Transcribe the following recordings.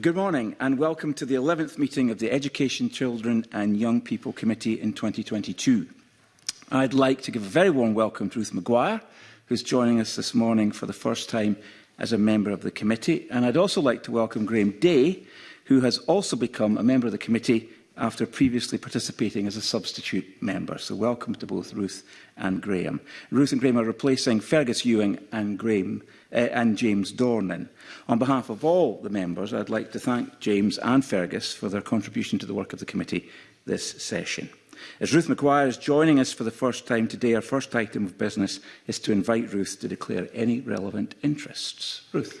Good morning and welcome to the 11th meeting of the Education, Children and Young People Committee in 2022. I'd like to give a very warm welcome to Ruth Maguire, who's joining us this morning for the first time as a member of the committee. And I'd also like to welcome Graham Day, who has also become a member of the committee after previously participating as a substitute member. So welcome to both Ruth and Graham. Ruth and Graham are replacing Fergus Ewing and, Graham, uh, and James Dornan. On behalf of all the members, I'd like to thank James and Fergus for their contribution to the work of the committee this session. As Ruth McGuire is joining us for the first time today, our first item of business is to invite Ruth to declare any relevant interests. Ruth.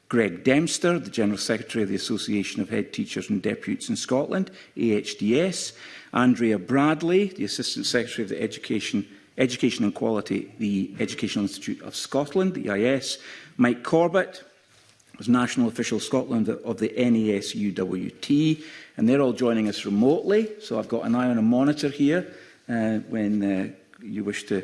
Greg Dempster, the General Secretary of the Association of Head Teachers and Deputies in Scotland, AHDS, Andrea Bradley, the Assistant Secretary of the Education Education and Quality, the Educational Institute of Scotland, the EIS, Mike Corbett, was National Official Scotland of the NESUWT, and they're all joining us remotely, so I've got an eye on a monitor here uh, when uh, you wish to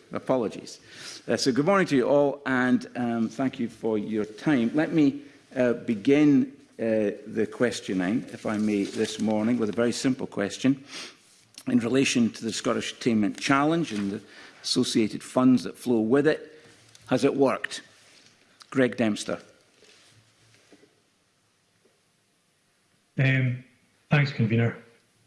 Apologies. Uh, so good morning to you all, and um, thank you for your time. Let me uh, begin uh, the questioning, eh, if I may, this morning with a very simple question in relation to the Scottish Attainment Challenge and the associated funds that flow with it. Has it worked? Greg Dempster. Um, thanks, convener.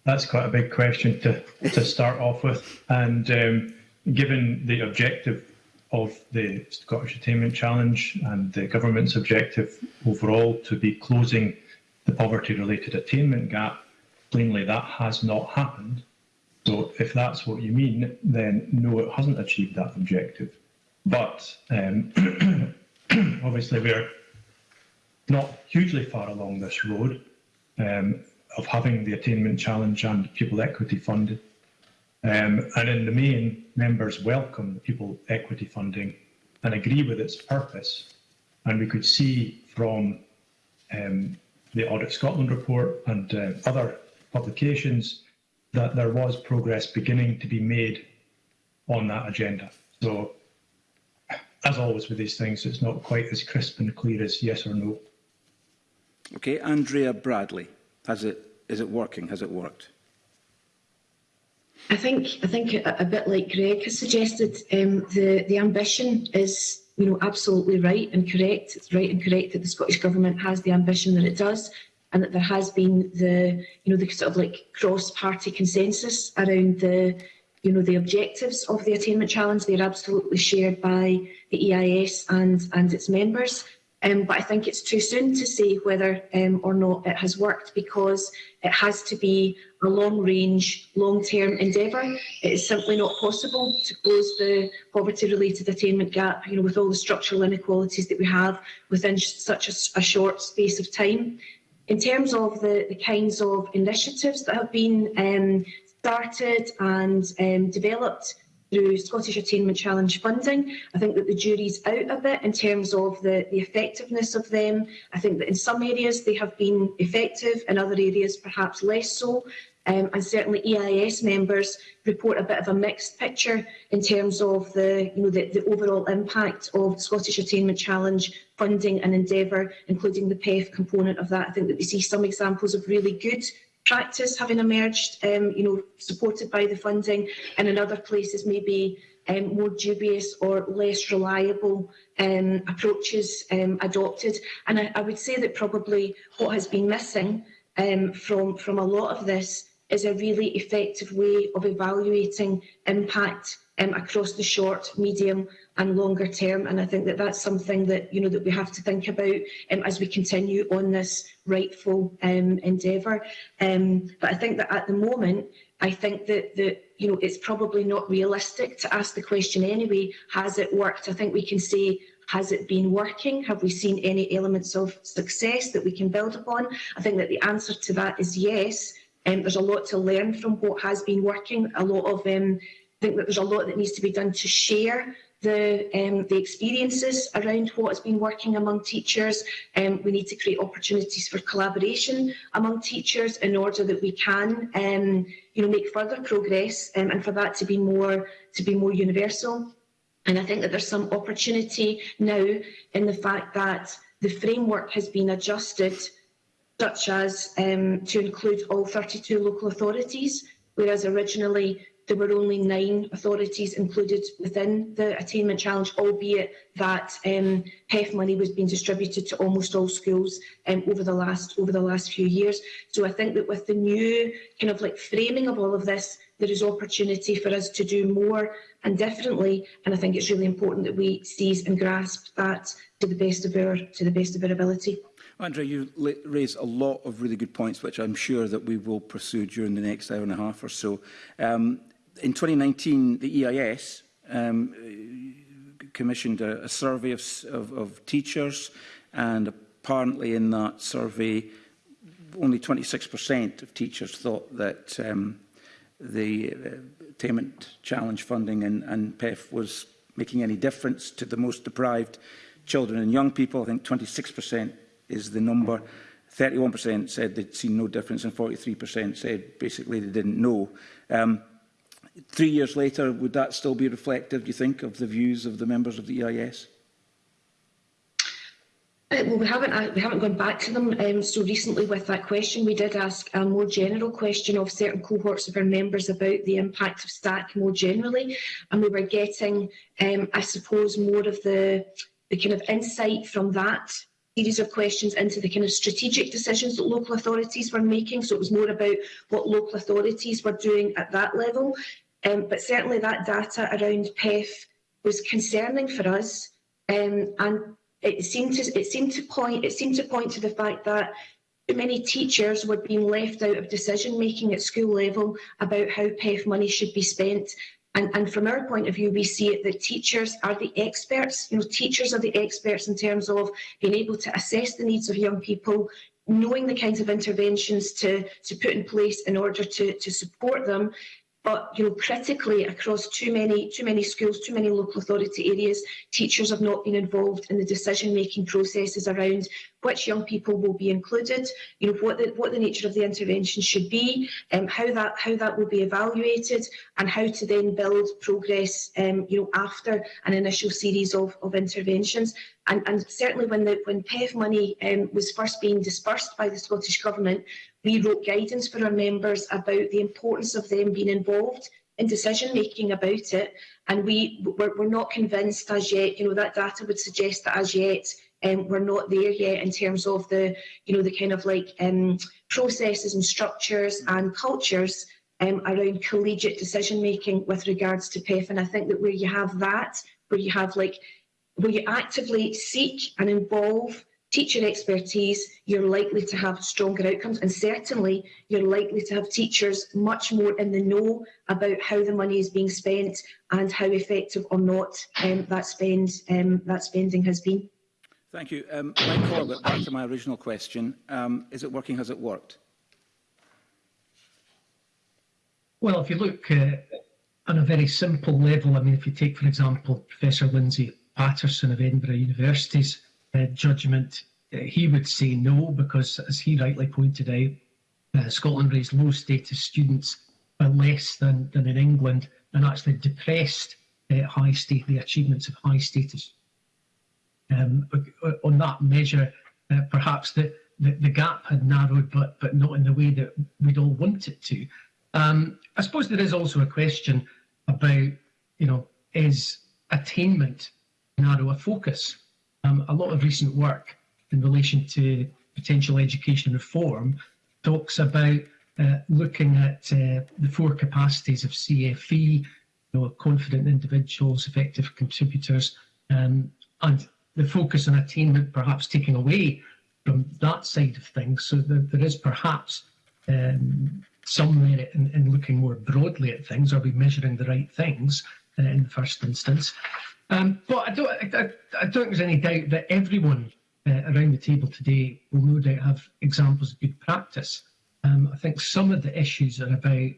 That's quite a big question to, to start off with. And um, given the objective of the Scottish Attainment Challenge and the government's objective overall to be closing the poverty-related attainment gap, plainly that has not happened. So if that's what you mean, then no, it hasn't achieved that objective. But um, obviously, we're not hugely far along this road um, of having the attainment challenge and pupil equity funded. Um, and in the main, members welcome the pupil equity funding and agree with its purpose. And we could see from um, the Audit Scotland report and uh, other publications that there was progress beginning to be made on that agenda. So as always with these things, it's not quite as crisp and clear as yes or no. Okay, Andrea Bradley, has it is it working? Has it worked? I think I think a, a bit like Greg has suggested, um, the the ambition is you know absolutely right and correct. It's right and correct that the Scottish government has the ambition that it does, and that there has been the you know the sort of like cross party consensus around the you know, the objectives of the attainment challenge. They're absolutely shared by the EIS and, and its members. Um, but I think it's too soon to say whether um, or not it has worked because it has to be a long-range, long-term endeavour. It is simply not possible to close the poverty-related attainment gap you know, with all the structural inequalities that we have within such a, a short space of time. In terms of the, the kinds of initiatives that have been um, started and um, developed through Scottish Attainment Challenge funding. I think that the jury's out a bit in terms of the, the effectiveness of them. I think that in some areas they have been effective, in other areas perhaps less so. Um, and certainly EIS members report a bit of a mixed picture in terms of the, you know, the, the overall impact of Scottish Attainment Challenge funding and endeavour, including the PEF component of that. I think that we see some examples of really good practice having emerged, um, you know, supported by the funding, and in other places maybe um, more dubious or less reliable um, approaches um, adopted. And I, I would say that probably what has been missing um, from, from a lot of this is a really effective way of evaluating impact um, across the short, medium and longer term. And I think that that's something that you know that we have to think about um, as we continue on this rightful um, endeavour. Um, but I think that at the moment, I think that that you know it's probably not realistic to ask the question anyway. Has it worked? I think we can say has it been working? Have we seen any elements of success that we can build upon? I think that the answer to that is yes. Um, there's a lot to learn from what has been working. A lot of, um, I think that there's a lot that needs to be done to share the, um, the experiences around what has been working among teachers. Um, we need to create opportunities for collaboration among teachers in order that we can um, you know, make further progress um, and for that to be more, to be more universal. And I think that there's some opportunity now in the fact that the framework has been adjusted such as um, to include all 32 local authorities, whereas originally there were only nine authorities included within the attainment challenge, albeit that um, PEF money was being distributed to almost all schools um, over the last over the last few years. So I think that with the new kind of like framing of all of this, there is opportunity for us to do more and differently. And I think it's really important that we seize and grasp that to the best of our to the best of our ability. Andrew, you raise a lot of really good points, which I'm sure that we will pursue during the next hour and a half or so. Um, in 2019, the EIS um, commissioned a, a survey of, of, of teachers, and apparently in that survey, only 26% of teachers thought that um, the uh, attainment challenge funding and, and PEF was making any difference to the most deprived children and young people. I think 26% is the number. 31% said they'd seen no difference and 43% said basically they didn't know. Um, three years later, would that still be reflective, do you think, of the views of the members of the EIS? Uh, well, we haven't uh, we haven't gone back to them um, so recently with that question. We did ask a more general question of certain cohorts of our members about the impact of stack more generally, and we were getting, um, I suppose, more of the the kind of insight from that series of questions into the kind of strategic decisions that local authorities were making. So it was more about what local authorities were doing at that level. Um, but certainly that data around PEF was concerning for us, um, and it seemed to it seemed to point it seemed to point to the fact that many teachers were being left out of decision making at school level about how PEF money should be spent. And, and from our point of view, we see it that teachers are the experts. You know, teachers are the experts in terms of being able to assess the needs of young people, knowing the kinds of interventions to, to put in place in order to, to support them. but you know critically across too many too many schools too many local authority areas teachers have not been involved in the decision making processes around which young people will be included you know what the, what the nature of the intervention should be um, how that how that will be evaluated and how to then build progress um, you know after an initial series of, of interventions and, and certainly when the when PEV money um, was first being dispersed by the Scottish Government we wrote guidance for our members about the importance of them being involved in decision making about it and we we're, we're not convinced as yet you know that data would suggest that as yet um, we're not there yet in terms of the you know the kind of like um, processes and structures and cultures um, around collegiate decision making with regards to PEF and I think that where you have that where you have like where you actively seek and involve teacher expertise, you're likely to have stronger outcomes and certainly you're likely to have teachers much more in the know about how the money is being spent and how effective or not um, that, spend, um, that spending has been. Thank you. Um, Mike Corbett, back to my original question. Um, is it working? Has it worked? Well, if you look uh, on a very simple level, I mean, if you take, for example, Professor Lindsay Patterson of Edinburgh University's Uh, judgment, he would say no, because as he rightly pointed out, uh, Scotland raised low status students by less than, than in England and actually depressed uh, high state, the achievements of high status. Um, on that measure, perhaps the, the, the, gap had narrowed, but, but not in the way that we'd all want it to. Um, I suppose there is also a question about, you know, is attainment narrow a focus? um, a lot of recent work in relation to potential education reform talks about uh, looking at uh, the four capacities of CFE, you know, confident individuals, effective contributors, um, and the focus on attainment perhaps taking away from that side of things. So there, there is perhaps um, some merit in, in, looking more broadly at things. Are we measuring the right things uh, in the first instance? Um, but I don't, I, I, don't think there's any doubt that everyone uh, around the table today will no doubt have examples of good practice. Um, I think some of the issues are about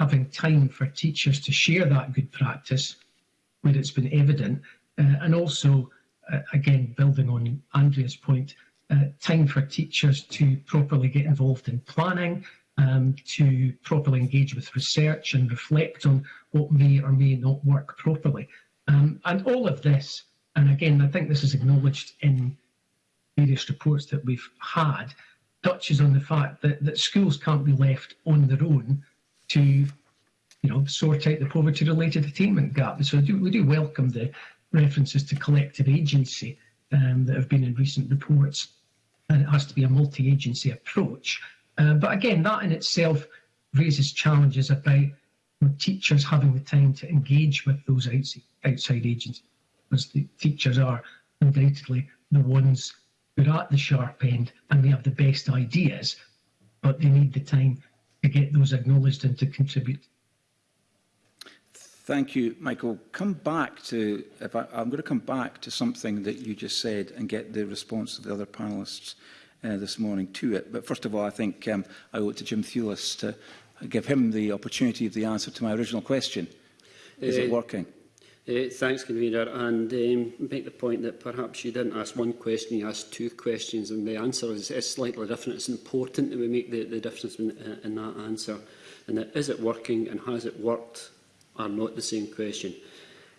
having time for teachers to share that good practice where it's been evident, uh, and also, uh, again, building on Andrea's point, uh, time for teachers to properly get involved in planning, um, to properly engage with research and reflect on what may or may not work properly. Um, and all of this, and again, I think this is acknowledged in various reports that we've had, touches on the fact that, that schools can't be left on their own to you know, sort out the poverty-related attainment gap. so do, we do welcome the references to collective agency um, that have been in recent reports, and it has to be a multi-agency approach. Uh, but again, that in itself raises challenges about with teachers having the time to engage with those outside, agents, because the teachers are undoubtedly the ones who are at the sharp end and they have the best ideas, but they need the time to get those acknowledged and to contribute. Thank you, Michael. Come back to, if I, I'm going to come back to something that you just said and get the response of the other panelists uh, this morning to it. But first of all, I think um, I owe it to Jim Thewlis to give him the opportunity of the answer to my original question. Is uh, it eh, working? Uh, thanks, Convener. And um, make the point that perhaps you didn't ask one question, you asked two questions, and the answer is, is slightly different. It's important that we make the, the difference in, uh, in that answer. And that is it working and has it worked are not the same question.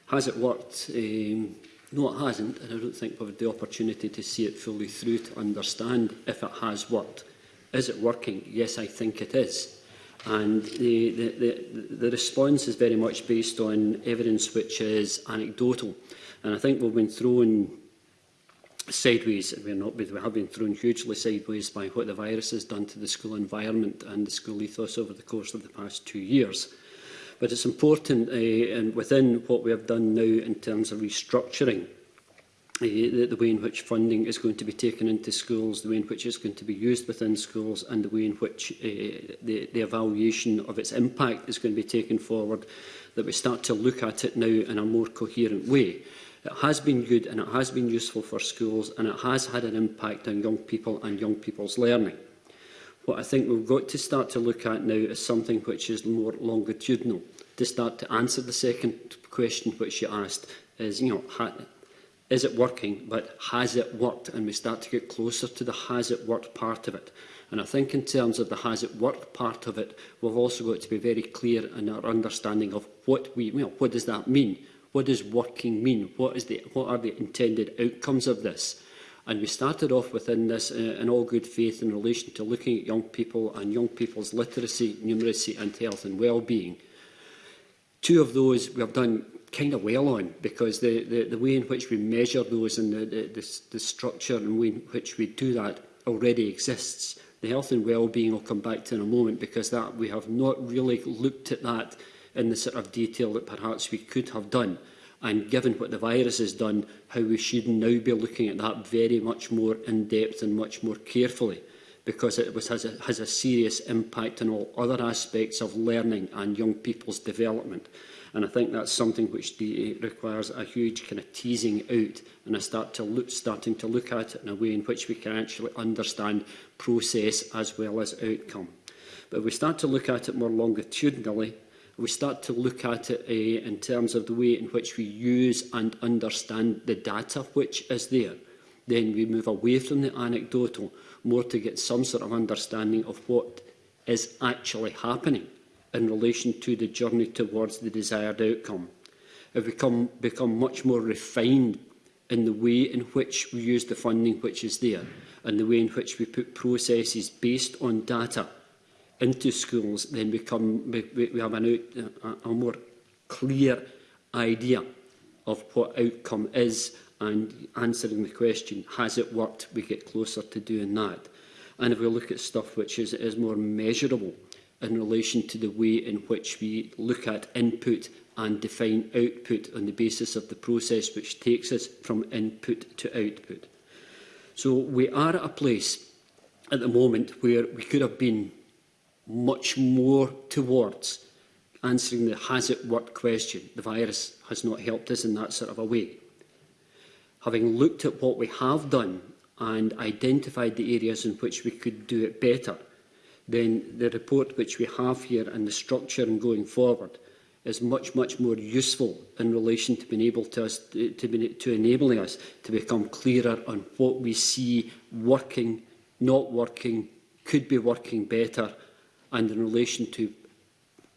Has it worked? Um, no, it hasn't, and I don't think we've had the opportunity to see it fully through to understand if it has worked. Is it working? Yes, I think it is. And the, the, the, the response is very much based on evidence which is anecdotal. And I think we've been thrown sideways, we're not, we have been thrown hugely sideways by what the virus has done to the school environment and the school ethos over the course of the past two years. But it's important, uh, and within what we have done now in terms of restructuring Uh, the, the way in which funding is going to be taken into schools, the way in which it's going to be used within schools and the way in which uh, the, the evaluation of its impact is going to be taken forward, that we start to look at it now in a more coherent way. It has been good and it has been useful for schools and it has had an impact on young people and young people's learning. What I think we've got to start to look at now is something which is more longitudinal. To start to answer the second question which you asked is, you know, is it working, but has it worked? And we start to get closer to the has it worked part of it. And I think in terms of the has it worked part of it, we've also got to be very clear in our understanding of what we, you know, what does that mean? What does working mean? What, is the, what are the intended outcomes of this? And we started off within this uh, in all good faith in relation to looking at young people and young people's literacy, numeracy and health and well-being. Two of those we have done kind of well on because the, the, the way in which we measure those and the, the, the, the structure and way in which we do that already exists. The health and well-being will come back to in a moment because that we have not really looked at that in the sort of detail that perhaps we could have done. And given what the virus has done, how we should now be looking at that very much more in depth and much more carefully because it was, has, a, has a serious impact on all other aspects of learning and young people's development. And I think that's something which DA requires a huge kind of teasing out and I start to look, starting to look at it in a way in which we can actually understand process as well as outcome. But if we start to look at it more longitudinally, we start to look at it uh, in terms of the way in which we use and understand the data which is there. Then we move away from the anecdotal more to get some sort of understanding of what is actually happening in relation to the journey towards the desired outcome. Have become, become much more refined in the way in which we use the funding which is there and the way in which we put processes based on data into schools, then come, we, we have an out, a, a more clear idea of what outcome is and answering the question, has it worked? We get closer to doing that. And if we look at stuff which is, is more measurable, in relation to the way in which we look at input and define output on the basis of the process which takes us from input to output. So we are at a place at the moment where we could have been much more towards answering the has it worked question. The virus has not helped us in that sort of a way. Having looked at what we have done and identified the areas in which we could do it better, then the report which we have here and the structure and going forward is much, much more useful in relation to being able to us to, to, to enabling us to become clearer on what we see working, not working, could be working better, and in relation to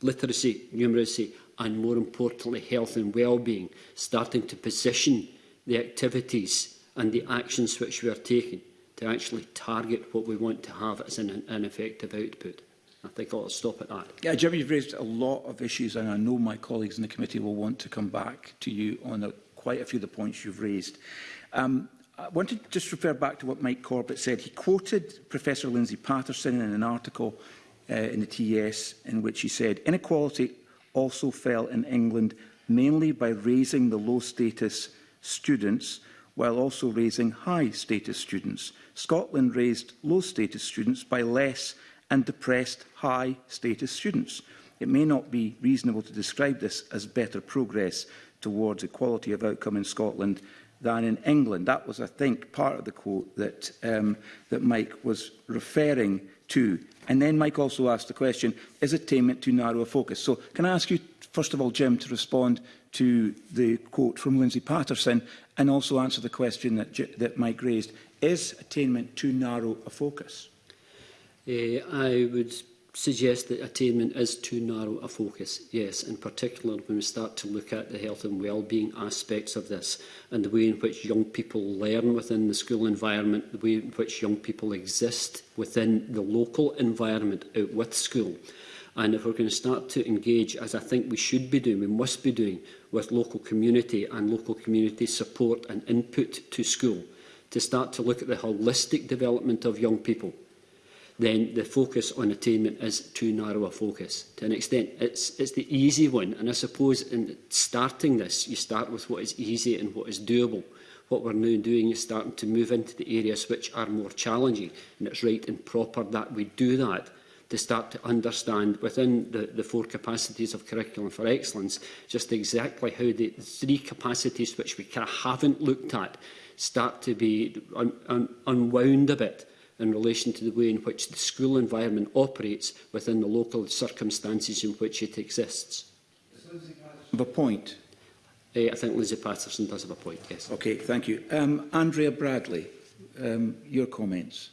literacy, numeracy, and more importantly, health and well-being, starting to position the activities and the actions which we are taking to actually target what we want to have as an, an effective output. I think I'll stop at that. Yeah, Jeremy, you've raised a lot of issues, and I know my colleagues in the committee will want to come back to you on a, quite a few of the points you've raised. Um, I wanted to just refer back to what Mike Corbett said. He quoted Professor Lindsay Patterson in an article uh, in the TES in which he said, inequality also fell in England mainly by raising the low status students while also raising high status students. Scotland raised low-status students by less and depressed high-status students. It may not be reasonable to describe this as better progress towards equality of outcome in Scotland than in England. That was, I think, part of the quote that, um, that Mike was referring to. And then Mike also asked the question, is attainment too narrow a focus? So can I ask you, first of all, Jim, to respond to the quote from Lindsay Patterson and also answer the question that, that Mike raised. Is attainment too narrow a focus? Uh, I would suggest that attainment is too narrow a focus, yes, and particularly when we start to look at the health and well-being aspects of this and the way in which young people learn within the school environment, the way in which young people exist within the local environment out with school. And if we're going to start to engage, as I think we should be doing, we must be doing, with local community and local community support and input to school, to start to look at the holistic development of young people, then the focus on attainment is too narrow a focus. To an extent, it's, it's the easy one. And I suppose in starting this, you start with what is easy and what is doable. What we're now doing is starting to move into the areas which are more challenging. And it's right and proper that we do that to start to understand within the, the four capacities of curriculum for excellence just exactly how the three capacities which we kind of haven't looked at start to be un, un, unwound a bit in relation to the way in which the school environment operates within the local circumstances in which it exists. The point. Uh, I think Lizzie Patterson does have a point, yes. Okay, thank you. Um, Andrea Bradley, um, your comments.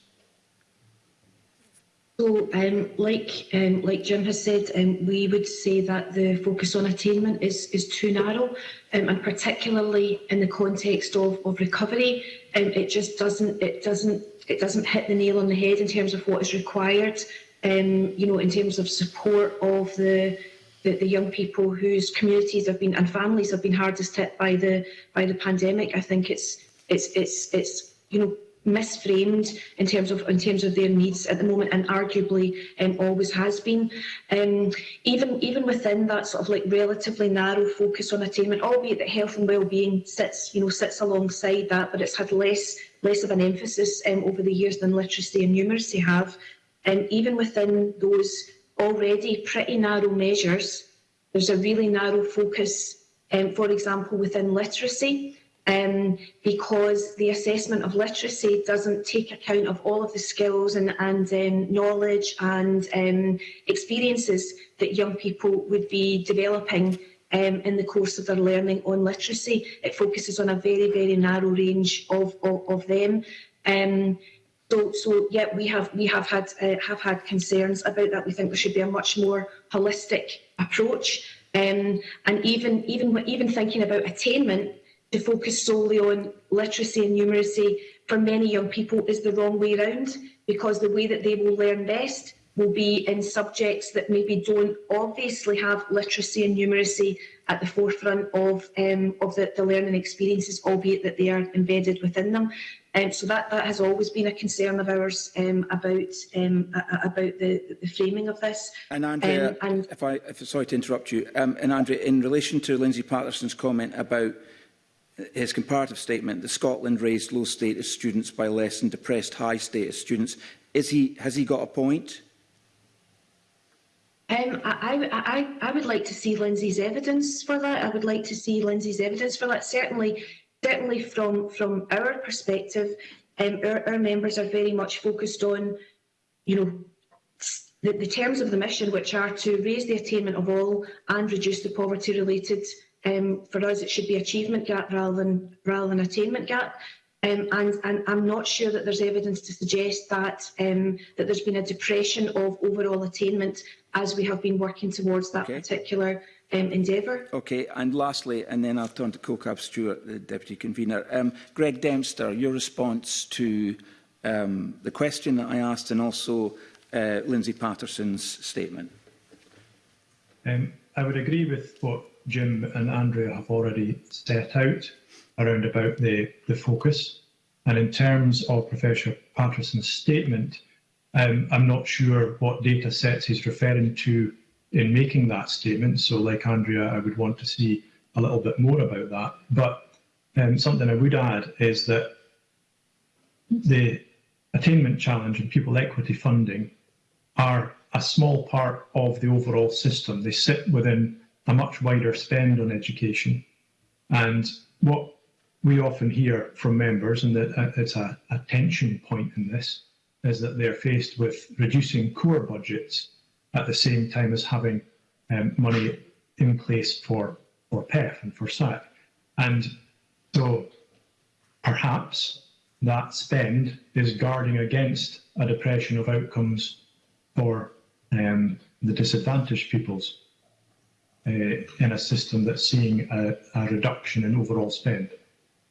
So, um, like um, like Jim has said, um, we would say that the focus on attainment is is too narrow, um, and particularly in the context of of recovery, um, it just doesn't it doesn't it doesn't hit the nail on the head in terms of what is required. Um, you know, in terms of support of the the, the young people whose communities have been and families have been hardest hit by the by the pandemic. I think it's it's it's it's you know misframed in terms of in terms of their needs at the moment, and arguably um, always has been. Um, even even within that sort of like relatively narrow focus on attainment, albeit that health and well-being sits you know sits alongside that, but it's had less less of an emphasis um, over the years than literacy and numeracy have. And um, even within those already pretty narrow measures, there's a really narrow focus, um, for example, within literacy um, because the assessment of literacy doesn't take account of all of the skills and, and um, knowledge and um, experiences that young people would be developing um, in the course of their learning on literacy. It focuses on a very, very narrow range of, of, of them. Um, so, so yeah, we have we have had uh, have had concerns about that. We think there should be a much more holistic approach, um, and even even even thinking about attainment to focus solely on literacy and numeracy for many young people is the wrong way around because the way that they will learn best will be in subjects that maybe don't obviously have literacy and numeracy at the forefront of um, of the, the learning experiences, albeit that they are embedded within them. Um, so that that has always been a concern of ours um, about um, a, a, about the, the framing of this. And Andrea, um, and if I if, sorry to interrupt you, um, and Andrea, in relation to Lindsay Patterson's comment about his comparative statement that Scotland raised low status students by less than depressed high status students. Is he, has he got a point? Um, I, I, I, would like to see Lindsay's evidence for that. I would like to see Lindsay's evidence for that. Certainly, certainly from, from our perspective, um, our, our, members are very much focused on, you know, the, the terms of the mission, which are to raise the attainment of all and reduce the poverty-related Um, for us, it should be achievement gap rather than rather than attainment gap. Um, and, and I'm not sure that there's evidence to suggest that um, that there's been a depression of overall attainment as we have been working towards that okay. particular um, endeavour. Okay, and lastly, and then I'll turn to COCAB Stewart, the Deputy Convener. Um, Greg Dempster, your response to um, the question that I asked and also uh, Lindsay Patterson's statement. Um, I would agree with what Jim and Andrea have already set out around about the, the focus. And in terms of Professor Patterson's statement, um, I'm not sure what data sets he's referring to in making that statement. So, like Andrea, I would want to see a little bit more about that. But um, something I would add is that the attainment challenge and pupil equity funding are a small part of the overall system. They sit within a much wider spend on education. And what we often hear from members, and uh, it's a, a tension point in this, is that they're faced with reducing core budgets at the same time as having um, money in place for, for PEF and for SAC. And so perhaps that spend is guarding against a depression of outcomes for um, the disadvantaged pupils. Uh, in a system that's seeing a, a reduction in overall spend.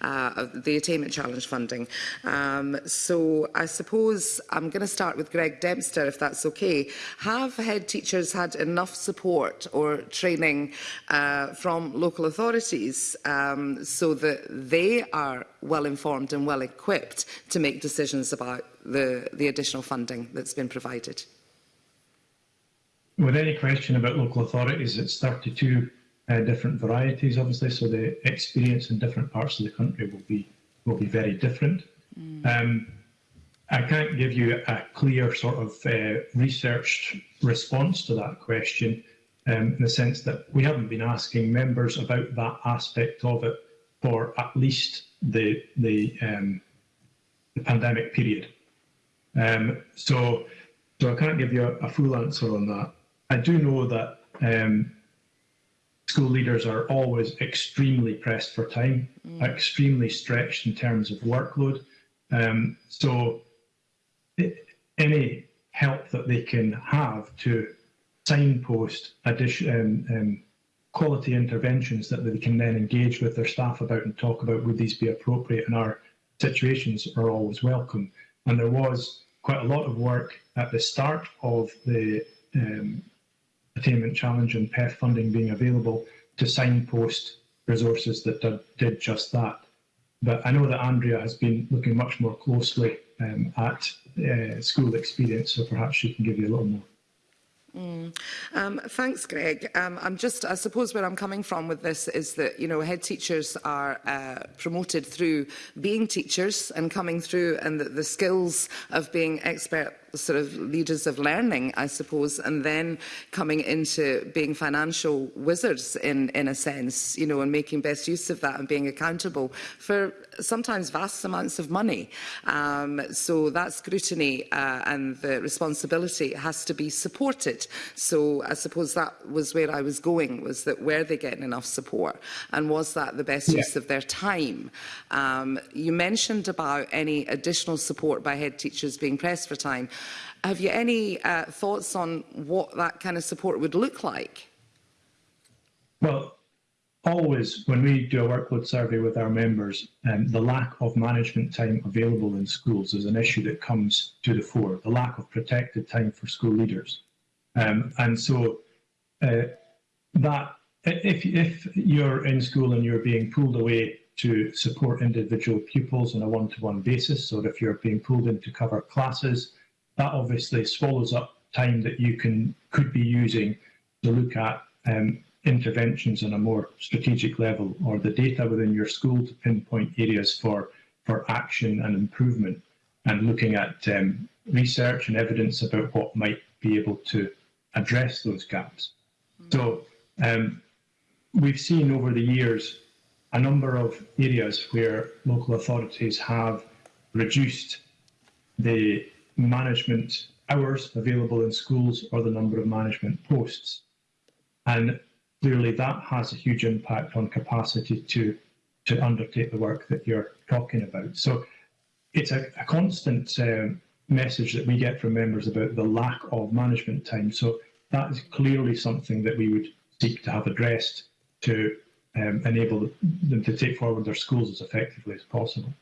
uh, the Attainment Challenge funding. Um, so I suppose I'm going to start with Greg Dempster, if that's okay. Have head teachers had enough support or training uh, from local authorities um, so that they are well informed and well equipped to make decisions about the, the additional funding that's been provided. With any question about local authorities, it's 32 uh, different varieties, obviously, so the experience in different parts of the country will be will be very different. Mm. Um, I can't give you a clear sort of uh, researched response to that question um, in the sense that we haven't been asking members about that aspect of it for at least the the, um, the pandemic period. Um, so, so I can't give you a, a, full answer on that. I do know that um, school leaders are always extremely pressed for time, mm. extremely stretched in terms of workload. Um, so it, any help that they can have to signpost addition, um, um quality interventions that they can then engage with their staff about and talk about would these be appropriate in our situations are always welcome. And there was quite a lot of work at the start of the um, Attainment Challenge and PEF funding being available to signpost resources that did, did just that. But I know that Andrea has been looking much more closely um, at uh, school experience, so perhaps she can give you a little more Mm. Um, thanks, Greg. Um, I'm just, I suppose where I'm coming from with this is that, you know, head teachers are uh, promoted through being teachers and coming through and the, the skills of being expert sort of leaders of learning, I suppose, and then coming into being financial wizards in, in a sense, you know, and making best use of that and being accountable for sometimes vast amounts of money. Um, so that scrutiny uh, and the responsibility has to be supported. So I suppose that was where I was going, was that were they getting enough support? And was that the best yeah. use of their time? Um, you mentioned about any additional support by head teachers being pressed for time. Have you any uh, thoughts on what that kind of support would look like? Well, always when we do a workload survey with our members, um, the lack of management time available in schools is an issue that comes to the fore, the lack of protected time for school leaders. Um, and so uh, that if, if you're in school and you're being pulled away to support individual pupils on a one-to-one -one basis, or if you're being pulled in to cover classes, that obviously swallows up time that you can could be using to look at um, interventions on a more strategic level or the data within your school to pinpoint areas for, for action and improvement and looking at um, research and evidence about what might be able to address those gaps. Hmm. So um, we've seen over the years a number of areas where local authorities have reduced the management hours available in schools or the number of management posts. And clearly that has a huge impact on capacity to, to undertake the work that you're talking about. So it's a, a constant uh, message that we get from members about the lack of management time. So that is clearly something that we would seek to have addressed to um, enable them to take forward their schools as effectively as possible.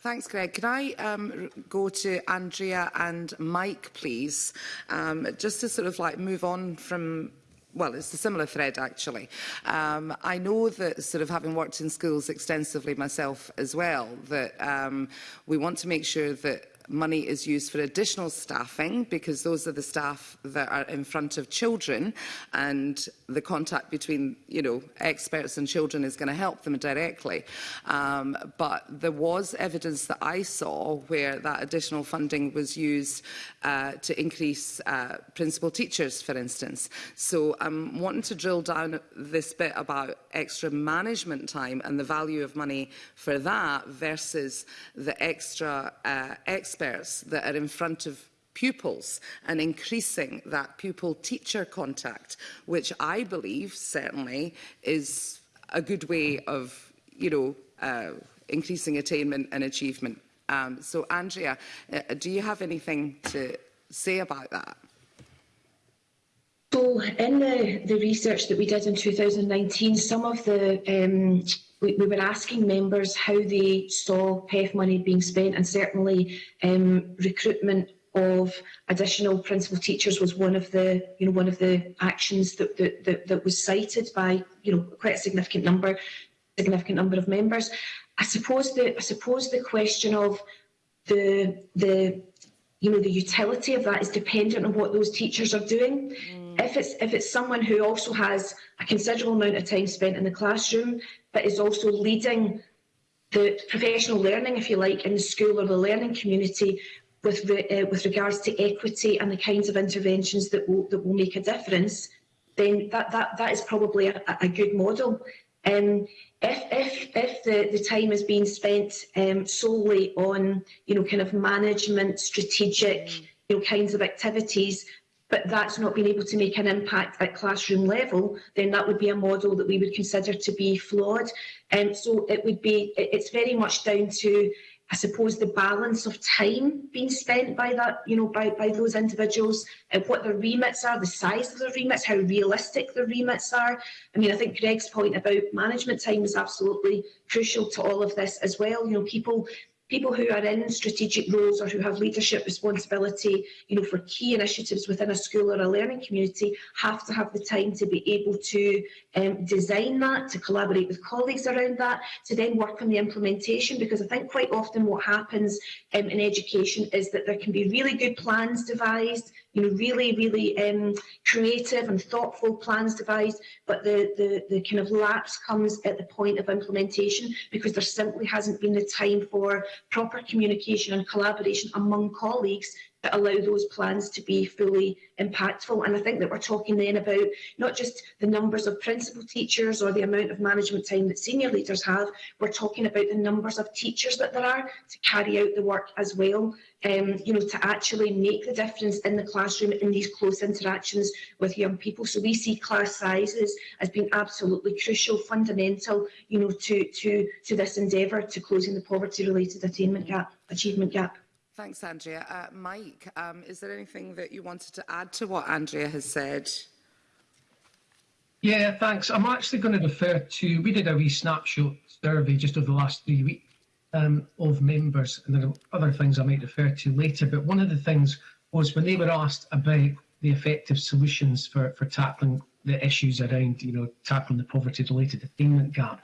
Thanks, Greg. Can I um, go to Andrea and Mike, please, um, just to sort of like move on from well, it's a similar thread, actually. Um, I know that sort of having worked in schools extensively myself as well, that um, we want to make sure that money is used for additional staffing because those are the staff that are in front of children and the contact between you know experts and children is going to help them directly um, but there was evidence that I saw where that additional funding was used uh, to increase uh, principal teachers for instance so I'm wanting to drill down this bit about extra management time and the value of money for that versus the extra uh, extra experts that are in front of pupils and increasing that pupil-teacher contact, which I believe certainly is a good way of, you know, uh, increasing attainment and achievement. Um, so, Andrea, uh, uh do you have anything to say about that? So in the, the research that we did in 2019, some of the um, we, we were asking members how they saw PEF money being spent and certainly um, recruitment of additional principal teachers was one of the you know one of the actions that that, that, that was cited by you know quite a significant number significant number of members i suppose the i suppose the question of the the you know the utility of that is dependent on what those teachers are doing mm. If it's if it's someone who also has a considerable amount of time spent in the classroom, but is also leading the professional learning, if you like, in the school or the learning community, with re, uh, with regards to equity and the kinds of interventions that will that will make a difference, then that that that is probably a, a good model. Um, if if if the, the time is being spent um, solely on you know kind of management strategic mm. you know kinds of activities, but that's not been able to make an impact at classroom level, then that would be a model that we would consider to be flawed. Um, so it would be, it's very much down to I suppose the balance of time being spent by that, you know, by, by those individuals, and uh, what their remits are, the size of their remits, how realistic their remits are. I mean, I think Greg's point about management time is absolutely crucial to all of this as well. You know, people people who are in strategic roles or who have leadership responsibility you know, for key initiatives within a school or a learning community have to have the time to be able to um, design that, to collaborate with colleagues around that, to then work on the implementation because I think quite often what happens um, in education is that there can be really good plans devised, you know, really, really um, creative and thoughtful plans devised, but the, the, the kind of lapse comes at the point of implementation because there simply hasn't been the time for proper communication and collaboration among colleagues that allow those plans to be fully impactful. And I think that we're talking then about not just the numbers of principal teachers or the amount of management time that senior leaders have, we're talking about the numbers of teachers that there are to carry out the work as well. Um, you know, to actually make the difference in the classroom in these close interactions with young people. So we see class sizes as being absolutely crucial, fundamental, you know, to to to this endeavour to closing the poverty-related attainment gap, achievement gap. Thanks, Andrea. Uh, Mike, um, is there anything that you wanted to add to what Andrea has said? Yeah, thanks. I'm actually going to refer to, we did a wee snapshot survey just over the last three weeks um, of members, and there are other things I might refer to later, but one of the things was when they were asked about the effective solutions for, for tackling the issues around, you know, tackling the poverty-related attainment gap,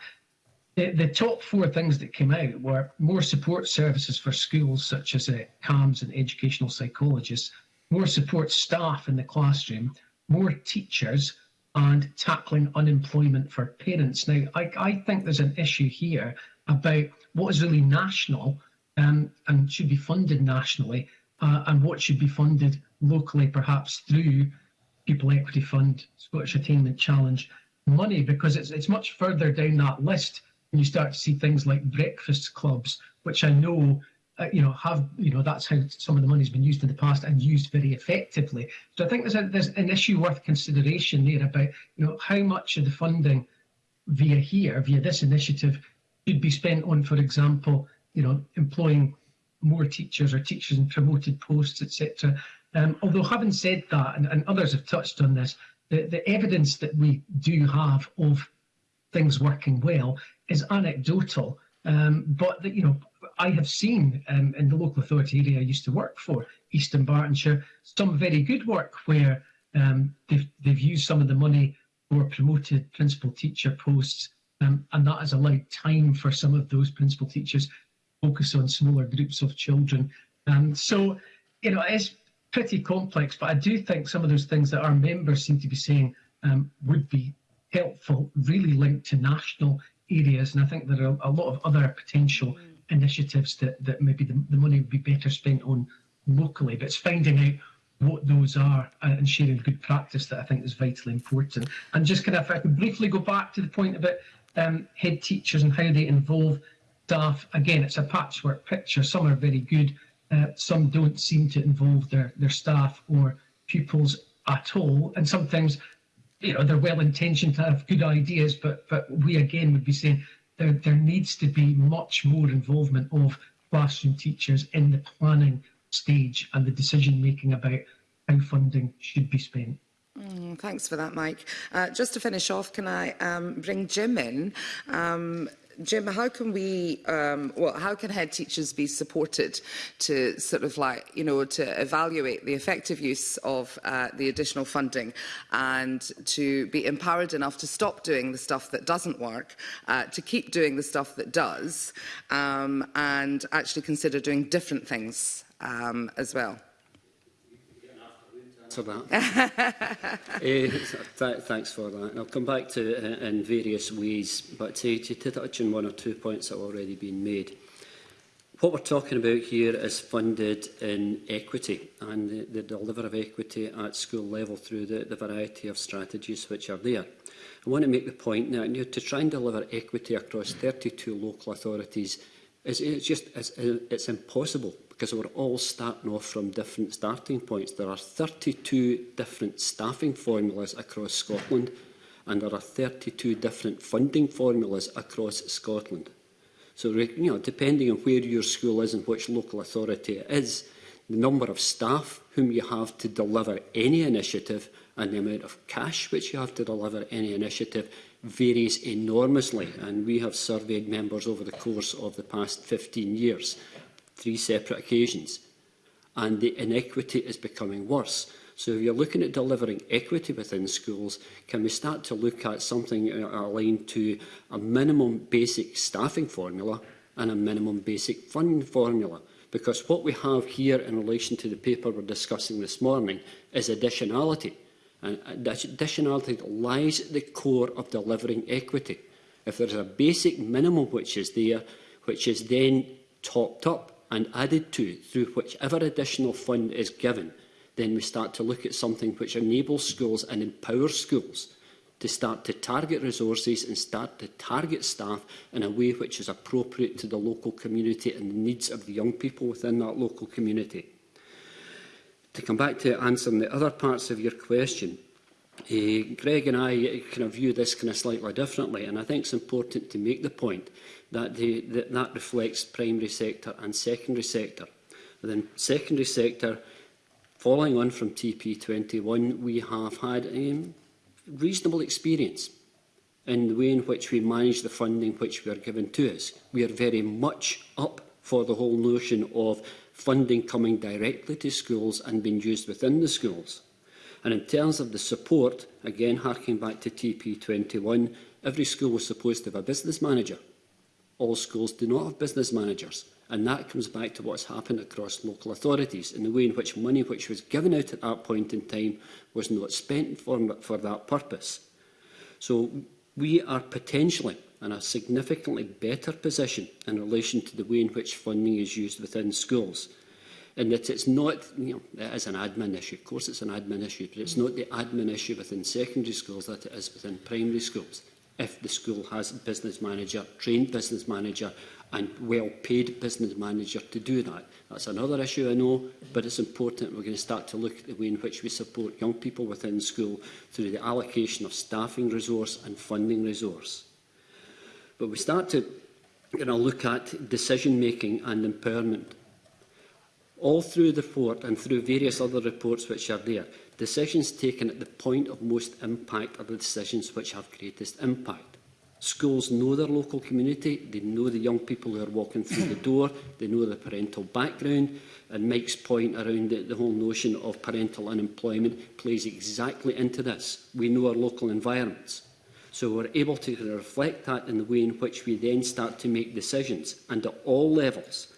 the, the top four things that came out were more support services for schools, such as uh, CAMS and educational psychologists, more support staff in the classroom, more teachers, and tackling unemployment for parents. Now, I, I think there's an issue here about what is really national um, and should be funded nationally uh, and what should be funded locally, perhaps through People Equity Fund, Scottish Attainment Challenge money, because it's, it's much further down that list you start to see things like breakfast clubs, which I know uh, you know have you know that's how some of the money's been used in the past and used very effectively. So I think there's a, there's an issue worth consideration there about you know how much of the funding via here via this initiative should be spent on, for example, you know employing more teachers or teachers in promoted posts, etc. Um, although having said that, and, and others have touched on this, the, the evidence that we do have of things working well is anecdotal, um, but you know, I have seen um, in the local authority area I used to work for, Eastern Bartonshire, some very good work where um, they've, they've used some of the money for promoted principal teacher posts, um, and that has allowed time for some of those principal teachers focus on smaller groups of children. Um, so, you know, it's pretty complex, but I do think some of those things that our members seem to be saying um, would be helpful, really linked to national areas, and I think there are a lot of other potential mm. initiatives that, that maybe the, the money would be better spent on locally. But it's finding out what those are uh, and sharing good practice that I think is vitally important. And just kind of, if I could briefly go back to the point about um, head teachers and how they involve staff. Again, it's a patchwork picture. Some are very good, uh, some don't seem to involve their, their staff or pupils at all. And sometimes you know, they're well intentioned to have good ideas, but but we again would be saying there there needs to be much more involvement of classroom teachers in the planning stage and the decision making about how funding should be spent. Mm, thanks for that, Mike. Uh, just to finish off, can I um, bring Jim in? Um, Jim, how can we, um, well, how can head teachers be supported to sort of like, you know, to evaluate the effective use of uh, the additional funding and to be empowered enough to stop doing the stuff that doesn't work, uh, to keep doing the stuff that does, um, and actually consider doing different things um, as well? to that. uh, th thanks for that. And I'll come back to it uh, in, in various ways, but to, to, to touch on one or two points that have already been made. What we're talking about here is funded in equity and the, the deliver of equity at school level through the, the variety of strategies which are there. I want to make the point now, you know, to try and deliver equity across 32 local authorities, is, it's just it's, it's impossible because we're all starting off from different starting points. There are 32 different staffing formulas across Scotland and there are 32 different funding formulas across Scotland. So, you know, depending on where your school is and which local authority it is, the number of staff whom you have to deliver any initiative and the amount of cash which you have to deliver any initiative varies enormously and we have surveyed members over the course of the past 15 years three separate occasions. And the inequity is becoming worse. So if you're looking at delivering equity within schools, can we start to look at something aligned to a minimum basic staffing formula and a minimum basic funding formula? Because what we have here in relation to the paper we're discussing this morning is additionality. And additionality lies at the core of delivering equity. If there's a basic minimum which is there, which is then topped up and added to through whichever additional fund is given, then we start to look at something which enables schools and empowers schools to start to target resources and start to target staff in a way which is appropriate to the local community and the needs of the young people within that local community. To come back to answering the other parts of your question, uh, Greg and I kind of view this kind of slightly differently, and I think it's important to make the point that, they, that, that reflects primary sector and secondary sector. And Within secondary sector, following on from TP21, we have had a reasonable experience in the way in which we manage the funding which we are given to us. We are very much up for the whole notion of funding coming directly to schools and being used within the schools. And in terms of the support, again harking back to TP21, every school was supposed to have a business manager all schools do not have business managers. And that comes back to what's happened across local authorities and the way in which money which was given out at that point in time was not spent for, for that purpose. So we are potentially in a significantly better position in relation to the way in which funding is used within schools. And that it's not, you know, it is an admin issue. Of course it's an admin issue, but it's not the admin issue within secondary schools that it is within primary schools if the school has a business manager, trained business manager and well-paid business manager to do that. That's another issue I know, but it's important we're going to start to look at the way in which we support young people within school through the allocation of staffing resource and funding resource. But we start to you know, look at decision-making and empowerment. All through the report and through various other reports which are there, Decisions taken at the point of most impact are the decisions which have greatest impact. Schools know their local community, they know the young people who are walking through the door, they know their parental background, and Mike's point around the, the whole notion of parental unemployment plays exactly into this. We know our local environments. So we're able to reflect that in the way in which we then start to make decisions, and at all levels.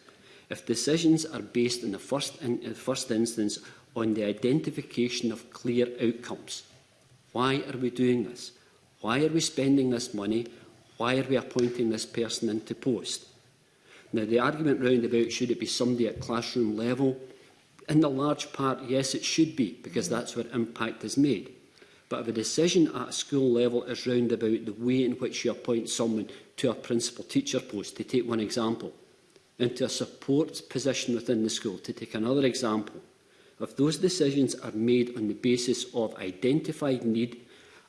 If decisions are based in the first, in, the first instance on the identification of clear outcomes. Why are we doing this? Why are we spending this money? Why are we appointing this person into post? Now, the argument round about should it be somebody at classroom level, in the large part, yes, it should be, because that's where impact is made. But if a decision at a school level is round about the way in which you appoint someone to a principal teacher post, to take one example, into a support position within the school, to take another example, if those decisions are made on the basis of identified need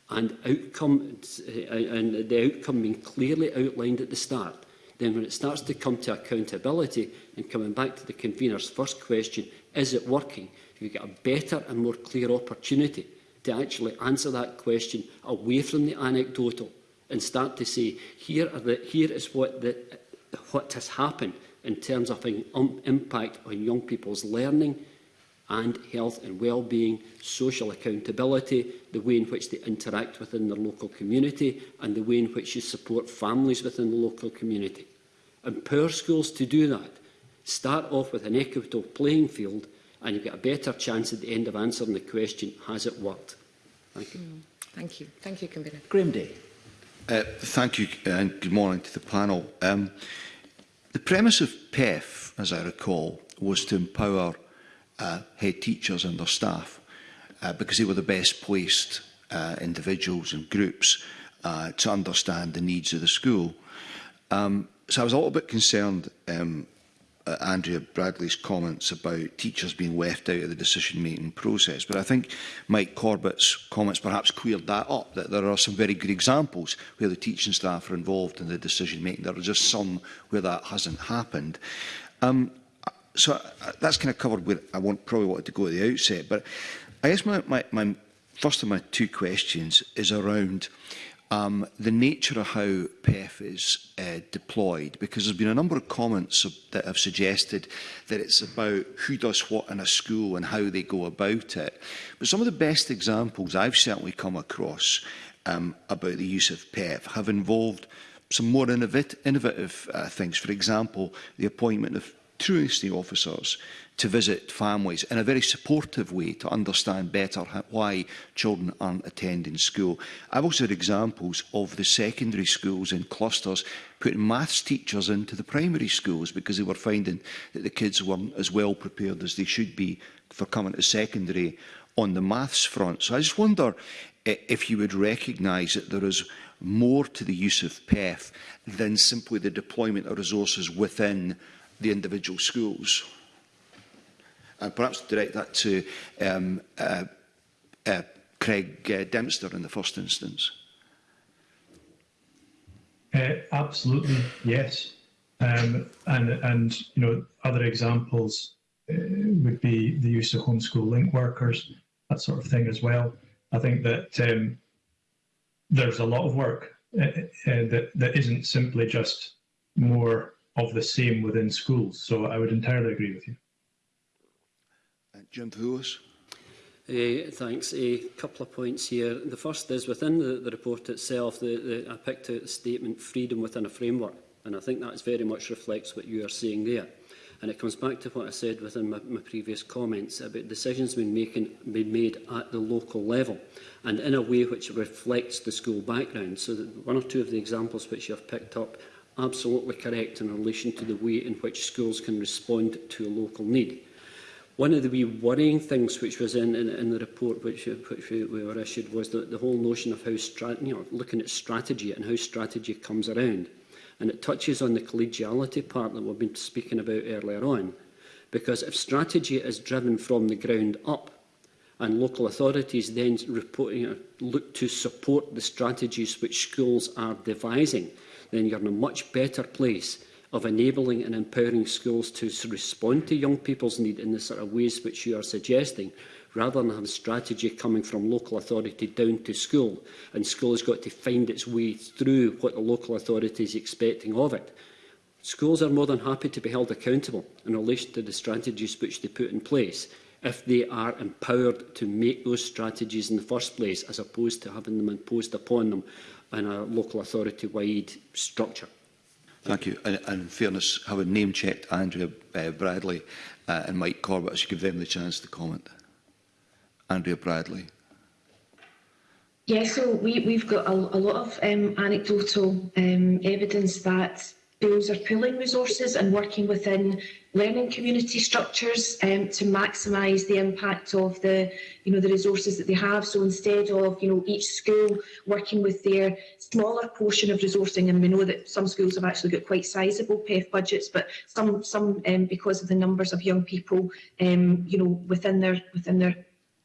and, outcome, uh, and the outcome being clearly outlined at the start, then when it starts to come to accountability and coming back to the convener's first question, is it working? You get a better and more clear opportunity to actually answer that question away from the anecdotal and start to say, here, are the, here is what, the, what has happened in terms of an um, impact on young people's learning, and health and well-being, social accountability, the way in which they interact within their local community and the way in which you support families within the local community. Empower schools to do that. Start off with an equitable playing field and you've got a better chance at the end of answering the question, has it worked? Thank you. Mm, thank you. Thank you, Convener. Graham Day. Uh, thank you uh, and good morning to the panel. Um, the premise of PEF, as I recall, was to empower uh, head teachers and their staff uh, because they were the best placed uh, individuals and groups uh, to understand the needs of the school. Um, so I was a little bit concerned um, at Andrea Bradley's comments about teachers being left out of the decision-making process. But I think Mike Corbett's comments perhaps cleared that up, that there are some very good examples where the teaching staff are involved in the decision-making. There are just some where that hasn't happened. Um, so uh, that's kind of covered where I want, probably wanted to go at the outset. But I guess my, my, my first of my two questions is around um, the nature of how PEF is uh, deployed, because there's been a number of comments that have suggested that it's about who does what in a school and how they go about it. But some of the best examples I've certainly come across um, about the use of PEF have involved some more innovative, innovative uh, things. For example, the appointment of truancy officers to visit families in a very supportive way to understand better why children aren't attending school. I've also had examples of the secondary schools in clusters putting maths teachers into the primary schools because they were finding that the kids weren't as well prepared as they should be for coming to secondary on the maths front. So I just wonder if you would recognise that there is more to the use of PEF than simply the deployment of resources within the individual schools. And perhaps direct that to um, uh, uh, Craig uh, Dempster in the first instance. Uh, absolutely, yes. Um, and, and, you know, other examples uh, would be the use of homeschool link workers, that sort of thing as well. I think that um, there's a lot of work uh, uh that, that isn't simply just more of the same within schools. So I would entirely agree with you. Uh, Jim Poulos. Uh, thanks. A couple of points here. The first is within the, the report itself, the, the, I picked out the statement freedom within a framework, and I think that very much reflects what you are saying there. And it comes back to what I said within my, my previous comments about decisions being, making, being made at the local level and in a way which reflects the school background. So that one or two of the examples which you have picked up absolutely correct in relation to the way in which schools can respond to a local need. One of the wee worrying things which was in, in, in the report which, which we, we were issued was the, the whole notion of how strat, you know, looking at strategy and how strategy comes around. And it touches on the collegiality part that we've been speaking about earlier on. Because if strategy is driven from the ground up, and local authorities then report, you know, look to support the strategies which schools are devising, then you're in a much better place of enabling and empowering schools to respond to young people's need in the sort of ways which you are suggesting, rather than have strategy coming from local authority down to school, and school has got to find its way through what the local authority is expecting of it. Schools are more than happy to be held accountable in relation to the strategies which they put in place, if they are empowered to make those strategies in the first place, as opposed to having them imposed upon them and a local authority-wide structure. Thank you. And, and in fairness, having name-checked Andrea uh, Bradley uh, and Mike Corbett, I should give them the chance to comment. Andrea Bradley. Yeah, so we, we've got a, a lot of um, anecdotal um, evidence that bills are pooling resources and working within learning community structures um, to maximise the impact of the, you know, the resources that they have. So instead of, you know, each school working with their smaller portion of resourcing, and we know that some schools have actually got quite sizable PEF budgets, but some, some um, because of the numbers of young people, um, you know, within their within their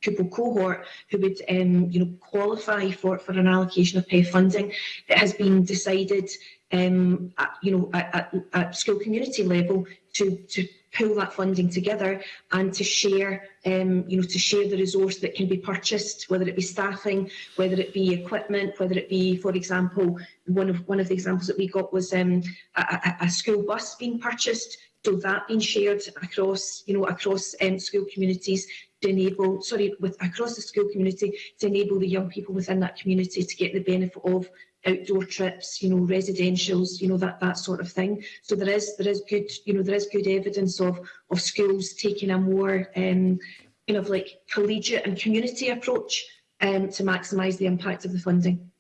pupil cohort who would um, you know, qualify for, for an allocation of pay funding that has been decided um, at, you know, at, at, at school community level to, to pull that funding together and to share, um, you know, to share the resource that can be purchased, whether it be staffing, whether it be equipment, whether it be, for example, one of one of the examples that we got was um, a, a school bus being purchased, so that being shared across, you know, across um, school communities to enable, sorry, with across the school community to enable the young people within that community to get the benefit of outdoor trips, you know, residentials, you know, that that sort of thing. So there is there is good, you know, there is good evidence of of schools taking a more um, kind of like collegiate and community approach um, to maximise the impact of the funding.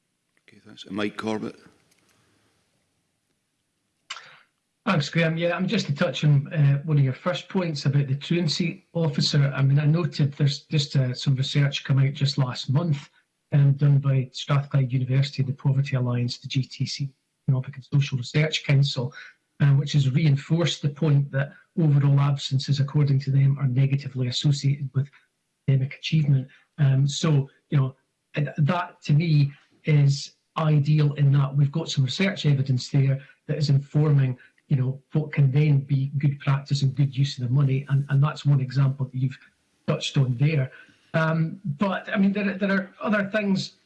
Okay, thanks. And Mike Corbett. Thanks, Graham. Yeah, I'm just to touch on uh, one of your first points about the truancy officer. I mean, I noted there's just uh, some research come out just last month um, done by Strathclyde University, the Poverty Alliance, the GTC, Economic and Social Research Council, uh, which has reinforced the point that overall absences, according to them, are negatively associated with academic achievement. Um, so, you know, that to me is ideal in that we've got some research evidence there that is informing, you know, what can then be good practice and good use of the money. And, and that's one example that you've touched on there. Um, but I mean, there, there are other things,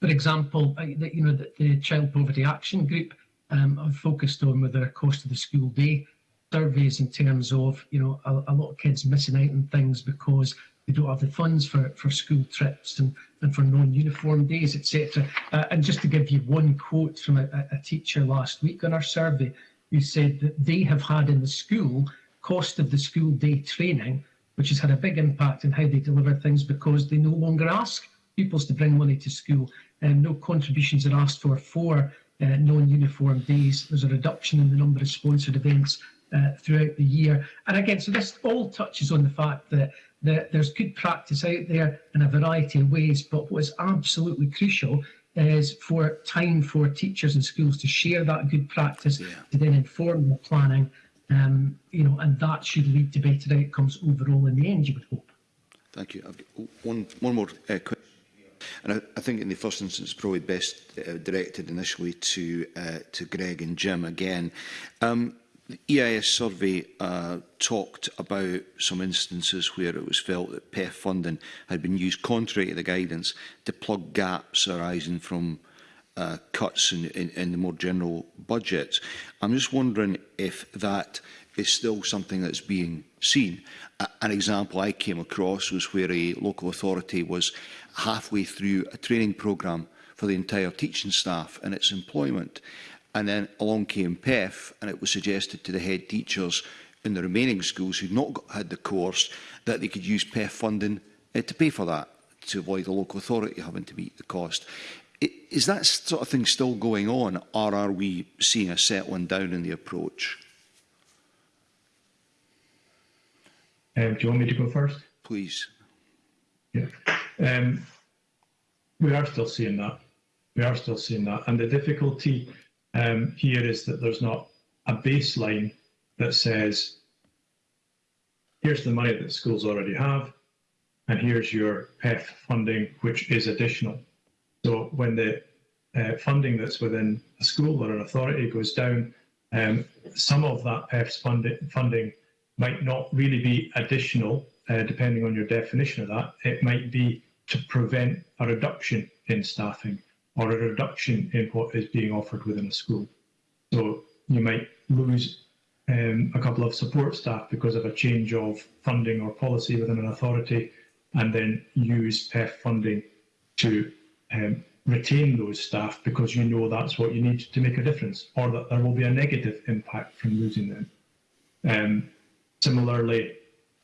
for example, uh, that, you know, that the Child Poverty Action Group um, have focused on with the cost of the school day surveys in terms of, you know, a, a lot of kids missing out on things because they don't have the funds for, for school trips and, and for non-uniform days, etc. Uh, and just to give you one quote from a, a, teacher last week on our survey, who said that they have had in the school cost of the school day training which has had a big impact in how they deliver things because they no longer ask pupils to bring money to school and um, no contributions are asked for for uh, non-uniform days. There's a reduction in the number of sponsored events uh, throughout the year. And again, so this all touches on the fact that there's good practice out there in a variety of ways, but what is absolutely crucial is for time for teachers and schools to share that good practice yeah. to then inform the planning Um, you know, and that should lead to better outcomes overall in the end, you would hope. Thank you. I've got one, one more uh, question. And I, I think in the first instance, probably best uh, directed initially to uh, to Greg and Jim again. Um, the EIS survey uh, talked about some instances where it was felt that PEF funding had been used contrary to the guidance to plug gaps arising from uh, cuts in, in, in the more general budget. I'm just wondering if that is still something that's being seen. Uh, an example I came across was where a local authority was halfway through a training programme for the entire teaching staff and its employment. And then along came PEF and it was suggested to the head teachers in the remaining schools who'd not got, had the course that they could use PEF funding uh, to pay for that to avoid the local authority having to meet the cost. Is that sort of thing still going on, or are we seeing a settling down in the approach? Um, do you want me to go first? Please. Yeah. Um, we are still seeing that. We are still seeing that. And the difficulty um, here is that there's not a baseline that says, here's the money that schools already have, and here's your PEF funding, which is additional. So when the uh, funding that's within a school or an authority goes down, um, some of that PEF's funding might not really be additional, uh, depending on your definition of that. It might be to prevent a reduction in staffing or a reduction in what is being offered within a school. So you might lose um, a couple of support staff because of a change of funding or policy within an authority, and then use PEF funding to um, retain those staff because you know that's what you need to make a difference, or that there will be a negative impact from losing them. Um, similarly,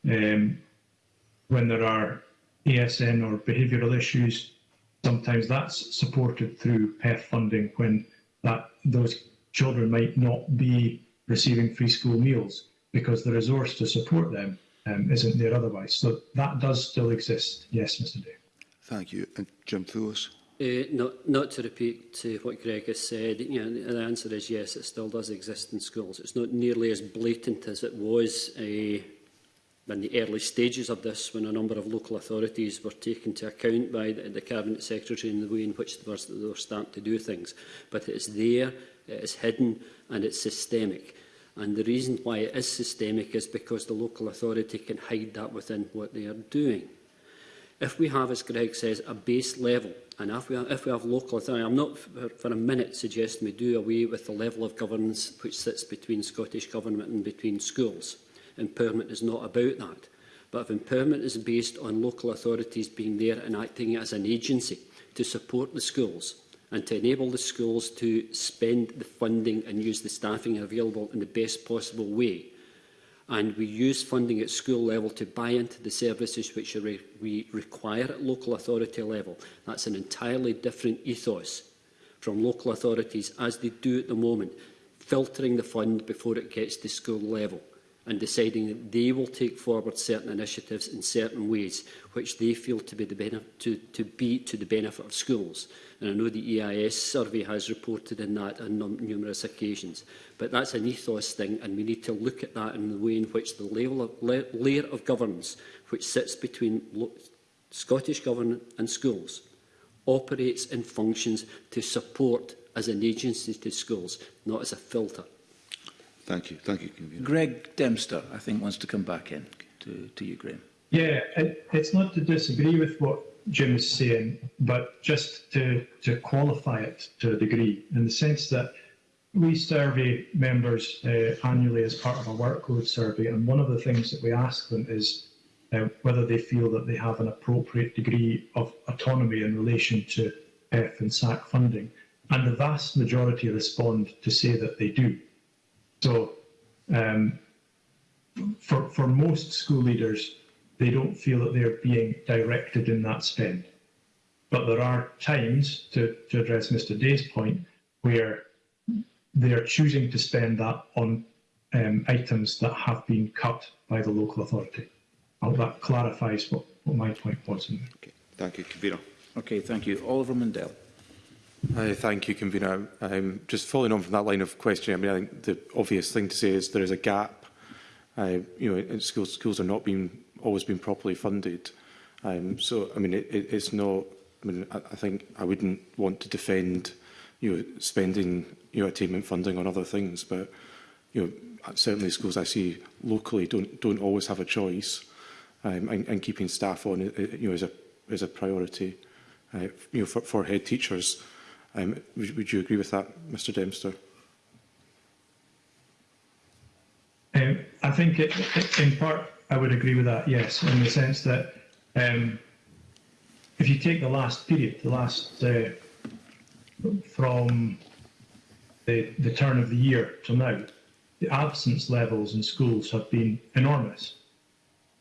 um, when there are ASN or behavioural issues, sometimes that's supported through PEF funding when that those children might not be receiving free school meals because the resource to support them um, isn't there otherwise. So that does still exist, yes, Mr. Day. Thank you. And Jim Thewis? Uh, not, not to repeat to uh, what Greg has said, you know, the answer is yes, it still does exist in schools. It's not nearly as blatant as it was uh, in the early stages of this when a number of local authorities were taken to account by the, the Cabinet Secretary in the way in which they were, they were starting to do things. But it's there, it's hidden and it's systemic. And the reason why it is systemic is because the local authority can hide that within what they are doing if we have, as Greg says, a base level, and if we have, if we have local authority, I'm not for, for a minute suggesting we do away with the level of governance which sits between Scottish Government and between schools. Empowerment is not about that. But if empowerment is based on local authorities being there and acting as an agency to support the schools and to enable the schools to spend the funding and use the staffing available in the best possible way, and we use funding at school level to buy into the services which re we require at local authority level. That's an entirely different ethos from local authorities as they do at the moment, filtering the fund before it gets to school level and deciding that they will take forward certain initiatives in certain ways which they feel to be, the to, to be to the benefit of schools. And I know the EIS survey has reported in that on numerous occasions. But that's an ethos thing, and we need to look at that in the way in which the level of, la layer of governance which sits between Scottish Government and schools operates and functions to support as an agency to schools, not as a filter. Thank you. Thank you. Greg Dempster, I think, wants to come back in to, to you, Graham. Yeah, it, it's not to disagree with what Jim is saying, but just to, to qualify it to a degree, in the sense that we survey members uh, annually as part of a workload survey, and one of the things that we ask them is uh, whether they feel that they have an appropriate degree of autonomy in relation to F and SAC funding. And the vast majority respond to say that they do. So um, for, for most school leaders, they don't feel that they're being directed in that spend. But there are times, to, to address Mr. Day's point, where they are choosing to spend that on um, items that have been cut by the local authority. that clarifies what, what my point was. Okay. Thank you, Convener. Okay, thank you. Oliver Mundell. Uh, thank you, Convener. Um, just following on from that line of questioning, I mean, I think the obvious thing to say is there is a gap. Uh, you know, schools, schools are not being always been properly funded. Um, so, I mean, it, it, it's not. I mean, I, I think I wouldn't want to defend, you know, spending, your know, attainment funding on other things, but, you know, certainly schools I see locally don't don't always have a choice, um, and, and keeping staff on, uh, you know, is a is a priority, uh, you know, for, for head teachers. Um, would, would, you agree with that, Mr Dempster? Um, I think it, in part I would agree with that, yes, in the sense that um, if you take the last period, the last uh, from the, the turn of the year to now, the absence levels in schools have been enormous.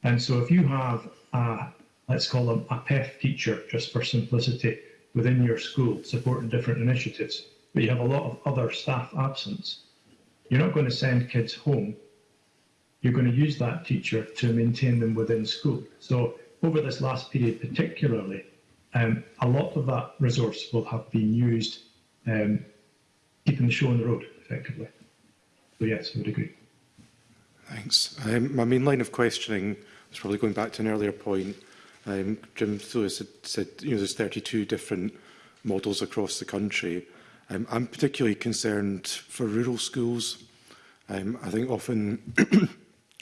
And so if you have, a, let's call them a PEF teacher, just for simplicity, within your school supporting different initiatives, but you have a lot of other staff absence, you're not going to send kids home. You're going to use that teacher to maintain them within school. So over this last period particularly, um, a lot of that resource will have been used um, keeping the show on the road, effectively. So yes, I would agree. Thanks. Um, my main line of questioning is probably going back to an earlier point Um, Jim Lewis had said, you know, there's 32 different models across the country. Um, I'm particularly concerned for rural schools. Um, I think often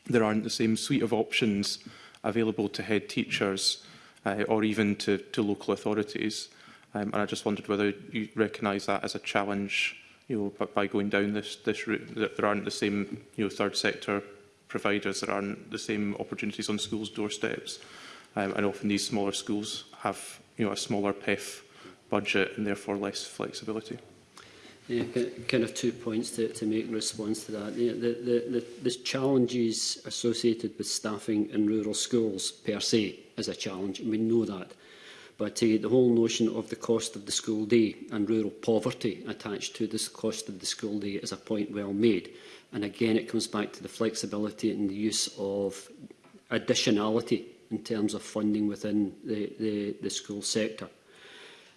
there aren't the same suite of options available to head teachers uh, or even to, to local authorities. Um, and I just wondered whether you recognise that as a challenge you know, by, by going down this, this route, that there aren't the same you know, third sector providers, there aren't the same opportunities on schools' doorsteps. Um, and often these smaller schools have you know, a smaller PEF budget and therefore less flexibility. Yeah, kind of two points to, to make in response to that. Yeah, the, the, the, the challenges associated with staffing in rural schools per se is a challenge, and we know that. But uh, the whole notion of the cost of the school day and rural poverty attached to this cost of the school day is a point well made. And again, it comes back to the flexibility and the use of additionality in terms of funding within the, the, the school sector.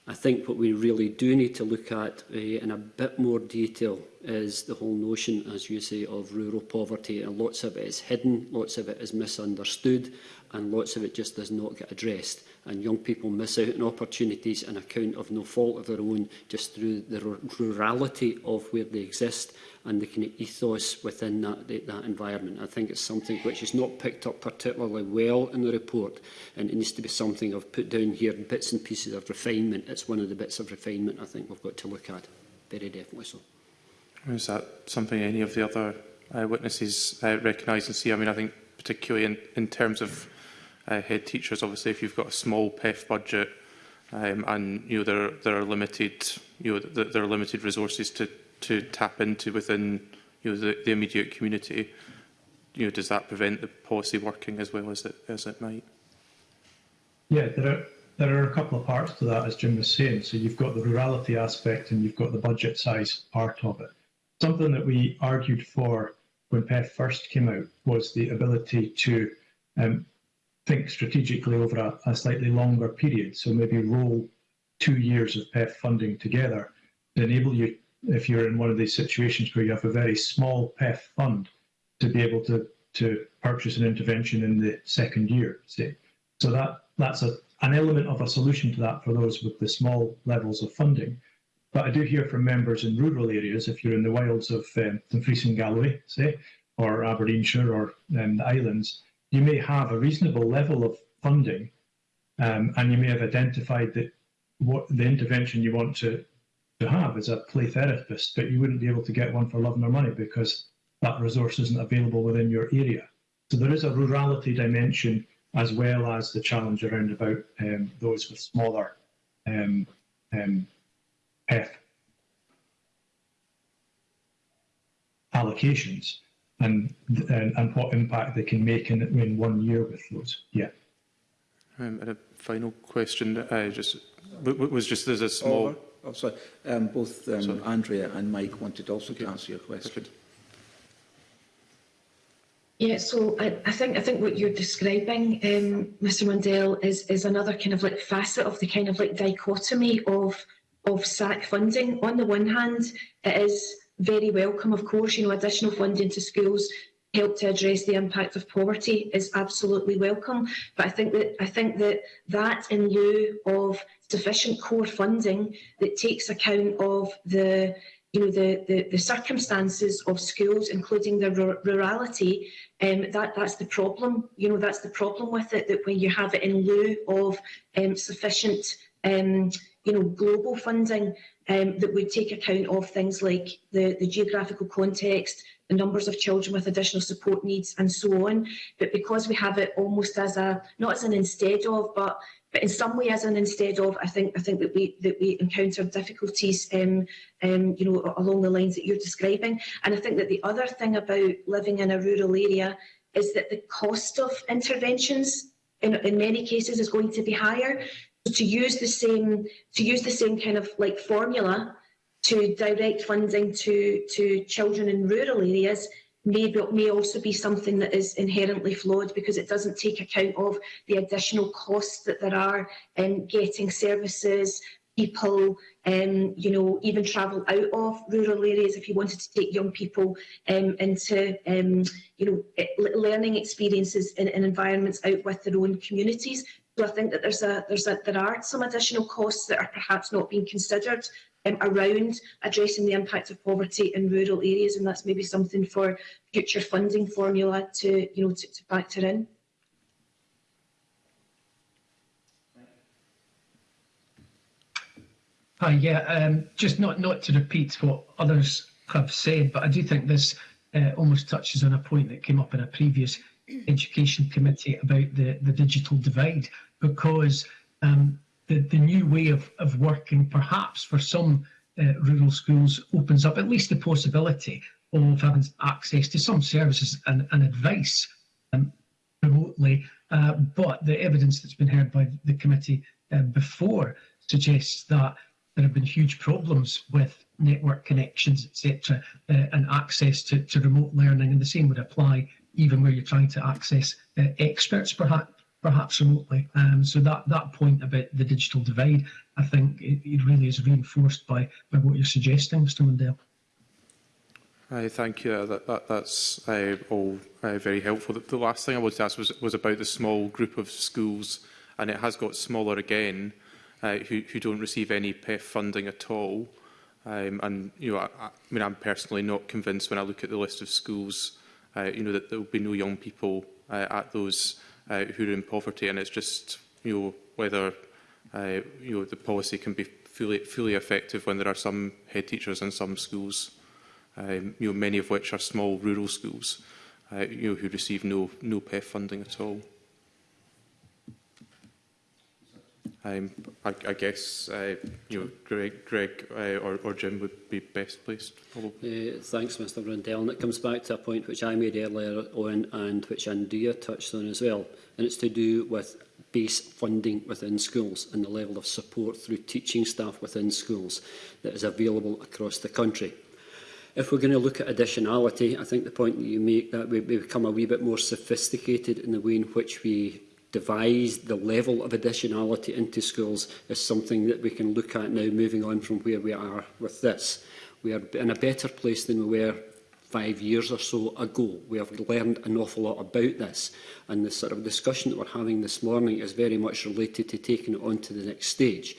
I think what we really do need to look at uh, in a bit more detail is the whole notion, as you say, of rural poverty. And lots of it is hidden, lots of it is misunderstood, and lots of it just does not get addressed. And young people miss out on opportunities on account of no fault of their own, just through the rurality of where they exist and the kind of ethos within that, that environment. I think it's something which is not picked up particularly well in the report and it needs to be something I've put down here, bits and pieces of refinement. It's one of the bits of refinement I think we've got to look at, very definitely so. Is that something any of the other uh, witnesses uh, recognise and see? I mean, I think particularly in, in terms of uh, head teachers, obviously, if you've got a small PEF budget um, and you know there there are limited you know there are limited resources to to tap into within you know, the, the immediate community, you know, does that prevent the policy working as well as it, as it might? Yeah, there are, there are a couple of parts to that, as Jim was saying. So you've got the rurality aspect and you've got the budget size part of it. Something that we argued for when PEF first came out was the ability to um, think strategically over a, a, slightly longer period. So maybe roll two years of PEF funding together to enable you if you're in one of these situations where you have a very small PEF fund to be able to, to purchase an intervention in the second year, say. So that, that's a, an element of a solution to that for those with the small levels of funding. But I do hear from members in rural areas, if you're in the wilds of um, Dumfries and Galloway, say, or Aberdeenshire or um, the islands, you may have a reasonable level of funding um, and you may have identified that what the intervention you want to to have is a play therapist, but you wouldn't be able to get one for love nor money because that resource isn't available within your area. So there is a rurality dimension as well as the challenge around about um, those with smaller um, um, PEF allocations and, and, and what impact they can make in in one year with those. Yeah. Um, and a final question, uh, just was just there's a small. Over. Oh, sorry. Um, both um, sorry. Andrea and Mike wanted also okay. to answer your question. Perfect. Yeah, so I, I think I think what you're describing, um, Mr. Mundell, is is another kind of like facet of the kind of like dichotomy of of SAC funding. On the one hand, it is very welcome, of course, you know, additional funding to schools help to address the impact of poverty is absolutely welcome. But I think that I think that that in lieu of sufficient core funding that takes account of the you know the the, the circumstances of schools, including their rurality, um, that that's the problem. You know that's the problem with it that when you have it in lieu of um, sufficient um, you know global funding um, that would take account of things like the the geographical context, the numbers of children with additional support needs and so on. But because we have it almost as a, not as an instead of, but but in some way as an instead of I think I think that we that we encounter difficulties um, um, you know along the lines that you're describing and I think that the other thing about living in a rural area is that the cost of interventions in, in many cases is going to be higher so to use the same to use the same kind of like formula to direct funding to, to children in rural areas may, be, may also be something that is inherently flawed because it doesn't take account of the additional costs that there are in getting services, people, um, you know, even travel out of rural areas if you wanted to take young people um, into, um, you know, learning experiences in, in environments out with their own communities. So I think that there's a, there's a, there are some additional costs that are perhaps not being considered um, around addressing the impact of poverty in rural areas, and that's maybe something for future funding formula to, you know, to, to factor in. Hi, yeah, um, just not not to repeat what others have said, but I do think this uh, almost touches on a point that came up in a previous education committee about the, the digital divide, because um, the, the new way of, of working perhaps for some uh, rural schools opens up at least the possibility of having access to some services and, and advice um, remotely. Uh, but the evidence that's been heard by the committee uh, before suggests that there have been huge problems with network connections, etc., uh, and access to, to remote learning. And the same would apply even where you're trying to access uh, experts, perhaps perhaps remotely. Um, so that, that point about the digital divide, I think it, it really is reinforced by, by what you're suggesting, Mr Mundell. Hi, thank you. That, that, that's uh, all uh, very helpful. The, the, last thing I wanted to ask was, was about the small group of schools, and it has got smaller again, uh, who, who don't receive any PEF funding at all. Um, and you know, I, I mean, I'm personally not convinced when I look at the list of schools, uh, you know, that there will be no young people uh, at those uh, who are in poverty, and it's just you know whether uh, you know the policy can be fully fully effective when there are some head teachers in some schools, um, you know many of which are small rural schools, uh, you know who receive no no PEF funding at all. Um, I, I guess uh, you know Greg, Greg uh, or, or Jim would be best placed. Probably. Uh, thanks, Mr. Rundell. And it comes back to a point which I made earlier on, and which Andrea touched on as well, and it's to do with base funding within schools and the level of support through teaching staff within schools that is available across the country. If we're going to look at additionality, I think the point that you make that we become a wee bit more sophisticated in the way in which we devised the level of additionality into schools is something that we can look at now moving on from where we are with this. We are in a better place than we were five years or so ago. We have learned an awful lot about this and the sort of discussion that we're having this morning is very much related to taking it on to the next stage.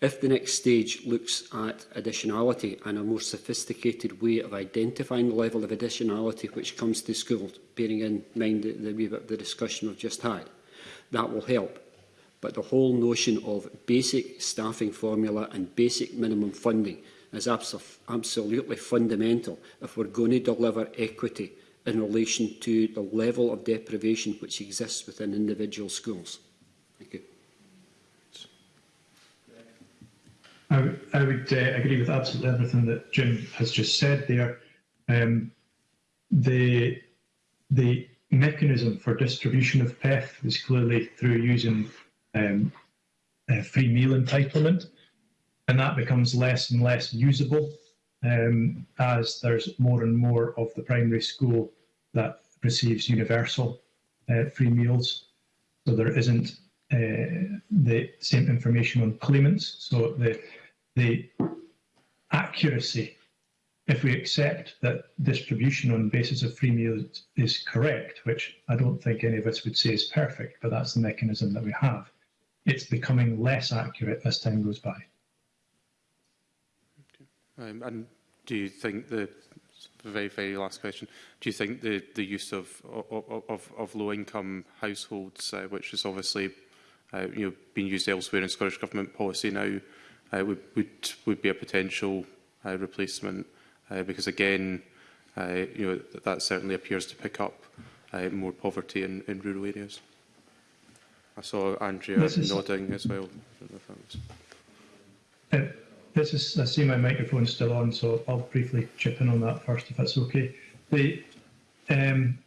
If the next stage looks at additionality and a more sophisticated way of identifying the level of additionality which comes to school, bearing in mind the, the, the discussion we've just had, that will help. But the whole notion of basic staffing formula and basic minimum funding is absolutely fundamental if we're going to deliver equity in relation to the level of deprivation which exists within individual schools. Thank you. I, would, I would uh, agree with absolutely everything that Jim has just said there. Um, the the mechanism for distribution of PEF is clearly through using um, free meal entitlement, and that becomes less and less usable um, as there's more and more of the primary school that receives universal uh, free meals. So there isn't uh, the same information on claimants. So the the accuracy if we accept that distribution on the basis of free meals is correct, which I don't think any of us would say is perfect, but that's the mechanism that we have, it's becoming less accurate as time goes by. Okay. Um, and do you think the very, very last question. Do you think the, the use of, of, of, of low-income households, uh, which is obviously uh, you know, being used elsewhere in Scottish Government policy now, uh, would, would, would be a potential uh, replacement uh, because again, uh, you know, that, that certainly appears to pick up uh, more poverty in, in rural areas. I saw Andrea nodding as well. I was... uh, this is, I see my microphone still on, so I'll briefly chip in on that first, if that's okay. The, um,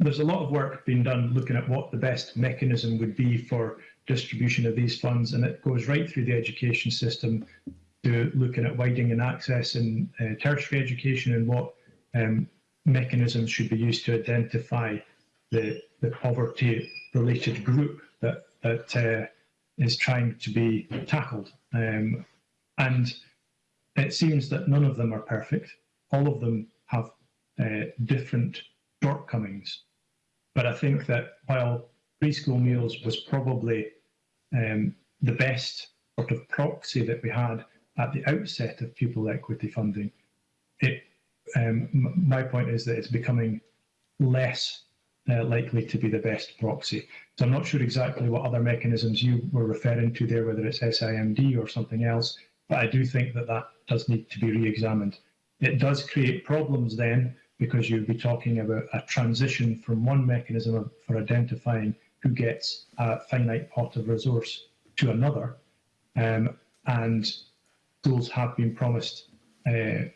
there's a lot of work being done looking at what the best mechanism would be for distribution of these funds, and it goes right through the education system to looking at widening and access in uh, tertiary education and what um, mechanisms should be used to identify the, the poverty-related group that, that uh, is trying to be tackled. Um, and it seems that none of them are perfect. All of them have uh, different shortcomings. But I think that while preschool meals was probably um, the best sort of proxy that we had at the outset of pupil equity funding, it, um, my point is that it's becoming less uh, likely to be the best proxy. So I'm not sure exactly what other mechanisms you were referring to there, whether it's SIMD or something else, but I do think that that does need to be re-examined. It does create problems then because you'd be talking about a transition from one mechanism of, for identifying who gets a finite pot of resource to another. Um, and Schools have been promised uh,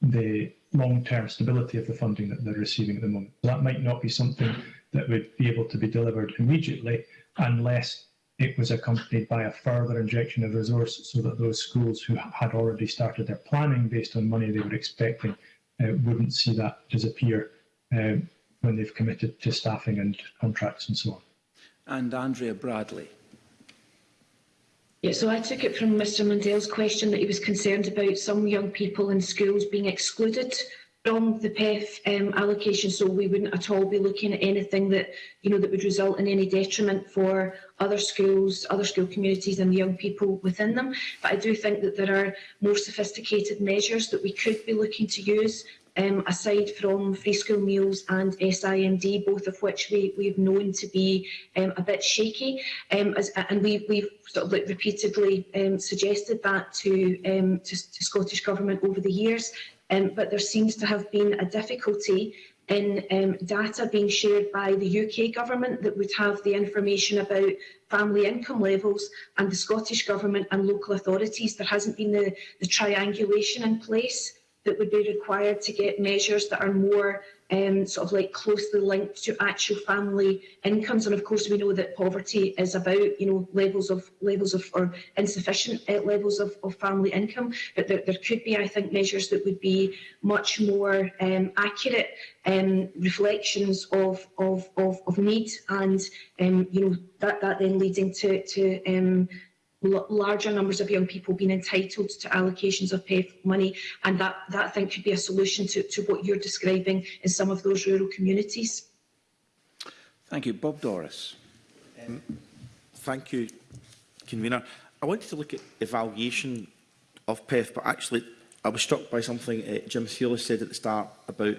the long-term stability of the funding that they're receiving at the moment. That might not be something that would be able to be delivered immediately unless it was accompanied by a further injection of resource so that those schools who had already started their planning based on money they were expecting uh, wouldn't see that disappear uh, when they've committed to staffing and contracts and so on. And Andrea Bradley. Yeah, so I took it from Mr Mundell's question that he was concerned about some young people in schools being excluded from the PEF um, allocation, so we wouldn't at all be looking at anything that you know that would result in any detriment for other schools, other school communities, and the young people within them. But I do think that there are more sophisticated measures that we could be looking to use um, aside from free school meals and SIMD, both of which we, we've known to be um, a bit shaky. Um, as, and we, we've sort of like repeatedly um, suggested that to, um, to, to Scottish Government over the years. Um, but there seems to have been a difficulty in um, data being shared by the UK government that would have the information about family income levels and the Scottish government and local authorities. There hasn't been the, the triangulation in place that would be required to get measures that are more um, sort of like closely linked to actual family incomes. And of course, we know that poverty is about you know levels of levels of or insufficient uh, levels of, of family income. But there, there could be, I think, measures that would be much more um, accurate um, reflections of of of, of need and um, you know that that then leading to to um, larger numbers of young people being entitled to allocations of PEF money and that, that I think could be a solution to, to what you're describing in some of those rural communities. Thank you. Bob Doris. Um, thank you, Convener. I wanted to look at evaluation of PEF, but actually I was struck by something uh, Jim Sealer said at the start about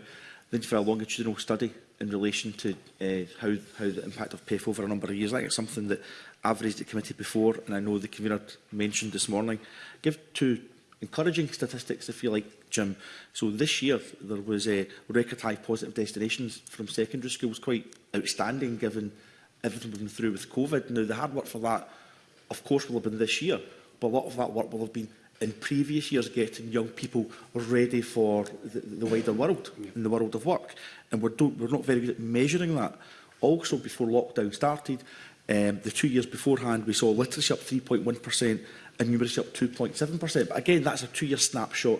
the need for a longitudinal study in relation to uh, how, how the impact of PEF over a number of years. I think it's something that I've raised it committee before, and I know the convener mentioned this morning. Give two encouraging statistics, if you like, Jim. So this year, there was a uh, record high positive destinations from secondary schools, quite outstanding given everything we've been through with COVID. Now, the hard work for that, of course, will have been this year, but a lot of that work will have been in previous years getting young people ready for the, the wider world, yeah. in the world of work. And we're, don't, we're not very good at measuring that. Also, before lockdown started, Um, the two years beforehand, we saw literacy up 3.1% and numeracy up 2.7%. But again, that's a two-year snapshot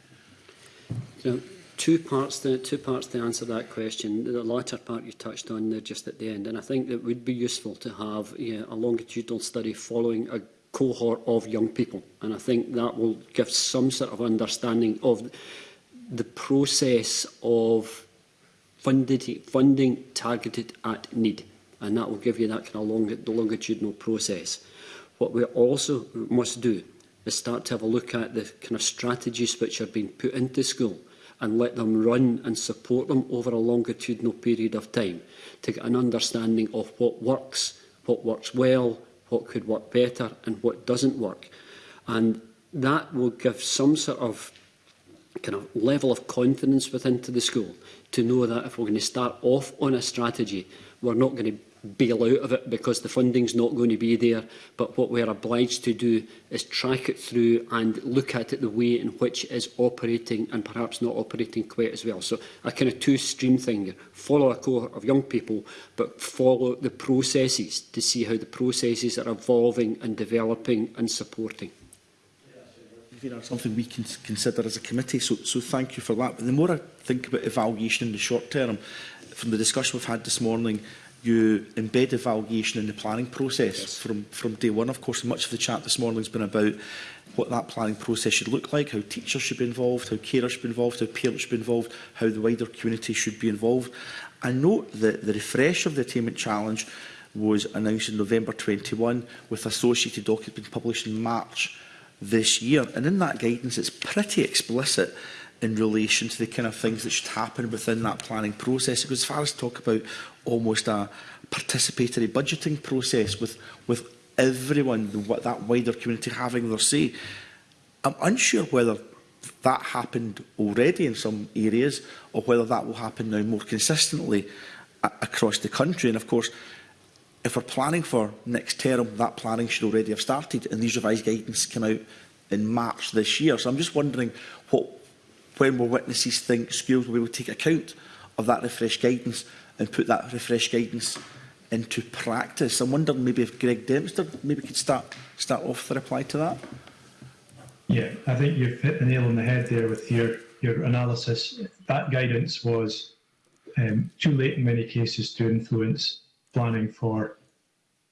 So, two parts the two parts to answer that question. The latter part you touched on there just at the end, and I think that would be useful to have know, a longitudinal study following a cohort of young people, and I think that will give some sort of understanding of the process of funded, funding targeted at need. And that will give you that kind of long, the longitudinal process. What we also must do is start to have a look at the kind of strategies which are being put into school and let them run and support them over a longitudinal period of time to get an understanding of what works, what works well, what could work better and what doesn't work. And that will give some sort of kind of level of confidence within to the school to know that if we're going to start off on a strategy, we're not going to bail out of it because the funding's not going to be there. But what we're obliged to do is track it through and look at it the way in which is operating and perhaps not operating quite as well. So a kind of two-stream thing. Follow a cohort of young people, but follow the processes to see how the processes are evolving and developing and supporting there are something we can consider as a committee. So, so thank you for that. But the more I think about evaluation in the short term, from the discussion we've had this morning, you embed evaluation in the planning process yes. from, from day one. Of course, much of the chat this morning has been about what that planning process should look like, how teachers should be involved, how carers should be involved, how parents should be involved, how the wider community should be involved. I note that the refresh of the attainment challenge was announced in November 21 with associated documents being published in March this year. And in that guidance, it's pretty explicit in relation to the kind of things that should happen within that planning process. It goes as far as talk about almost a participatory budgeting process with, with everyone, the, that wider community having their say. I'm unsure whether that happened already in some areas or whether that will happen now more consistently across the country. And of course, if we're planning for next term, that planning should already have started, and these revised guidance came out in March this year. So I'm just wondering what, when will witnesses think schools will be able to take account of that refreshed guidance and put that refreshed guidance into practice? I'm wondering maybe if Greg Dempster maybe could start start off the reply to that. Yeah, I think you've hit the nail on the head there with your your analysis. That guidance was um, too late in many cases to influence planning for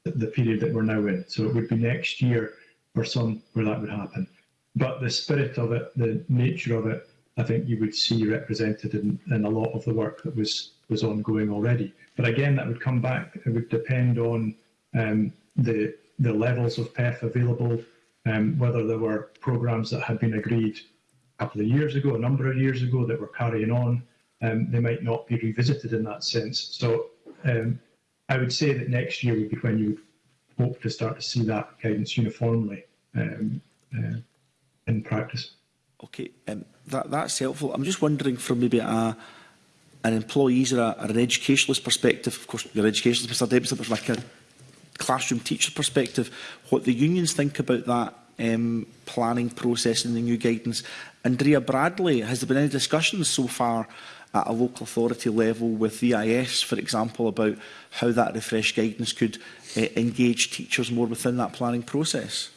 the period that we're now in. So it would be next year or some where that would happen. But the spirit of it, the nature of it, I think you would see represented in, in a lot of the work that was was ongoing already. But again, that would come back. It would depend on um, the the levels of PEF available, um, whether there were programs that had been agreed a couple of years ago, a number of years ago, that were carrying on. Um, they might not be revisited in that sense. So um, I would say that next year would be when you hope to start to see that guidance uniformly um, uh, in practice. Okay, um, that, that's helpful. I'm just wondering from maybe a, an employee's or, a, or an educationalist perspective, of course you're educationalist, Mr Dempster, but from like a classroom teacher perspective, what the unions think about that um, planning process and the new guidance. Andrea Bradley, has there been any discussions so far at a local authority level with IS, for example, about how that refresh guidance could uh, engage teachers more within that planning process?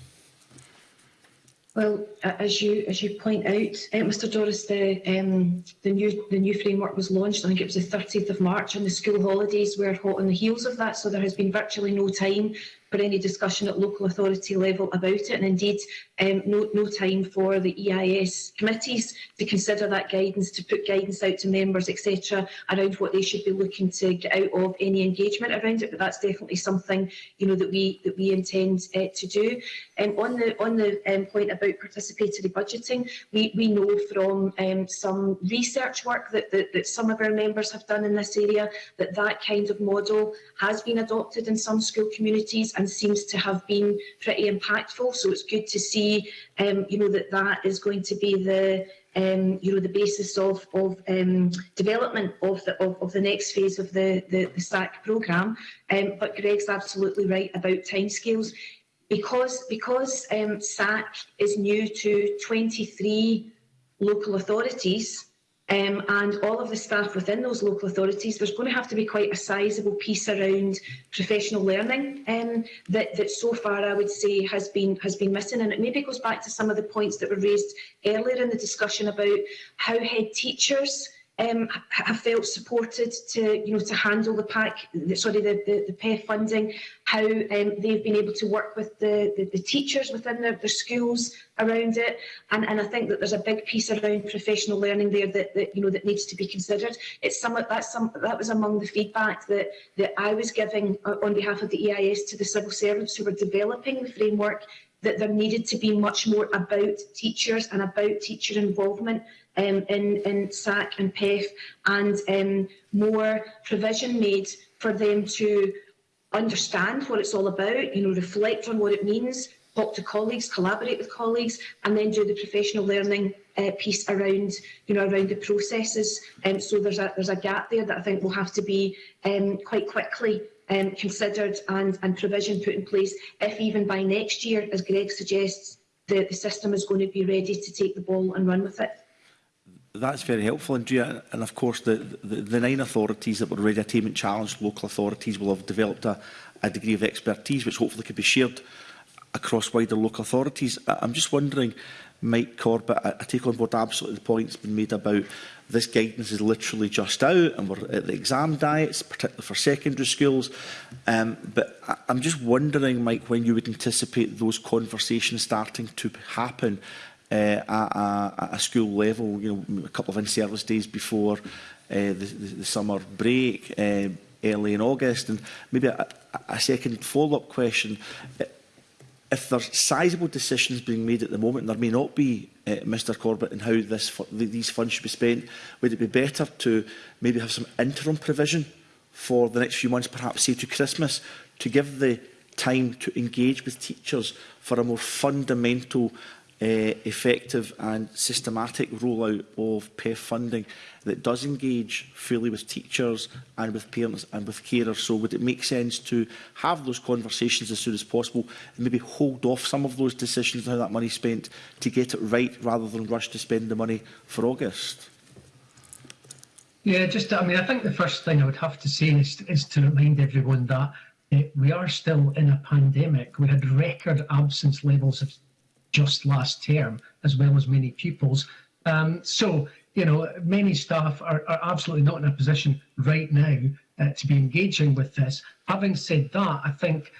Well, as you as you point out, uh, eh, Mr. Doris, the um, the new the new framework was launched. I think it was the 30th of March, and the school holidays were hot on the heels of that. So there has been virtually no time for any discussion at local authority level about it. And indeed, um, no, no time for the EIS committees to consider that guidance, to put guidance out to members, etc., around what they should be looking to get out of any engagement around it. But that's definitely something you know that we that we intend uh, to do. Um, on the on the um, point about participatory budgeting, we we know from um, some research work that, that that some of our members have done in this area that that kind of model has been adopted in some school communities and seems to have been pretty impactful. So it's good to see be, um, you know, that that is going to be the, um, you know, the basis of, of um, development of the, of, of the next phase of the, the, the SAC programme. Um, but Greg's absolutely right about timescales. Because, because um, SAC is new to 23 local authorities, um, and all of the staff within those local authorities, there's going to have to be quite a sizable piece around professional learning um, that, that so far I would say has been has been missing. And it maybe goes back to some of the points that were raised earlier in the discussion about how head teachers um, have felt supported to, you know, to handle the pack the, sorry, the, the, the PEF funding, how um, they've been able to work with the, the, the teachers within their, their schools around it. And, and I think that there's a big piece around professional learning there that, that you know, that needs to be considered. It's some, that some, that was among the feedback that, that I was giving uh, on behalf of the EIS to the civil servants who were developing the framework that there needed to be much more about teachers and about teacher involvement um, in, in SAC and PEF and um, more provision made for them to understand what it's all about, you know, reflect on what it means, talk to colleagues, collaborate with colleagues, and then do the professional learning uh, piece around, you know, around the processes. Um, so there's a there's a gap there that I think will have to be um, quite quickly um, considered and and provision put in place, if even by next year, as Greg suggests, the, the system is going to be ready to take the ball and run with it that's very helpful, Andrea. And of course, the, the, the nine authorities that were already attainment challenged local authorities will have developed a, a degree of expertise which hopefully could be shared across wider local authorities. I'm just wondering, Mike Corbett, I, I take on board absolutely the point that's been made about this guidance is literally just out and we're at the exam diets, particularly for secondary schools. Um, but I, I'm just wondering, Mike, when you would anticipate those conversations starting to happen uh, eh, at, a, a school level, you know, a couple of in-service days before uh, the, the, the summer break, uh, early in August, and maybe a, a second follow-up question. If there's sizable decisions being made at the moment, and there may not be, uh, Mr Corbett, in how this, these funds should be spent, would it be better to maybe have some interim provision for the next few months, perhaps say to Christmas, to give the time to engage with teachers for a more fundamental effective and systematic rollout of PEF funding that does engage fully with teachers and with parents and with carers. So would it make sense to have those conversations as soon as possible and maybe hold off some of those decisions on how that money's spent to get it right rather than rush to spend the money for August? Yeah, just I mean, I think the first thing I would have to say is, is to remind everyone that uh, we are still in a pandemic. We had record absence levels of just last term, as well as many pupils. Um, so, you know, many staff are, are absolutely not in a position right now uh, to be engaging with this. Having said that, I think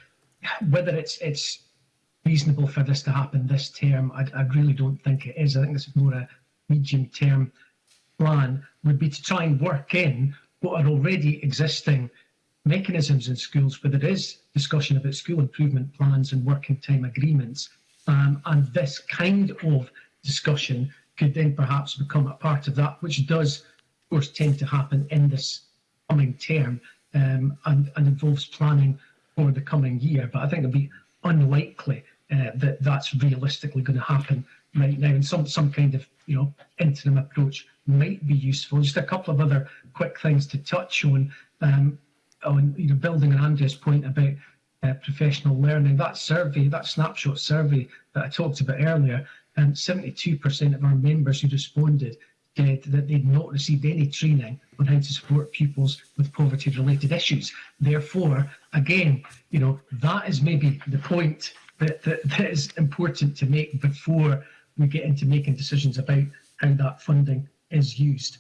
whether it's it's reasonable for this to happen this term, I, I really don't think it is. I think this is more a medium-term plan would be to try and work in what are already existing mechanisms in schools where there is discussion about school improvement plans and working time agreements Um, and this kind of discussion could then perhaps become a part of that, which does, of course, tend to happen in this coming term um, and, and involves planning for the coming year. But I think it'd be unlikely uh, that that's realistically going to happen right now. And some some kind of you know interim approach might be useful. Just a couple of other quick things to touch on. Um, on you know building on Andrea's point about uh, professional learning, that survey, that snapshot survey that I talked about earlier, and 72% of our members who responded said that they'd not received any training on how to support pupils with poverty-related issues. Therefore, again, you know, that is maybe the point that, that, that is important to make before we get into making decisions about how that funding is used.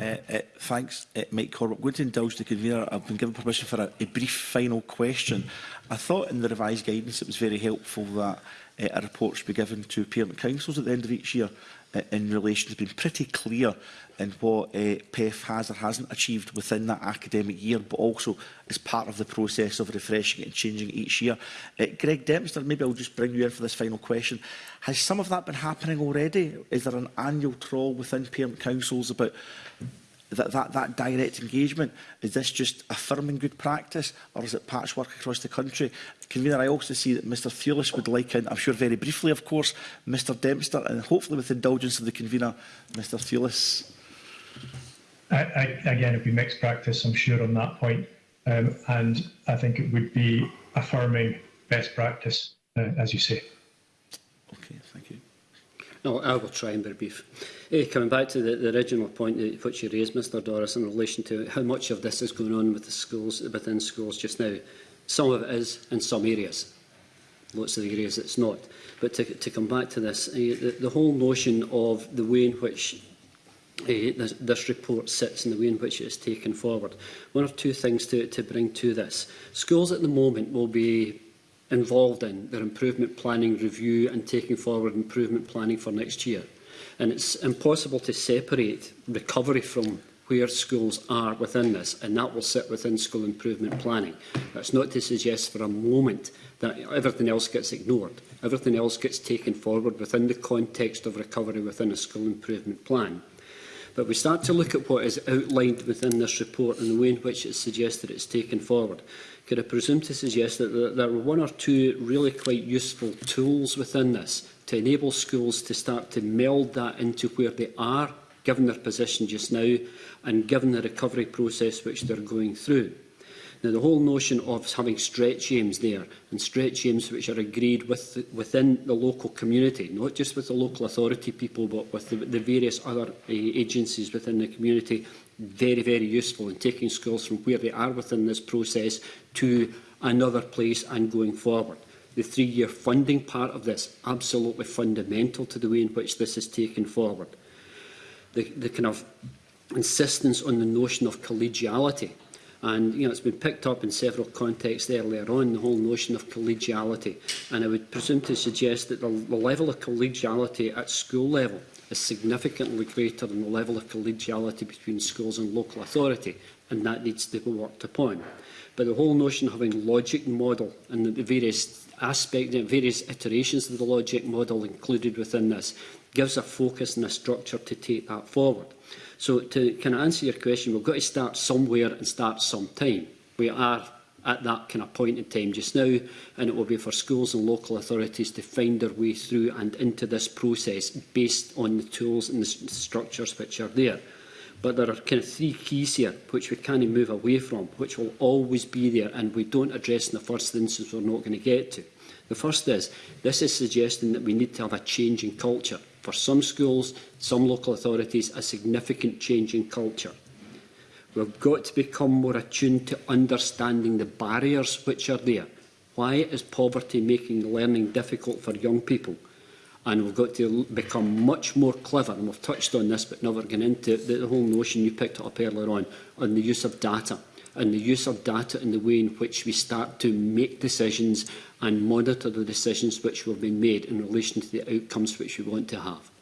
Uh, uh, thanks, uh, eh, Mike Corbett. Good to indulge the convener. I've been given permission for a, a brief final question. I thought in the revised guidance it was very helpful that uh, a report should be given to parent councils at the end of each year uh, in relation has been pretty clear in what uh, PEF has or hasn't achieved within that academic year, but also as part of the process of refreshing and changing each year. Uh, Greg Dempster, maybe I'll just bring you in for this final question. Has some of that been happening already? Is there an annual troll within parent councils about that, that, that direct engagement, is this just affirming good practice or is it patchwork across the country? Convener, I also see that Mr Thewlis would like, in, I'm sure very briefly of course, Mr Dempster and hopefully with the indulgence of the convener, Mr Thewlis. I, I, again, it'd be mixed practice, I'm sure, on that point. Um, and I think it would be affirming best practice, uh, as you say. No, I will try and be brief. Hey, eh, coming back to the, the original point that, which you raised, Mr Doris, in relation to how much of this is going on with the schools within schools just now. Some of it is in some areas. Lots of the areas it's not. But to, to come back to this, uh, the, the whole notion of the way in which uh, this, this report sits and the way in which it is taken forward. One of two things to, to bring to this. Schools at the moment will be involved in their improvement planning review and taking forward improvement planning for next year. And it's impossible to separate recovery from where schools are within this, and that will sit within school improvement planning. That's not to suggest for a moment that everything else gets ignored. Everything else gets taken forward within the context of recovery within a school improvement plan. But we start to look at what is outlined within this report and the way in which it's suggested it's taken forward could I presume to suggest that there are one or two really quite useful tools within this to enable schools to start to meld that into where they are, given their position just now, and given the recovery process which they're going through. Now, the whole notion of having stretch aims there, and stretch aims which are agreed with the, within the local community, not just with the local authority people, but with the, the various other uh, agencies within the community, very, very useful in taking schools from where they are within this process to another place and going forward. The three-year funding part of this, absolutely fundamental to the way in which this is taken forward. The, the kind of insistence on the notion of collegiality And you know, it's been picked up in several contexts earlier on, the whole notion of collegiality. And I would presume to suggest that the, the level of collegiality at school level is significantly greater than the level of collegiality between schools and local authority, and that needs to be worked upon. But the whole notion of having logic model and the various aspects, the various iterations of the logic model included within this, gives a focus and a structure to take that forward. So to kind of answer your question, we've got to start somewhere and start sometime. We are at that kind of point in time just now, and it will be for schools and local authorities to find their way through and into this process based on the tools and the structures which are there. But there are kind of three keys here which we can't move away from, which will always be there, and we don't address in the first instance we're not going to get to. The first is, this is suggesting that we need to have a change in culture for some schools, some local authorities, a significant change in culture. We've got to become more attuned to understanding the barriers which are there. Why is poverty making learning difficult for young people? and we've got to become much more clever, and we've touched on this but never gone into it, the whole notion you picked up earlier on, on the use of data and the use of data in the way in which we start to make decisions and monitor the decisions which will be made in relation to the outcomes which we want to have.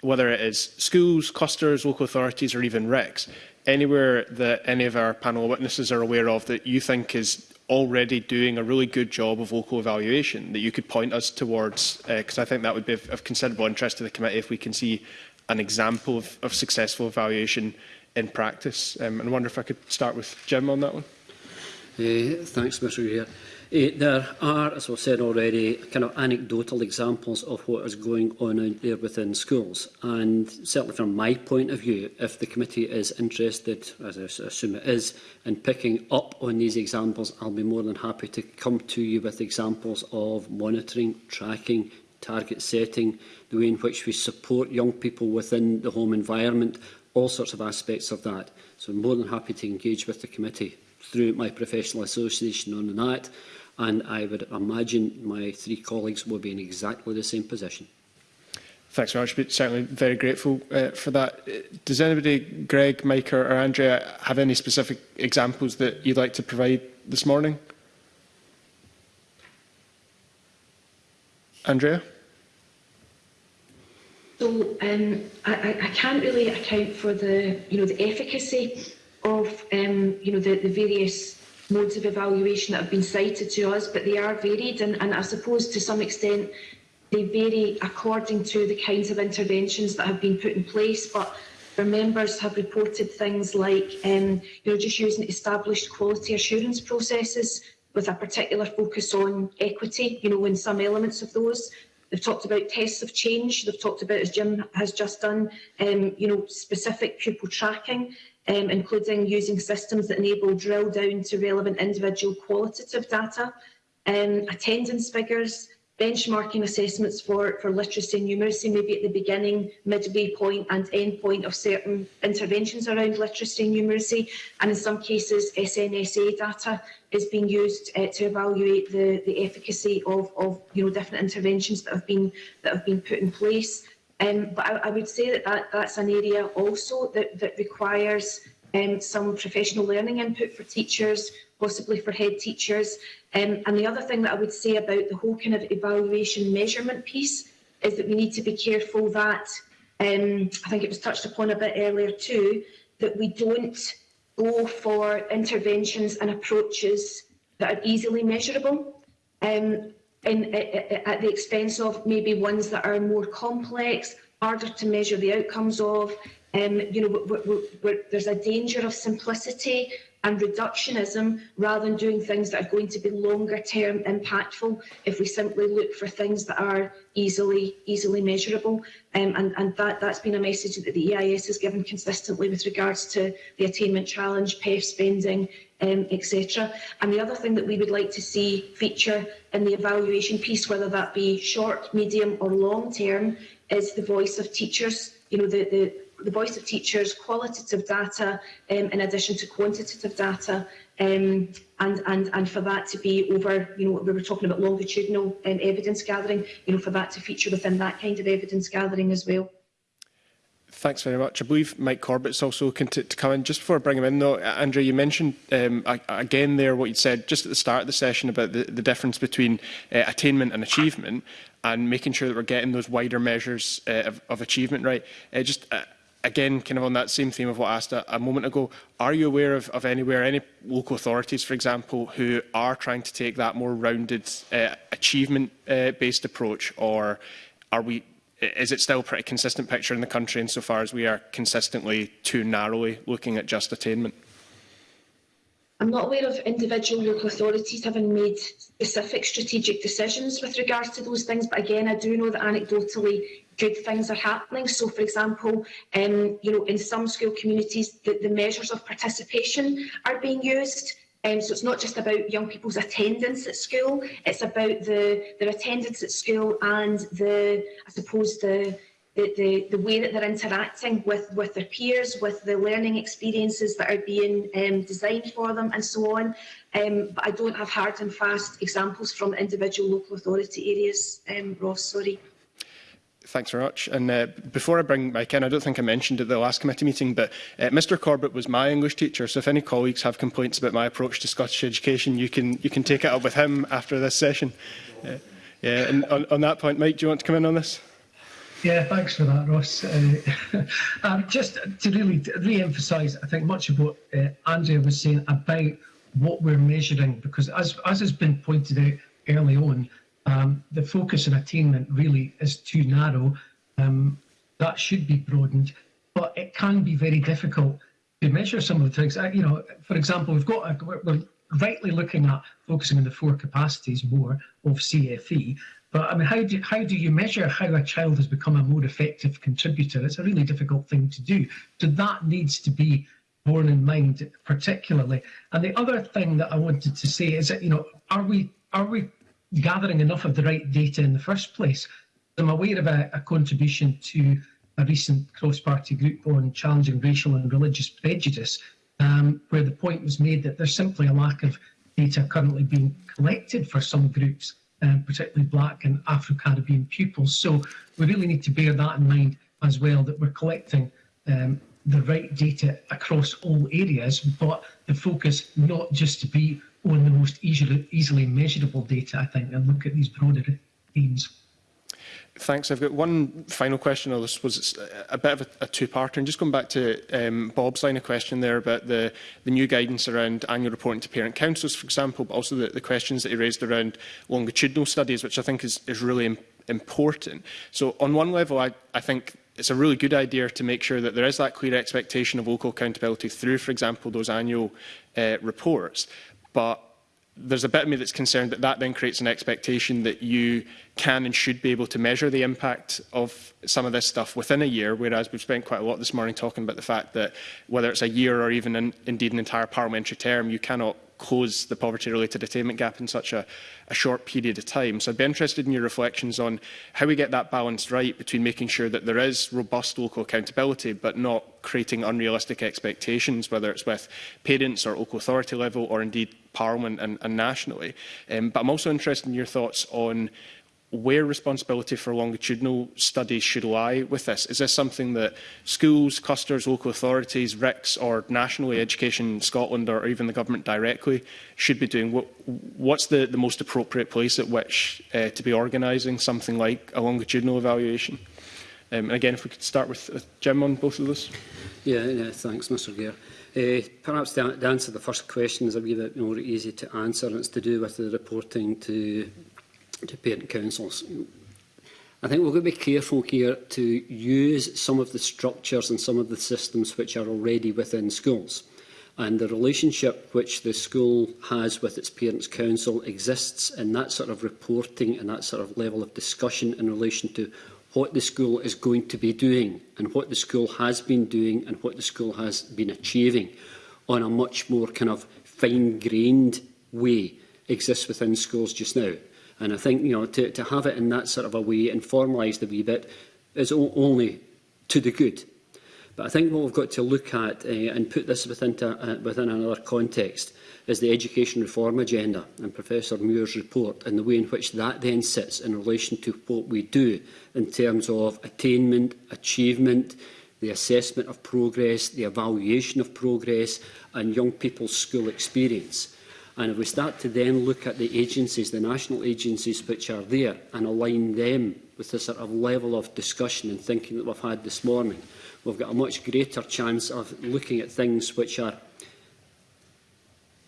whether it is schools, clusters, local authorities or even RICs, anywhere that any of our panel witnesses are aware of that you think is already doing a really good job of local evaluation that you could point us towards, because uh, I think that would be of, of considerable interest to the committee if we can see an example of, of successful evaluation in practice. Um, and I wonder if I could start with Jim on that one. Uh, thanks, Mr. Here. Eh, there are, as was said already, kind of anecdotal examples of what is going on out there within schools. And certainly from my point of view, if the committee is interested, as I assume it is, in picking up on these examples, I'll be more than happy to come to you with examples of monitoring, tracking, target setting, the way in which we support young people within the home environment, all sorts of aspects of that. So I'm more than happy to engage with the committee through my professional association on the night and I would imagine my three colleagues will be in exactly the same position. Thanks very much. But certainly very grateful uh, for that. Uh, does anybody, Greg, Mike or, or Andrea, have any specific examples that you'd like to provide this morning? Andrea? So um, I, I can't really account for the, you know, the efficacy of um, you know the, the various modes of evaluation that have been cited to us, but they are varied, and, and I suppose to some extent they vary according to the kinds of interventions that have been put in place. But our members have reported things like um, you know just using established quality assurance processes with a particular focus on equity, you know, in some elements of those. They've talked about tests of change. They've talked about, as Jim has just done, um, you know, specific pupil tracking. um, including using systems that enable drill down to relevant individual qualitative data, um, attendance figures, benchmarking assessments for, for literacy and numeracy, maybe at the beginning, midway point and end point of certain interventions around literacy and numeracy. And in some cases, SNSA data is being used uh, to evaluate the, the efficacy of, of you know, different interventions that have been, that have been put in place. Um, but I, I, would say that, that that's an area also that, that requires um, some professional learning input for teachers, possibly for head teachers. Um, and the other thing that I would say about the whole kind of evaluation measurement piece is that we need to be careful that, um, I think it was touched upon a bit earlier too, that we don't go for interventions and approaches that are easily measurable. Um, in, at the expense of maybe ones that are more complex, harder to measure the outcomes of. Um, you know, we're, we're, we're, there's a danger of simplicity and reductionism rather than doing things that are going to be longer term impactful if we simply look for things that are easily easily measurable um, and and that that's been a message that the EIS has given consistently with regards to the attainment challenge PEF spending um, etc. And the other thing that we would like to see feature in the evaluation piece, whether that be short, medium or long term, is the voice of teachers. You know, the, the, the voice of teachers, qualitative data um, in addition to quantitative data, um, and, and, and for that to be over, you know, we were talking about longitudinal um, evidence gathering, you know, for that to feature within that kind of evidence gathering as well. Thanks very much. I believe Mike Corbett's also looking to, to come in. Just before I bring him in, though, Andrew, you mentioned um, again there what you said just at the start of the session about the, the difference between uh, attainment and achievement and making sure that we're getting those wider measures uh, of, of achievement right. Uh, just uh, again, kind of on that same theme of what I asked a, a moment ago, are you aware of, of anywhere, any local authorities, for example, who are trying to take that more rounded uh, achievement-based uh, approach, or are we is it still a pretty consistent picture in the country insofar as we are consistently too narrowly looking at just attainment? I'm not aware of individual local authorities having made specific strategic decisions with regards to those things, but again, I do know that anecdotally good things are happening. So, for example, um, you know, in some school communities, the, the measures of participation are being used Um, so it's not just about young people's attendance at school, it's about the, their attendance at school and the, I suppose, the, the, the, the way that they're interacting with, with their peers, with the learning experiences that are being um, designed for them and so on. Um, but I don't have hard and fast examples from individual local authority areas, um, Ross, sorry. Thanks very much. And uh, before I bring Mike in, I don't think I mentioned at the last committee meeting, but uh, Mr Corbett was my English teacher, so if any colleagues have complaints about my approach to Scottish education, you can, you can take it up with him after this session. Uh, yeah, and on, on that point, Mike, do you want to come in on this? Yeah, thanks for that, Ross. Uh, um, just to really re-emphasise, I think much of what uh, Andrea was saying about what we're measuring, because as, as has been pointed out early on, Um, the focus on attainment really is too narrow. Um, that should be broadened, but it can be very difficult to measure some of the things. you know, for example, we've got a, we're, we're, rightly looking at focusing on the four capacities more of CFE. But I mean, how do how do you measure how a child has become a more effective contributor? It's a really difficult thing to do. So that needs to be borne in mind, particularly. And the other thing that I wanted to say is that you know, are we are we gathering enough of the right data in the first place. I'm aware of a, a contribution to a recent cross-party group on challenging racial and religious prejudice, um, where the point was made that there's simply a lack of data currently being collected for some groups, um, particularly Black and Afro-Caribbean pupils. So we really need to bear that in mind as well, that we're collecting um, the right data across all areas, but the focus not just to be one of the most easily, easily measurable data, I think, and look at these broader themes. Thanks. I've got one final question, I suppose it's a bit of a, a two-parter, and just going back to um, Bob's line of question there about the, the new guidance around annual reporting to parent councils, for example, but also the, the questions that he raised around longitudinal studies, which I think is, is really im important. So on one level, I, I think it's a really good idea to make sure that there is that clear expectation of local accountability through, for example, those annual uh, reports. But there's a bit of me that's concerned that that then creates an expectation that you can and should be able to measure the impact of some of this stuff within a year, whereas we've spent quite a lot this morning talking about the fact that whether it's a year or even an, indeed an entire parliamentary term, you cannot close the poverty-related attainment gap in such a, a short period of time. So I'd be interested in your reflections on how we get that balanced right between making sure that there is robust local accountability but not creating unrealistic expectations, whether it's with parents or local authority level or indeed Parliament and, and nationally. Um, but I'm also interested in your thoughts on where responsibility for longitudinal studies should lie with this? Is this something that schools, clusters, local authorities, RICs or nationally Education Scotland or even the government directly should be doing? What, what's the, the most appropriate place at which uh, to be organising something like a longitudinal evaluation? Um, and again, if we could start with, with Jim on both of those. Yeah, yeah thanks, Mr Gear. Uh, perhaps the, to answer the first question is a wee bit more easy to answer, and it's to do with the reporting to to parent councils. I think we've got to be careful here to use some of the structures and some of the systems which are already within schools. And the relationship which the school has with its Parents' Council exists in that sort of reporting and that sort of level of discussion in relation to what the school is going to be doing and what the school has been doing and what the school has been achieving on a much more kind of fine-grained way exists within schools just now. And I think you know to, to have it in that sort of a way and formalised a wee bit is only to the good. But I think what we've got to look at uh, and put this within, to, uh, within another context is the education reform agenda and Professor Muir's report and the way in which that then sits in relation to what we do in terms of attainment, achievement, the assessment of progress, the evaluation of progress and young people's school experience. And if we start to then look at the agencies, the national agencies which are there, and align them with the sort of level of discussion and thinking that we've had this morning, we've got a much greater chance of looking at things which are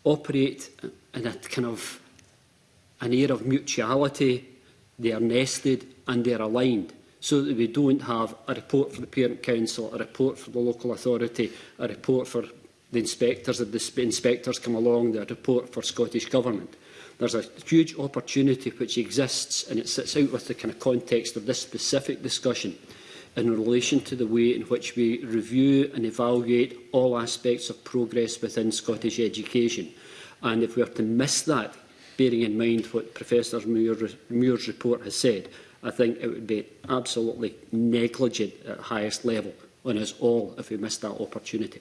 operate in a kind of an air of mutuality, they are nested and they're aligned so that we don't have a report for the Parent Council, a report for the local authority, a report for the inspectors, the inspectors come along, they report for Scottish Government. There's a huge opportunity which exists and it sits out with the kind of context of this specific discussion in relation to the way in which we review and evaluate all aspects of progress within Scottish education. And if we are to miss that, bearing in mind what Professor Muir, Muir's report has said, I think it would be absolutely negligent at highest level on us all if we missed that opportunity.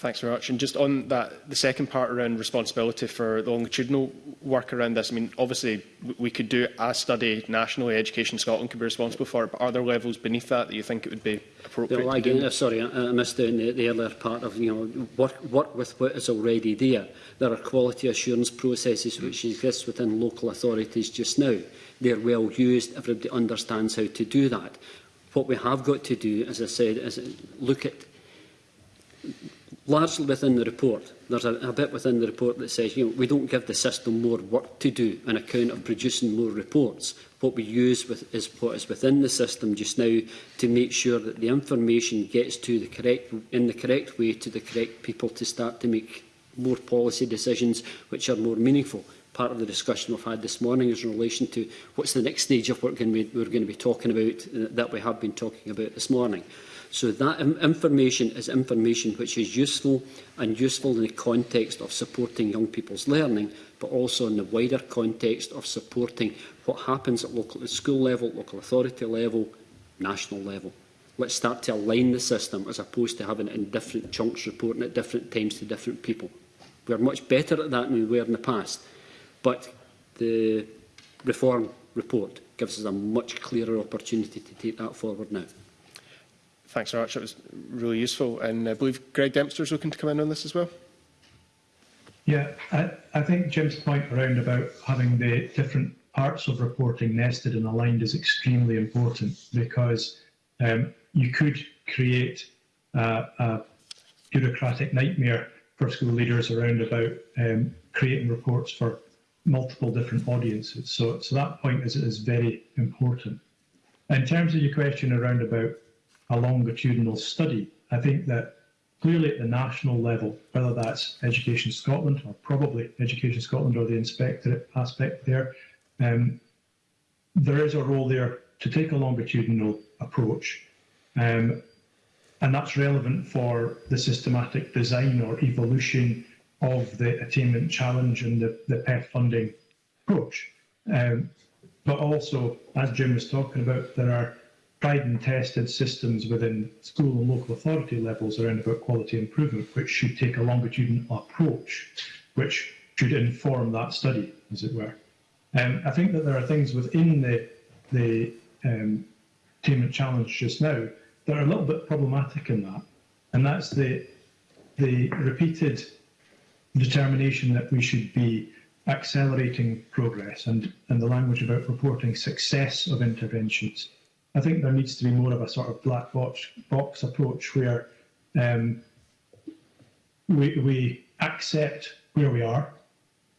Thanks very much. And just on that, the second part around responsibility for the longitudinal work around this, I mean, obviously we could do a study nationally, Education Scotland could be responsible for it, but are there levels beneath that that you think it would be appropriate well, again, uh, Sorry, I, missed missed the, the earlier part of, you know, work, work with what is already there. There are quality assurance processes mm. which exist within local authorities just now. They're well used, everybody understands how to do that. What we have got to do, as I said, is look at largely within the report, there's a, a bit within the report that says, you know, we don't give the system more work to do on account of producing more reports. What we use with, is what is within the system just now to make sure that the information gets to the correct, in the correct way to the correct people to start to make more policy decisions which are more meaningful. Part of the discussion we've had this morning is in relation to what's the next stage of work we're going to be talking about uh, that we have been talking about this morning. So that information is information which is useful and useful in the context of supporting young people's learning, but also in the wider context of supporting what happens at local at school level, local authority level, national level. Let's start to align the system as opposed to having it in different chunks reporting at different times to different people. We're much better at that than we were in the past. But the reform report gives us a much clearer opportunity to take that forward now. Thanks very much. That was really useful. And I believe Greg Dempster is looking to come in on this as well. Yeah, I, I think Jim's point around about having the different parts of reporting nested and aligned is extremely important because um, you could create a bureaucratic nightmare for school leaders around about um, creating reports for multiple different audiences. So, so that point is, is very important. In terms of your question around about a longitudinal study. I think that clearly at the national level, whether that's Education Scotland or probably Education Scotland or the inspectorate aspect there, um, there is a role there to take a longitudinal approach. Um, and that's relevant for the systematic design or evolution of the attainment challenge and the, the PEF funding approach. Um, but also, as Jim was talking about, there are tried and tested systems within school and local authority levels around about quality improvement, which should take a longitudinal approach, which should inform that study, as it were. Um, I think that there are things within the, the um, attainment challenge just now that are a little bit problematic in that, and that's the, the repeated determination that we should be accelerating progress and, and the language about reporting success of interventions I think there needs to be more of a sort of black box box approach where um, we we accept where we are.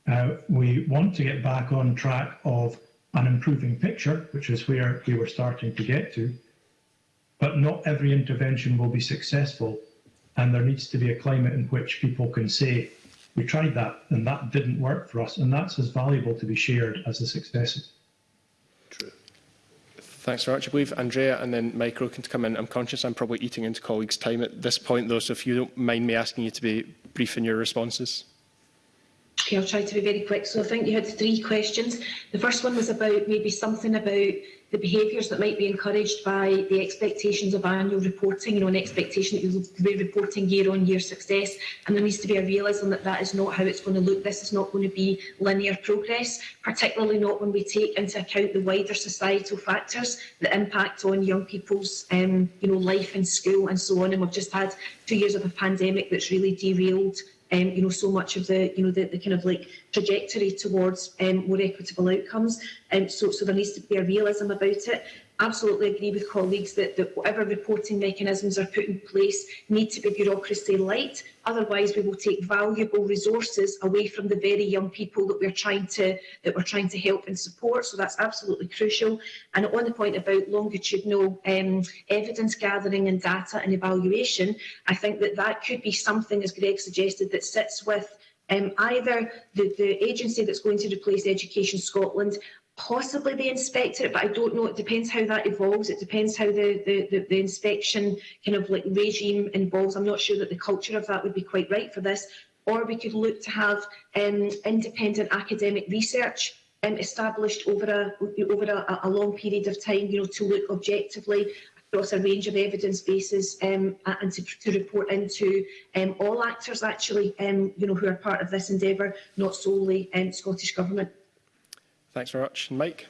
Uh, we want to get back on track of an improving picture, which is where we were starting to get to. But not every intervention will be successful, and there needs to be a climate in which people can say, "We tried that, and that didn't work for us," and that's as valuable to be shared as the successes. True. Thanks very much. I believe Andrea and then Mike Roken to come in. I'm conscious I'm probably eating into colleagues' time at this point, though, so if you don't mind me asking you to be brief in your responses. Okay, I'll try to be very quick. So I think you had three questions. The first one was about maybe something about the behaviours that might be encouraged by the expectations of annual reporting, you know, an expectation that you'll be reporting year-on-year success. And there needs to be a realism that that is not how it's going to look. This is not going to be linear progress, particularly not when we take into account the wider societal factors, the impact on young people's, um, you know, life in school and so on. And we've just had two years of a pandemic that's really derailed um, you know, so much of the, you know, the, the kind of like trajectory towards um, more equitable outcomes. Um, so, so there needs to be a realism about it absolutely agree with colleagues that, that whatever reporting mechanisms are put in place need to be bureaucracy light. Otherwise, we will take valuable resources away from the very young people that we're trying to that we're trying to help and support. So that's absolutely crucial. And on the point about longitudinal um, evidence gathering and data and evaluation, I think that that could be something, as Greg suggested, that sits with um, either the, the agency that's going to replace Education Scotland possibly the inspector but I don't know. It depends how that evolves. It depends how the, the, the, the inspection kind of like regime involves. I'm not sure that the culture of that would be quite right for this. Or we could look to have um, independent academic research um, established over a over a, a long period of time, you know, to look objectively across a range of evidence bases um, and to, to report into um, all actors actually, um, you know, who are part of this endeavour, not solely um, Scottish Government. Thanks very much. And Mike?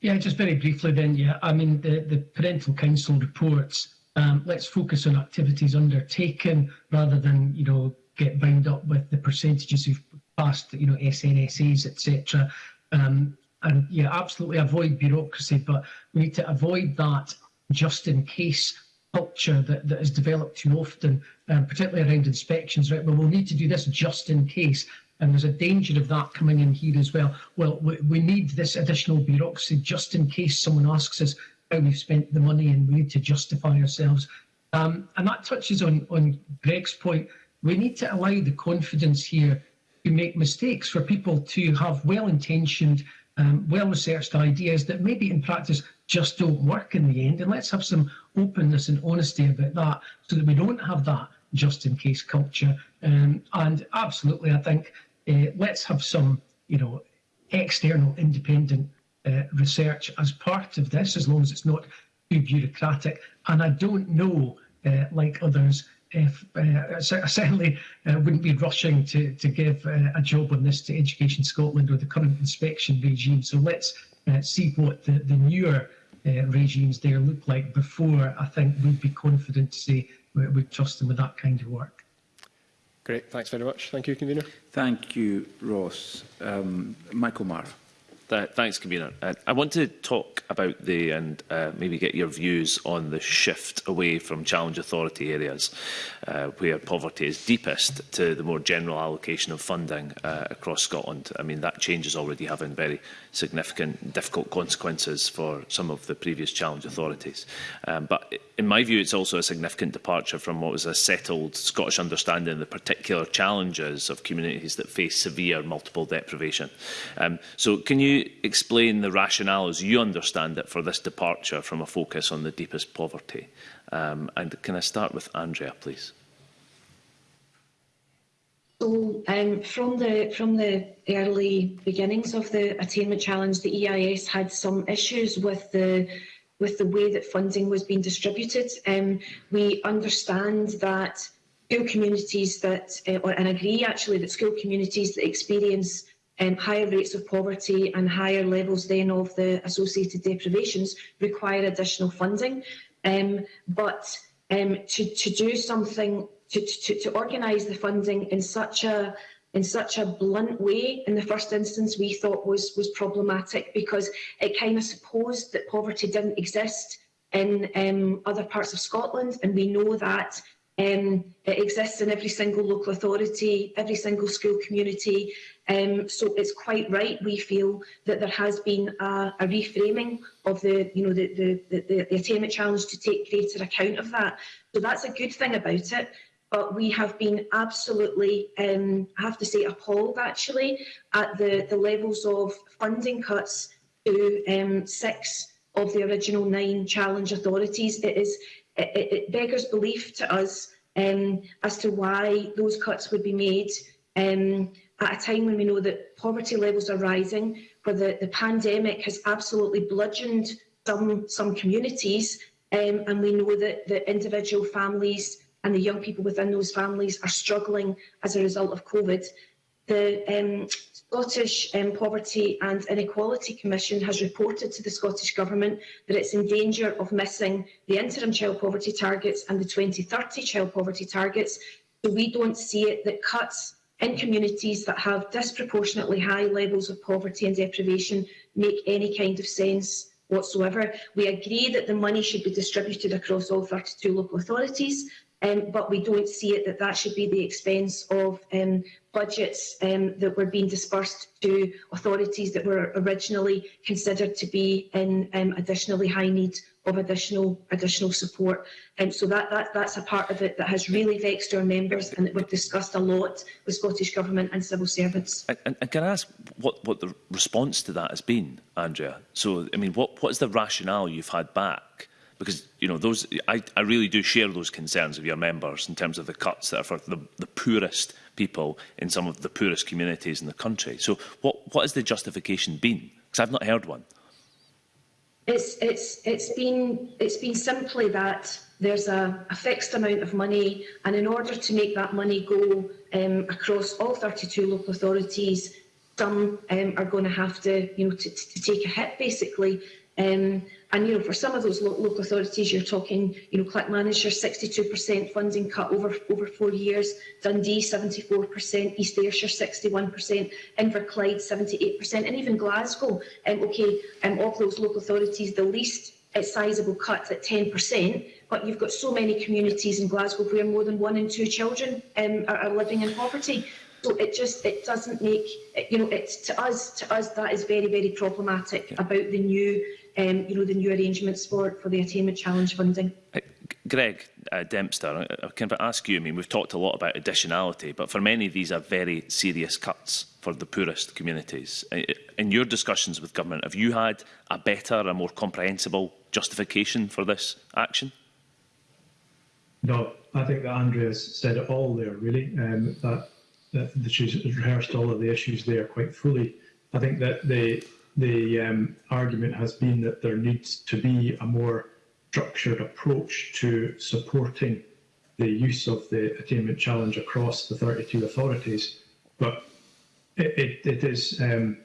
Yeah, just very briefly then, yeah. I mean, the, the Parental Council reports, um, let's focus on activities undertaken rather than, you know, get bound up with the percentages who've passed, you know, SNSAs, etc. Um, and yeah, absolutely avoid bureaucracy, but we need to avoid that just in case culture that, that is developed too often, um, particularly around inspections, right? Well, we'll need to do this just in case. And there's a danger of that coming in here as well. Well, we, we need this additional bureaucracy just in case someone asks us how we've spent the money and we need to justify ourselves. Um, and that touches on, on Greg's point. We need to allow the confidence here to make mistakes, for people to have well-intentioned, um, well-researched ideas that maybe in practice just don't work in the end. And let's have some openness and honesty about that so that we don't have that just in case culture. Um, and absolutely, I think uh, let's have some, you know, external independent uh, research as part of this, as long as it's not too bureaucratic. And I don't know, uh, like others, if uh, I certainly uh, wouldn't be rushing to, to give uh, a job on this to Education Scotland or the current inspection regime. So let's see what the, the newer regimes there look like before I think we'd be confident to say we'd trust them with that kind of work. Great. Thanks very much. Thank you, Convener. Thank you, Ross. Um, Michael Marr. That, thanks, Convener. Uh, I want to talk about the and uh, maybe get your views on the shift away from challenge authority areas uh, where poverty is deepest to the more general allocation of funding uh, across Scotland. I mean, that change is already having very significant, difficult consequences for some of the previous challenge authorities. Um, but in my view, it's also a significant departure from what was a settled Scottish understanding of the particular challenges of communities that face severe multiple deprivation. Um, so can you explain the rationale as you understand it for this departure from a focus on the deepest poverty? Um, and can I start with Andrea, please? So um, from the from the early beginnings of the attainment challenge, the EIS had some issues with the with the way that funding was being distributed. Um, we understand that school communities that, uh, or, and agree actually that school communities that experience um, higher rates of poverty and higher levels then of the associated deprivations require additional funding. Um, but um, to, to do something, to, to, to organise the funding in such a in such a blunt way in the first instance we thought was was problematic because it kind of supposed that poverty didn't exist in um, other parts of Scotland and we know that um, it exists in every single local authority, every single school community Um, so it's quite right, we feel, that there has been a, a reframing of the, you know, the, the, the, the attainment challenge to take greater account of that. So that's a good thing about it. But we have been absolutely, um, I have to say, appalled actually at the, the levels of funding cuts to um, six of the original nine challenge authorities. It is it, it beggars belief to us um, as to why those cuts would be made. Um, at a time when we know that poverty levels are rising, where the, the pandemic has absolutely bludgeoned some, some communities, um, and we know that the individual families and the young people within those families are struggling as a result of COVID. The um, Scottish um, Poverty and Inequality Commission has reported to the Scottish Government that it's in danger of missing the interim child poverty targets and the 2030 child poverty targets. So we don't see it that cuts in communities that have disproportionately high levels of poverty and deprivation make any kind of sense whatsoever. We agree that the money should be distributed across all 32 local authorities, um, but we don't see it that that should be the expense of um, budgets um, that were being dispersed to authorities that were originally considered to be in um, additionally high need of additional additional support. And so that, that that's a part of it that has really vexed our members and that we've discussed a lot with Scottish Government and civil servants. And, and, and can I ask what, what the response to that has been, Andrea? So I mean what, what is the rationale you've had back? Because you know those, I, I really do share those concerns of your members in terms of the cuts that are for the, the poorest people in some of the poorest communities in the country. So what, what has the justification been? Because I've not heard one. It's, it's, it's, been, it's been simply that there's a, a fixed amount of money, and in order to make that money go um, across all 32 local authorities, some um, are going to have to, you know, to, to take a hit basically. Um, And you know, for some of those lo local authorities, you're talking, you know, Clackmannshire 62% funding cut over over four years, Dundee 74%, East Ayrshire 61%, Inverclyde 78%, and even Glasgow. Um, okay, um, of those local authorities, the least uh, sizable cut at 10%, but you've got so many communities in Glasgow where more than one in two children um, are, are living in poverty. So it just it doesn't make you know it's to us to us that is very very problematic yeah. about the new um, you know, the new arrangements for, for the Attainment Challenge funding. Uh, Greg uh, Dempster, I, can ask you, I mean, we've talked a lot about additionality, but for many these are very serious cuts for the poorest communities. In your discussions with government, have you had a better, a more comprehensible justification for this action? No, I think that Andrea's said it all there, really. Um, that, that she's rehearsed all of the issues there quite fully. I think that the the um, argument has been that there needs to be a more structured approach to supporting the use of the attainment challenge across the 32 authorities. But it, it, it is, um,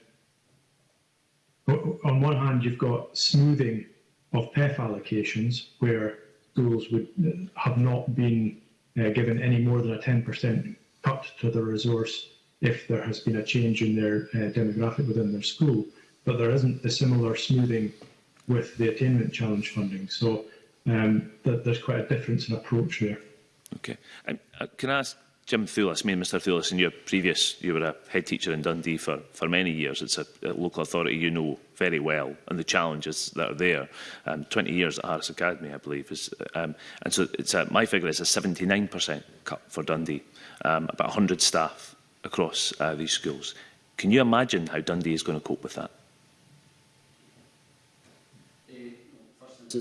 on one hand, you've got smoothing of PEF allocations where schools would uh, have not been uh, given any more than a 10% cut to the resource if there has been a change in their uh, demographic within their school. but there isn't the similar smoothing with the attainment challenge funding. So um, th there's quite a difference in approach there. Okay. I, um, uh, can I ask Jim Thulis, me and Mr Thulis, in your previous, you were a head teacher in Dundee for, for many years. It's a, a local authority you know very well and the challenges that are there. Um, 20 years at Harris Academy, I believe. Is, um, and so it's a, my figure is a 79% cut for Dundee, um, about 100 staff across uh, these schools. Can you imagine how Dundee is going to cope with that?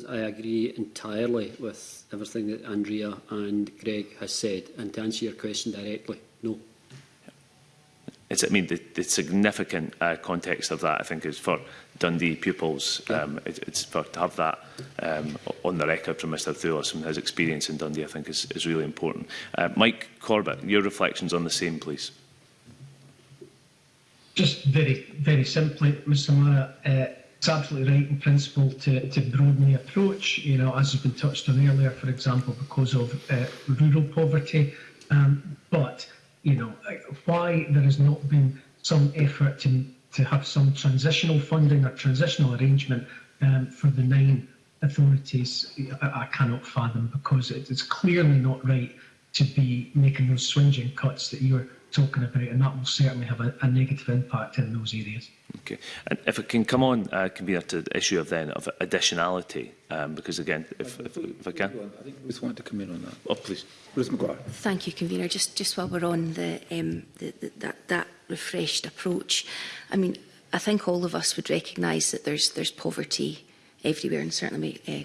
I agree entirely with everything that Andrea and Greg has said. And to answer your question directly, no. It's, I mean, the, the significant uh, context of that, I think, is for Dundee pupils. Yeah. Um, it, it's for to have that um, on the record from Mr. Thulis and his experience in Dundee, I think, is, is really important. Uh, Mike Corbett, your reflections on the same, please. Just very, very simply, Mr. Mara, uh, it's absolutely right in principle to, to broaden the approach, you know, as has been touched on earlier, for example, because of uh, rural poverty. Um, but, you know, uh, why there has not been some effort to, to have some transitional funding or transitional arrangement um, for the nine authorities, I, I cannot fathom because it, it's clearly not right to be making those swinging cuts that you're talking about it, and that will certainly have a, a negative impact in those areas. Okay. And if it can come on, uh, convener, to the issue of then of additionality, um, because again, if, if, if I can. I think Ruth wanted to come in on that. Oh, please. Ruth McGuire. Thank you, convener. Just just while we're on the, um, the, the that that refreshed approach, I mean, I think all of us would recognise that there's there's poverty everywhere, and certainly my uh,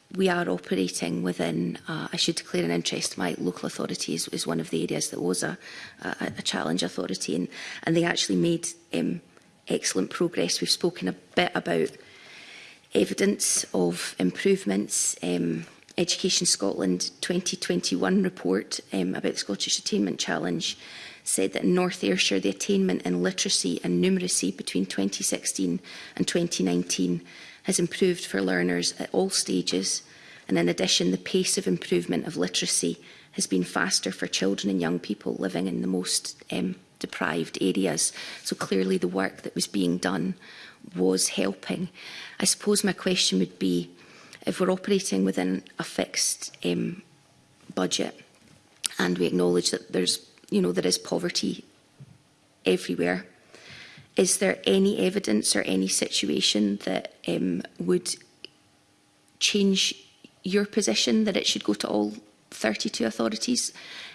we are operating within, uh, I should declare an interest, my local authority is, is one of the areas that was a, a, a challenge authority and, and they actually made um, excellent progress. We've spoken a bit about evidence of improvements. Um, Education Scotland 2021 report um, about the Scottish Attainment Challenge said that in North Ayrshire the attainment in literacy and numeracy between 2016 and 2019 has improved for learners at all stages and in addition the pace of improvement of literacy has been faster for children and young people living in the most um, deprived areas. So clearly the work that was being done was helping. I suppose my question would be, if we're operating within a fixed um, budget and we acknowledge that there's, you know, there is poverty everywhere, is there any evidence or any situation that um, would change your position that it should go to all 32 authorities?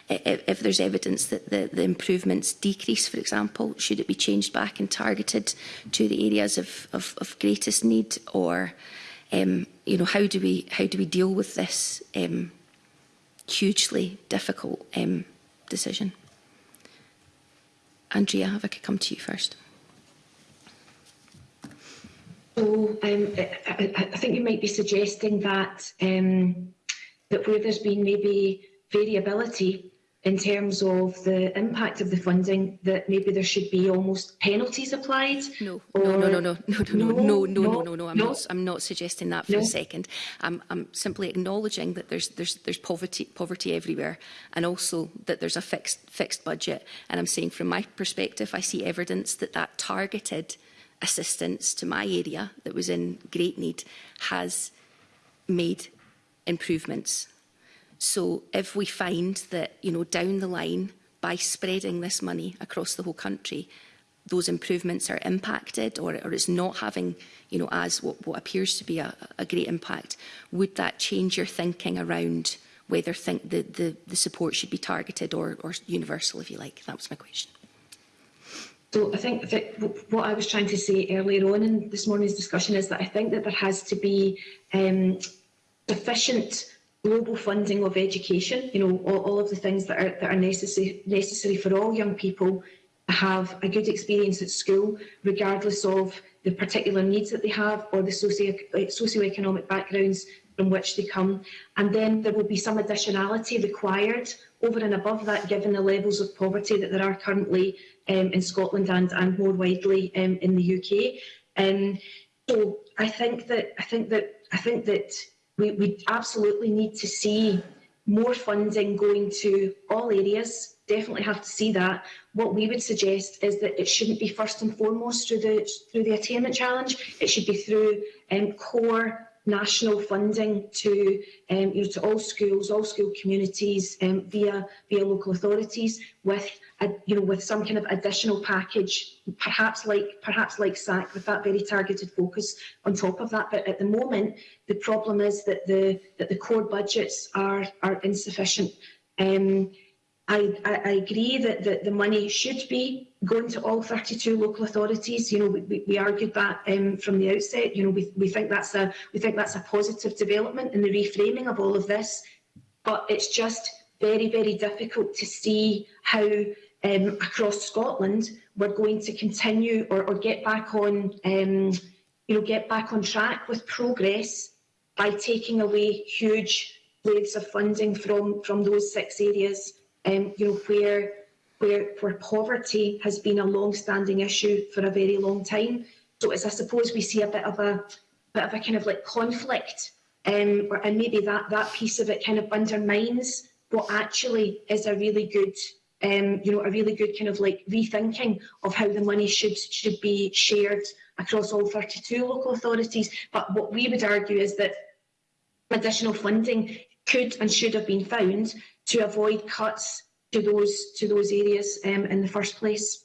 if, if there's evidence that the, the improvements decrease, for example, should it be changed back and targeted to the areas of, of, of greatest need or um, you know, how do we how do we deal with this um, hugely difficult um, decision? Andrea, if I could come to you first. So um, I, I think you might be suggesting that um, that where there's been maybe variability in terms of the impact of the funding that maybe there should be almost penalties applied? No, no, no, no, no, no, no, no, no, no, no, I'm, Not, I'm not suggesting that for a second. I'm, I'm simply acknowledging that there's, there's, there's poverty, poverty everywhere and also that there's a fixed, fixed budget. And I'm saying from my perspective, I see evidence that that targeted assistance to my area that was in great need has made improvements So if we find that, you know, down the line, by spreading this money across the whole country, those improvements are impacted or, or it's not having you know, as what, what appears to be a, a great impact, would that change your thinking around whether think the, the, the support should be targeted or, or universal, if you like? That was my question. So I think that what I was trying to say earlier on in this morning's discussion is that I think that there has to be um, sufficient global funding of education, you know, all, all of the things that are, that are necessary, necessary for all young people to have a good experience at school, regardless of the particular needs that they have or the socio eh, socio-economic backgrounds from which they come. And then there will be some additionality required over and above that, given the levels of poverty that there are currently um, in Scotland and, and more widely um, in the UK. Um, so I think that I think that I think that we, we absolutely need to see more funding going to all areas. Definitely have to see that. What we would suggest is that it shouldn't be first and foremost through the through the attainment challenge. It should be through um, core national funding to, um, you know, to all schools, all school communities um, via via local authorities with a, you know with some kind of additional package, perhaps like perhaps like SAC with that very targeted focus on top of that. But at the moment, the problem is that the that the core budgets are are insufficient. Um, I, I, I agree that, that the money should be going to all 32 local authorities. You know, we, we argued that um, from the outset. You know, we, we think that's a we think that's a positive development in the reframing of all of this. But it's just very, very difficult to see how um, across Scotland we're going to continue or, or get back on um, you know get back on track with progress by taking away huge waves of funding from from those six areas. um, you know, where, where, where poverty has been a long-standing issue for a very long time. So it's, I suppose, we see a bit of a, bit of a kind of like conflict, um, or, and maybe that, that piece of it kind of undermines what actually is a really good um, you know, a really good kind of like rethinking of how the money should should be shared across all 32 local authorities. But what we would argue is that additional funding could and should have been found to avoid cuts to those to those areas um, in the first place.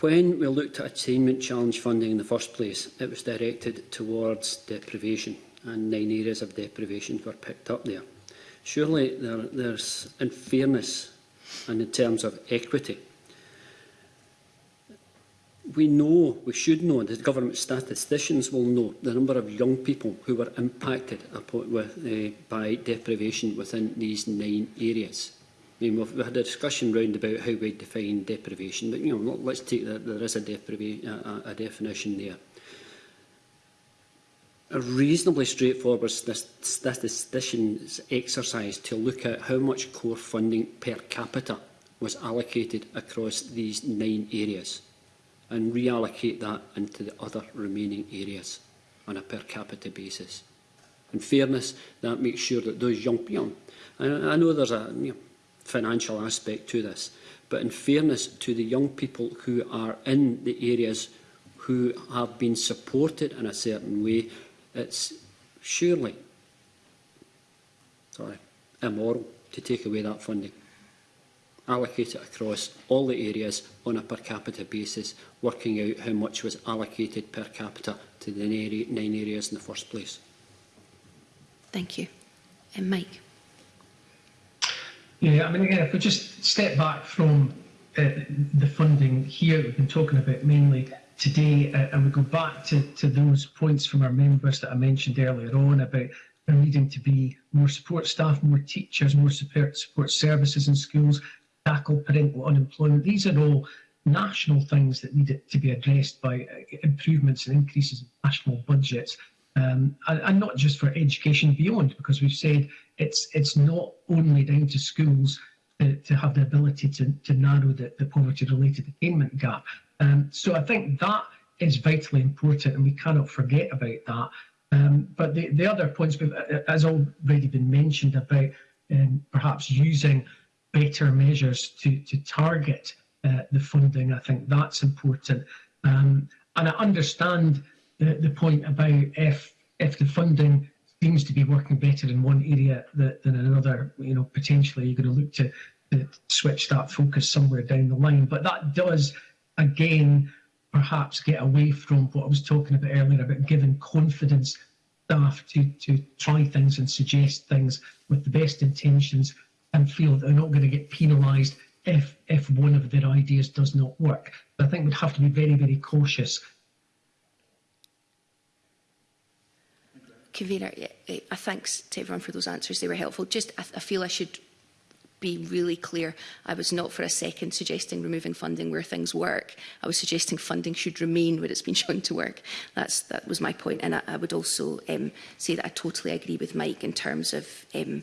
When we looked at attainment challenge funding in the first place, it was directed towards deprivation, and nine areas of deprivation were picked up there. Surely there, there's unfairness fairness and in terms of equity. We know, we should know, the government statisticians will know the number of young people who were impacted with, uh, by deprivation within these nine areas mean, we've, we had a discussion round about how we define deprivation, but you know, let's take that there is a, a, a definition there. A reasonably straightforward statistician's exercise to look at how much core funding per capita was allocated across these nine areas and reallocate that into the other remaining areas on a per capita basis. In fairness, that makes sure that those young people, I, I know there's a, you know, financial aspect to this. But in fairness to the young people who are in the areas who have been supported in a certain way, it's surely sorry, immoral to take away that funding. Allocate it across all the areas on a per capita basis, working out how much was allocated per capita to the nine areas in the first place. Thank you. And Mike. Yeah, I mean, again, if we just step back from uh, the funding here we've been talking about mainly today, uh, and we go back to, to those points from our members that I mentioned earlier on about there needing to be more support staff, more teachers, more support, support services in schools, tackle parental unemployment. These are all national things that need to be addressed by uh, improvements and increases in national budgets, um, and, and not just for education beyond, because we've said it's it's not only down to schools to, to have the ability to, to narrow the, the poverty-related attainment gap. Um, so I think that is vitally important and we cannot forget about that. Um, but the, the other points, uh, uh, as already been mentioned about um, perhaps using better measures to, to target uh, the funding, I think that's important. Um, and I understand the, the point about if, if the funding seems to be working better in one area than another, you know, potentially you're going to look to, to switch that focus somewhere down the line. But that does, again, perhaps get away from what I was talking about earlier about giving confidence staff to, to try things and suggest things with the best intentions and feel they're not going to get penalised if if one of their ideas does not work. But I think we'd have to be very, very cautious Convener, I thanks to everyone for those answers. They were helpful. Just, I, feel I should be really clear. I was not for a second suggesting removing funding where things work. I was suggesting funding should remain where it's been shown to work. That's, that was my point. And I, I would also um, say that I totally agree with Mike in terms of um,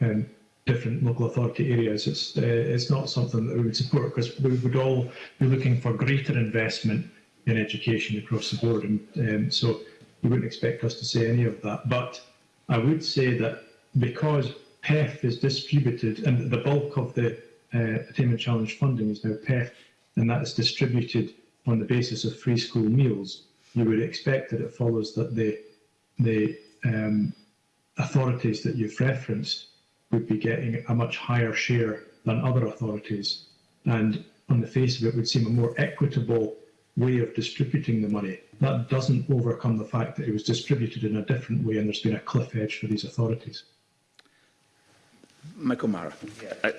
um, different local authority areas. It's, uh, it's not something that we would support because we would all be looking for greater investment in education across the board. And um, so you wouldn't expect us to say any of that. But I would say that because PEF is distributed and the bulk of the uh, attainment challenge funding is now PEF and that is distributed on the basis of free school meals, you would expect that it follows that the, the um, authorities that you've referenced would be getting a much higher share than other authorities. And on the face of it, would seem a more equitable way of distributing the money. That doesn't overcome the fact that it was distributed in a different way and there's been a cliff edge for these authorities. Michael Mara. Yeah. I, uh,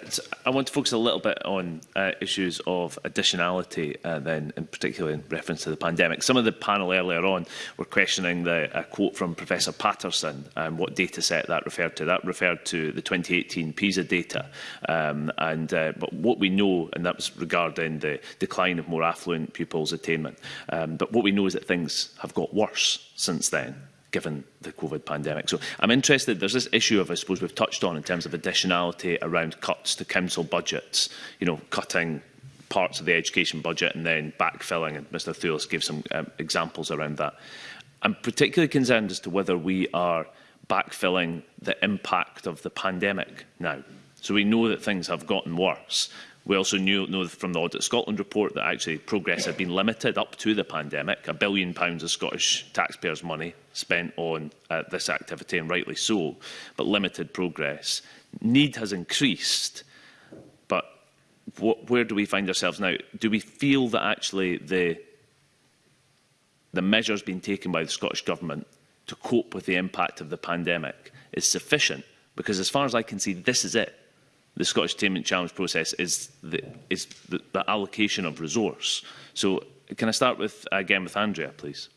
I want to focus a little bit on uh, issues of additionality, uh, then, in particular in reference to the pandemic. Some of the panel earlier on were questioning the a quote from Professor Patterson and um, what data set that referred to. That referred to the 2018 PISA data, um, and uh, but what we know, and that was regarding the decline of more affluent pupils' attainment. Um, but what we know is that things have got worse since then given the COVID pandemic. So I'm interested, there's this issue of, I suppose we've touched on in terms of additionality around cuts to council budgets, you know, cutting parts of the education budget and then backfilling, and Mr Thules gave some um, examples around that. I'm particularly concerned as to whether we are backfilling the impact of the pandemic now. So we know that things have gotten worse, We also knew, know from the Audit Scotland report that actually progress had been limited up to the pandemic. A billion pounds of Scottish taxpayers' money spent on uh, this activity, and rightly so, but limited progress. Need has increased, but what, where do we find ourselves now? Do we feel that actually the, the measures being taken by the Scottish Government to cope with the impact of the pandemic is sufficient? Because as far as I can see, this is it the Scottish Attainment Challenge process is the, is the, the allocation of resource. So can I start with again with uh, Andrea, please?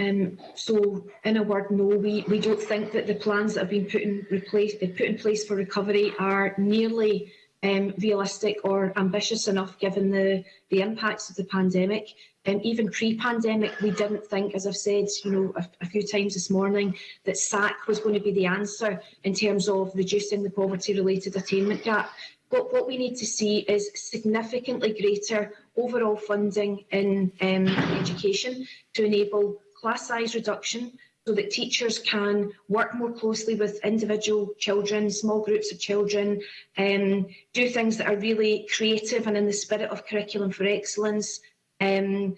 Um, so, in a word, no, we, we don't think that the plans that have been put in, replace, uh, put in place for recovery are nearly um, realistic or ambitious enough given the, the impacts of the pandemic um, even pre-pandemic, we didn't think, as I've said, you know, a, a few times this morning, that SAC was going to be the answer in terms of reducing the poverty-related attainment gap. But what we need to see is significantly greater overall funding in um, education to enable class size reduction, so that teachers can work more closely with individual children, small groups of children, um, do things that are really creative and in the spirit of curriculum for excellence, Um,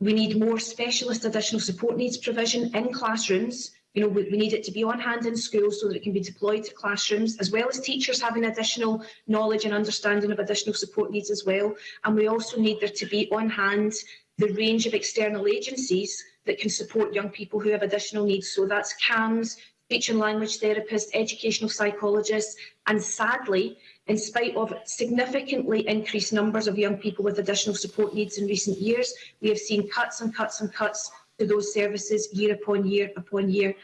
we need more specialist additional support needs provision in classrooms. You know, we, need it to be on hand in schools so that it can be deployed to classrooms, as well as teachers having additional knowledge and understanding of additional support needs as well. And we also need there to be on hand the range of external agencies that can support young people who have additional needs. So that's CAMS, speech and language therapists, educational psychologists, and sadly, in spite of significantly increased numbers of young people with additional support needs in recent years, we have seen cuts and cuts and cuts to those services year upon year upon year.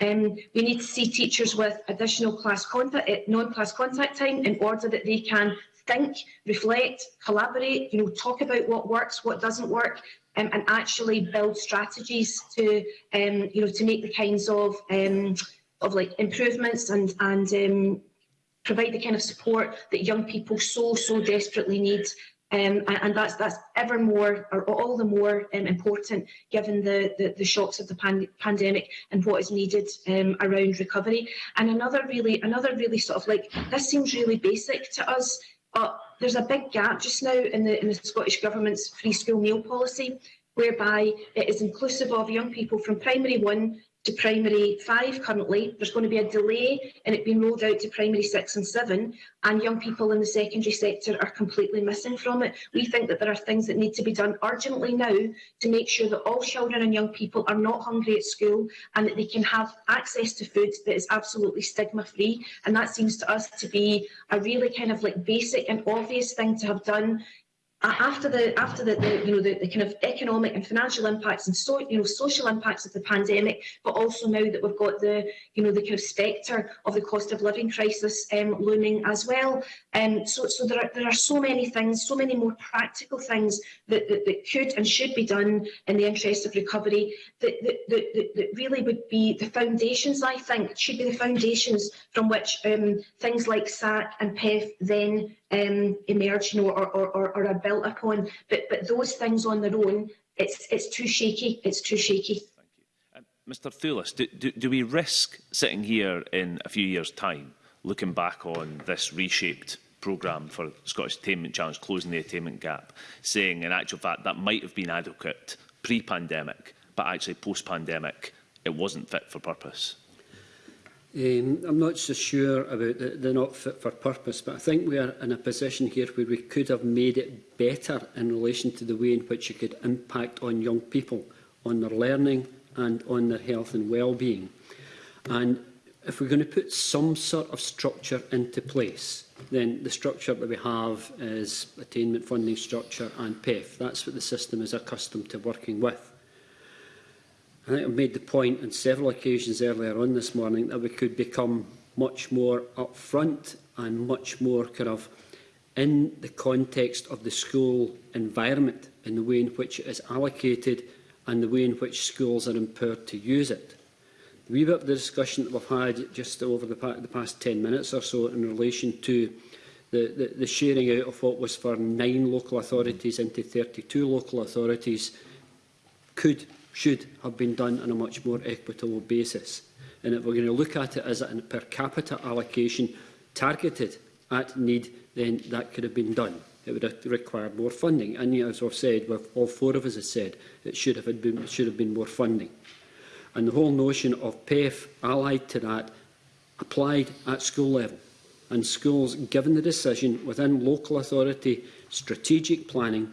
Um, we need to see teachers with additional class contact, eh, non-class contact time in order that they can think, reflect, collaborate, you know, talk about what works, what doesn't work, um, and actually build strategies to, um, you know, to make the kinds of, um, of like improvements and and um, provide the kind of support that young people so, so desperately need. Um, and, and that's that's ever more, or all the more um, important, given the, the, the shocks of the pan pandemic and what is needed um, around recovery. And another really, another really sort of like this seems really basic to us, but there's a big gap just now in the in the Scottish government's free school meal policy whereby it is inclusive of young people from primary one to primary five currently. There's going to be a delay in it being rolled out to primary six and seven, and young people in the secondary sector are completely missing from it. We think that there are things that need to be done urgently now to make sure that all children and young people are not hungry at school and that they can have access to food that is absolutely stigma-free. And that seems to us to be a really kind of like basic and obvious thing to have done after the after the, the you know the, the, kind of economic and financial impacts and so you know social impacts of the pandemic, but also now that we've got the you know the kind of spectre of the cost of living crisis um, looming as well. Um, so so there are there are so many things, so many more practical things that that, that could and should be done in the interest of recovery that that, that that really would be the foundations. I think should be the foundations from which um, things like SAC and PEF then um, emerged you know, or, or, or, or are built upon. But, but those things on their own, it's, it's too shaky. It's too shaky. Um, Mr Thulis, do, do, do we risk sitting here in a few years' time looking back on this reshaped programme for Scottish Attainment Challenge, closing the attainment gap, saying in actual fact that might have been adequate pre-pandemic, but actually post-pandemic it wasn't fit for purpose? Um, I'm not so sure about the, the not fit for purpose, but I think we are in a position here where we could have made it better in relation to the way in which it could impact on young people, on their learning and on their health and well-being. And if we're going to put some sort of structure into place, then the structure that we have is attainment funding structure and PEF. That's what the system is accustomed to working with. I think I've made the point on several occasions earlier on this morning that we could become much more upfront and much more kind of in the context of the school environment in the way in which it is allocated and the way in which schools are empowered to use it. The wee bit the discussion that we've had just over the, pa the past 10 minutes or so in relation to the, the, the sharing out of what was for nine local authorities into 32 local authorities could should have been done on a much more equitable basis. And if we're going to look at it as a per capita allocation targeted at need, then that could have been done. It would have required more funding. And you know, as I've said, all four of us have said, it should have been, should have been more funding. And the whole notion of PEF allied to that applied at school level and schools given the decision within local authority strategic planning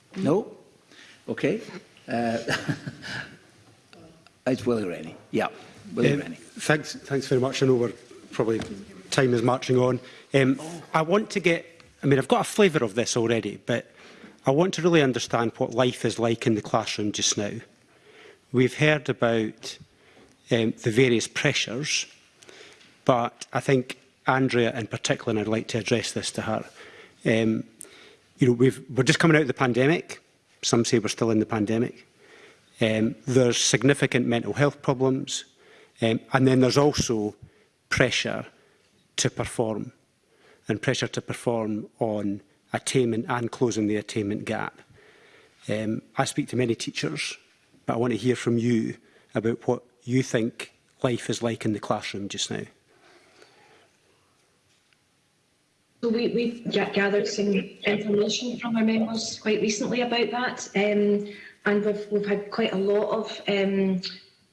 Mm. No? Okay. Uh, it's Willie Rennie. Yeah, Willie um, Rennie. Thanks, thanks very much. I know we're probably time is marching on. Um, I want to get, I mean, I've got a flavour of this already, but I want to really understand what life is like in the classroom just now. We've heard about um, the various pressures, but I think Andrea in particular, and I'd like to address this to her. Um, you know, we've, we're just coming out of the pandemic. Some say we're still in the pandemic. Um, there's significant mental health problems, um, and then there's also pressure to perform and pressure to perform on attainment and closing the attainment gap. Um, I speak to many teachers, but I want to hear from you about what you think life is like in the classroom just now. So we, we've gathered some information from our members quite recently about that, um, and we've, we've had quite a lot of um,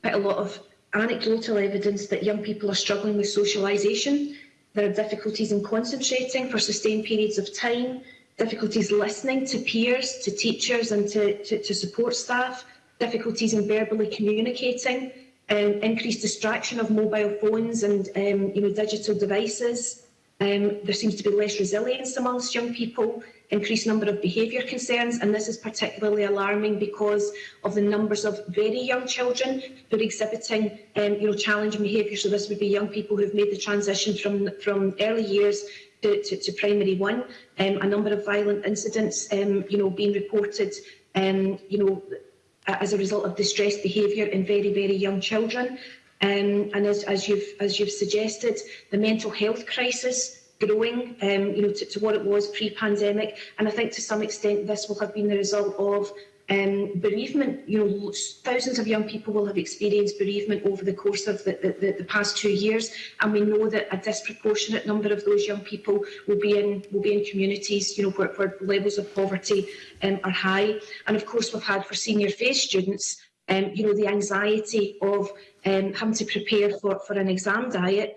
quite a lot of anecdotal evidence that young people are struggling with socialisation There are difficulties in concentrating for sustained periods of time, difficulties listening to peers, to teachers and to, to, to support staff, difficulties in verbally communicating, um, increased distraction of mobile phones and um, you know, digital devices. Um, there seems to be less resilience amongst young people increased number of behaviour concerns, and this is particularly alarming because of the numbers of very young children who are exhibiting um, you know, challenging behaviour. So this would be young people who have made the transition from, from early years to, to, to primary one. Um, a number of violent incidents um, you know, being reported um, you know, as a result of distressed behaviour in very, very young children. Um, and as, as, you've, as you've suggested, the mental health crisis growing um, you know, to, to what it was pre-pandemic. And I think to some extent this will have been the result of um, bereavement. You know, thousands of young people will have experienced bereavement over the course of the, the, the past two years, and we know that a disproportionate number of those young people will be in will be in communities, you know, where, where levels of poverty um, are high. And of course, we've had for senior phase students um, you know, the anxiety of um, having to prepare for, for an exam diet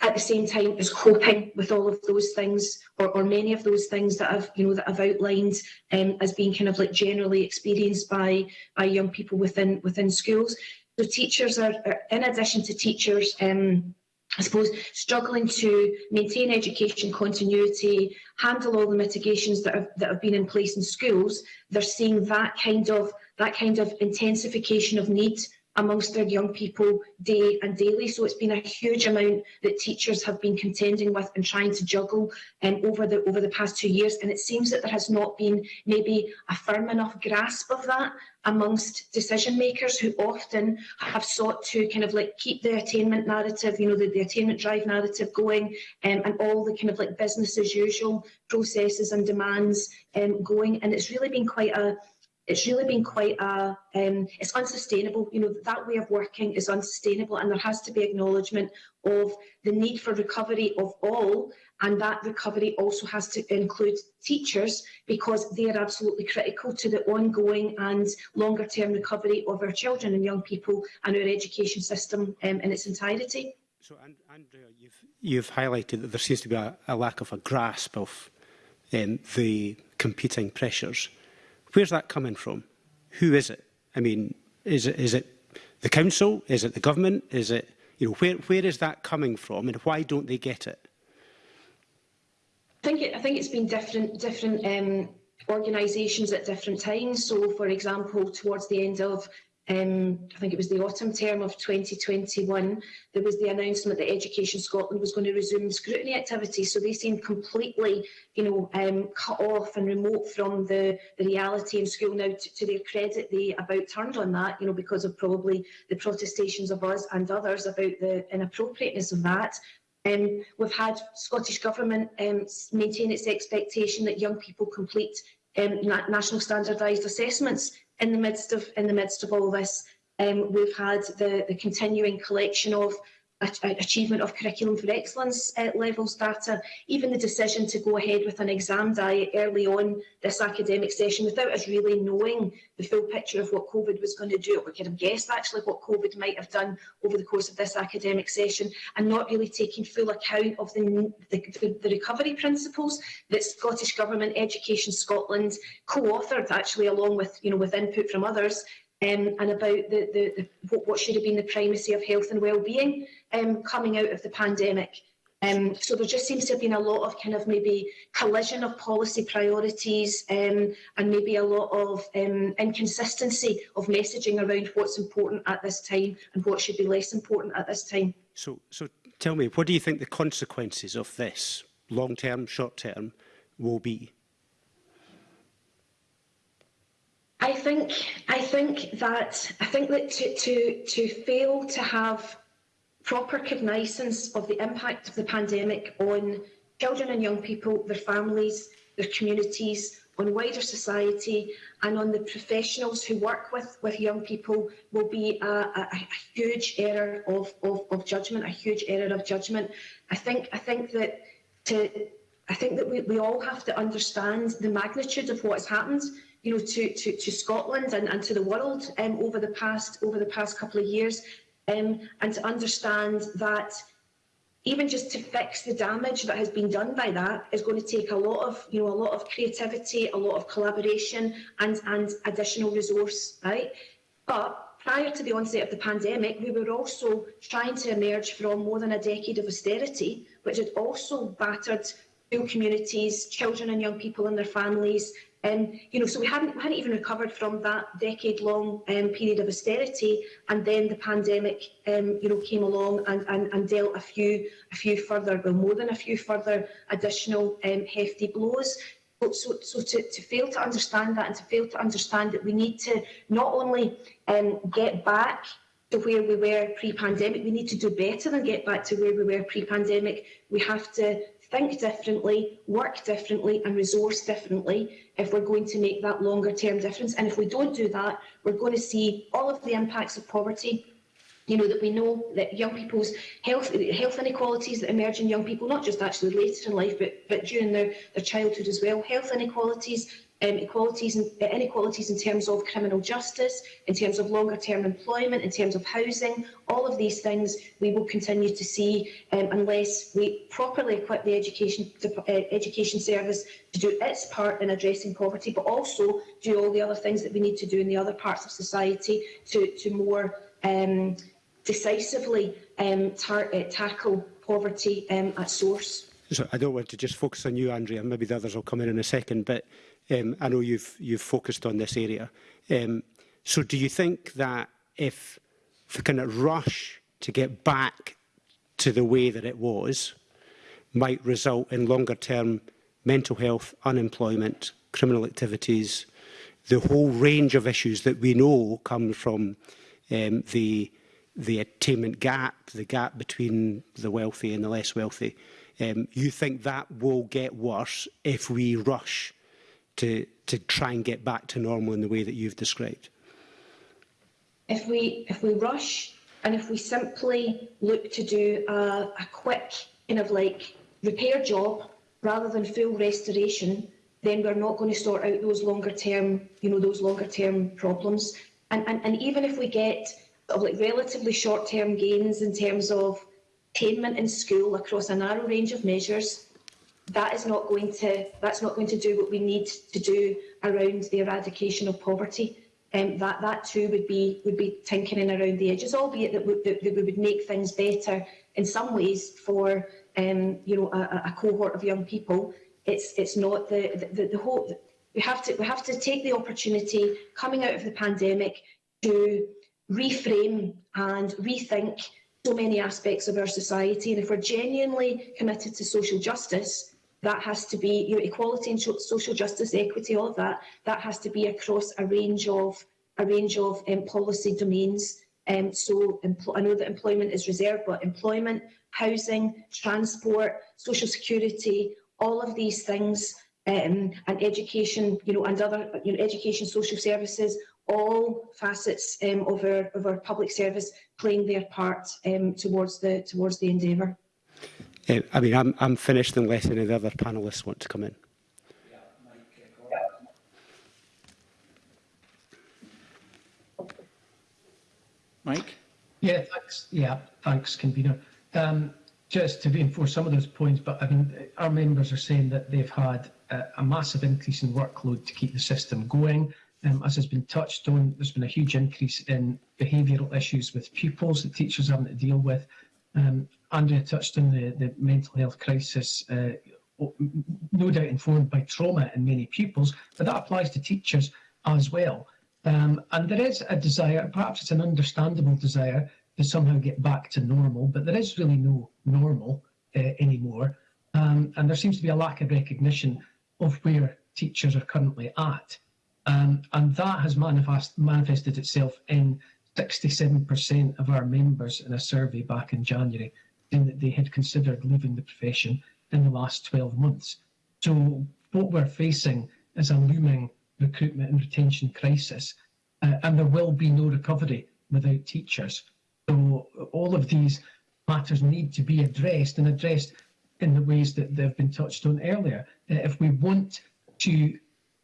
at the same time is coping with all of those things or, or many of those things that I've you know that I've outlined um, as being kind of like generally experienced by by young people within within schools. So teachers are, are in addition to teachers um, I suppose, struggling to maintain education continuity, handle all the mitigations that have, that have been in place in schools, they're seeing that kind of that kind of intensification of need amongst their young people day and daily. So it's been a huge amount that teachers have been contending with and trying to juggle um, over, the, over the past two years. And it seems that there has not been maybe a firm enough grasp of that amongst decision makers who often have sought to kind of like keep the attainment narrative, you know, the, the attainment drive narrative going um, and all the kind of like business as usual processes and demands um, going. And it's really been quite a it's really been quite a, um, it's unsustainable. You know, that way of working is unsustainable and there has to be acknowledgement of the need for recovery of all and that recovery also has to include teachers because they are absolutely critical to the ongoing and longer term recovery of our children and young people and our education system um, in its entirety. So, Andrea, you've, you've, highlighted that there seems to be a, a lack of a grasp of um, the competing pressures Where's that coming from? Who is it? I mean, is it, is it the council? Is it the government? Is it, you know, where, where is that coming from and why don't they get it? I think, it, I think it's been different, different um, organisations at different times. So, for example, towards the end of um, I think it was the autumn term of 2021, there was the announcement that Education Scotland was going to resume scrutiny activities. So they seemed completely, you know, um, cut off and remote from the, the reality in school. Now, to, to their credit, they about turned on that, you know, because of probably the protestations of us and others about the inappropriateness of that. Um, we've had Scottish Government um, maintain its expectation that young people complete um, na national standardised assessments in the midst of in the midst of all this, um, we've had the, the continuing collection of achievement of curriculum for excellence uh, eh, levels data, even the decision to go ahead with an exam diet early on this academic session without us really knowing the full picture of what COVID was going to do. We could have guessed actually what COVID might have done over the course of this academic session and not really taking full account of the, the, the recovery principles that Scottish Government, Education Scotland co-authored actually along with, you know, with input from others um, and about the, the, the, what should have been the primacy of health and well-being um, coming out of the pandemic. Um, so there just seems to have been a lot of kind of maybe collision of policy priorities um, and maybe a lot of um, inconsistency of messaging around what's important at this time and what should be less important at this time. So, so tell me, what do you think the consequences of this, long-term, short-term, will be? I think I think that I think that to to to fail to have proper cognizance of the impact of the pandemic on children and young people, their families, their communities, on wider society and on the professionals who work with, with young people will be a, a, a huge error of, of, of judgment, a huge error of judgment. I think I think that to I think that we, we all have to understand the magnitude of what has happened you know, to, to, to Scotland and, and to the world um, over the past over the past couple of years, um, and to understand that even just to fix the damage that has been done by that is going to take a lot of you know a lot of creativity, a lot of collaboration, and and additional resource, right? But prior to the onset of the pandemic, we were also trying to emerge from more than a decade of austerity, which had also battered communities, children and young people and their families, Um, you know, so we hadn't, we hadn't even recovered from that decade-long um, period of austerity, and then the pandemic, um, you know, came along and, and, and dealt a few, a few further, well, more than a few further additional um, hefty blows. So, so to, to fail to understand that and to fail to understand that we need to not only um, get back to where we were pre-pandemic. We need to do better than get back to where we were pre-pandemic. We have to think differently, work differently and resource differently if we're going to make that longer term difference. And if we don't do that, we're going to see all of the impacts of poverty you know, that we know that young people's health health inequalities that emerge in young people, not just actually later in life, but, but during their, their childhood as well, health inequalities, um, equalities and uh, inequalities in terms of criminal justice, in terms of longer term employment, in terms of housing, all of these things we will continue to see um, unless we properly equip the education, uh, education service to do its part in addressing poverty, but also do all the other things that we need to do in the other parts of society to, to more um, decisively um, uh, tackle poverty um, at source. So I don't want to just focus on you, Andrea, and maybe the others will come in in a second, but Um, I know you've, you've focused on this area. Um, so do you think that if, the we kind of rush to get back to the way that it was, might result in longer term mental health, unemployment, criminal activities, the whole range of issues that we know come from um, the, the attainment gap, the gap between the wealthy and the less wealthy. Um, you think that will get worse if we rush to, to try and get back to normal in the way that you've described? If we, if we rush and if we simply look to do a, a quick kind of like repair job rather than full restoration, then we're not going to sort out those longer term, you know, those longer term problems. And, and, and even if we get sort of like relatively short term gains in terms of attainment in school across a narrow range of measures, that is not going to that's not going to do what we need to do around the eradication of poverty. Um, that that too would be would be tinkering around the edges, albeit that, we, that, we would make things better in some ways for um, you know a, a, cohort of young people. It's it's not the the, the whole. We have to we have to take the opportunity coming out of the pandemic to reframe and rethink so many aspects of our society. And if we're genuinely committed to social justice, that has to be you know, equality and social justice, equity, all of that. That has to be across a range of a range of um, policy domains. Um, so I know that employment is reserved, but employment, housing, transport, social security, all of these things, um, and education, you know, and other you know, education, social services, all facets um, of our of our public service playing their part um, towards the towards the endeavour. Uh, I mean, I'm, I'm finished unless any of the other panellists want to come in. Mike? Yeah, thanks. Yeah, thanks, convener. Um, just to reinforce some of those points, but I mean, our members are saying that they've had a, uh, a massive increase in workload to keep the system going. Um, as has been touched on, there's been a huge increase in behavioural issues with pupils that teachers are having to deal with. Um, Andrea touched on the, the mental health crisis, uh, no doubt informed by trauma in many pupils, but that applies to teachers as well. Um, and there is a desire, perhaps it's an understandable desire, to somehow get back to normal, but there is really no normal uh, anymore. Um, and there seems to be a lack of recognition of where teachers are currently at. Um, and that has manifest, manifested itself in 67% of our members in a survey back in January that they had considered leaving the profession in the last 12 months. So, what we're facing is a looming recruitment and retention crisis, uh, and there will be no recovery without teachers. So, all of these matters need to be addressed and addressed in the ways that they've been touched on earlier. Uh, if we want to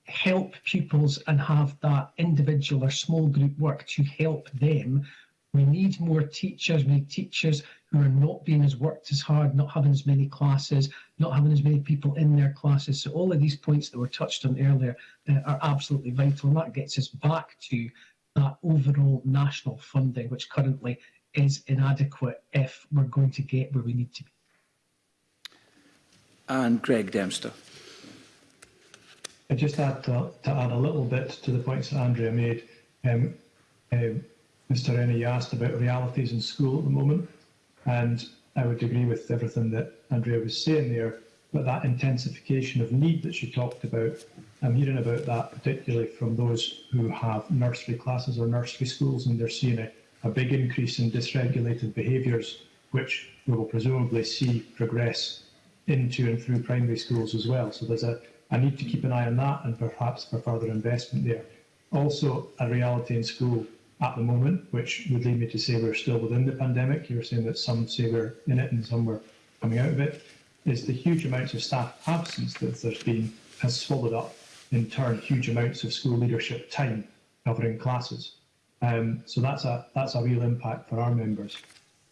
help pupils and have that individual or small group work to help them, we need more teachers. We need teachers who are not being as worked as hard, not having as many classes, not having as many people in their classes. So all of these points that were touched on earlier uh, are absolutely vital, and that gets us back to that overall national funding, which currently is inadequate if we're going to get where we need to be. And Greg Dempster. I just add to, to, add a little bit to the points that Andrea made. Um, um Mr. Rennie asked about realities in school at the moment, and I would agree with everything that Andrea was saying there, but that intensification of need that she talked about, I'm hearing about that particularly from those who have nursery classes or nursery schools, and they're seeing a, a big increase in dysregulated behaviours, which we will presumably see progress into and through primary schools as well. So there's a, a need to keep an eye on that and perhaps for further investment there. Also, a reality in school at the moment, which would lead me to say we're still within the pandemic. You were saying that some say we're in it and some were coming out of it, is the huge amounts of staff absence that there's been has swallowed up, in turn, huge amounts of school leadership time covering classes. Um, so that's a that's a real impact for our members.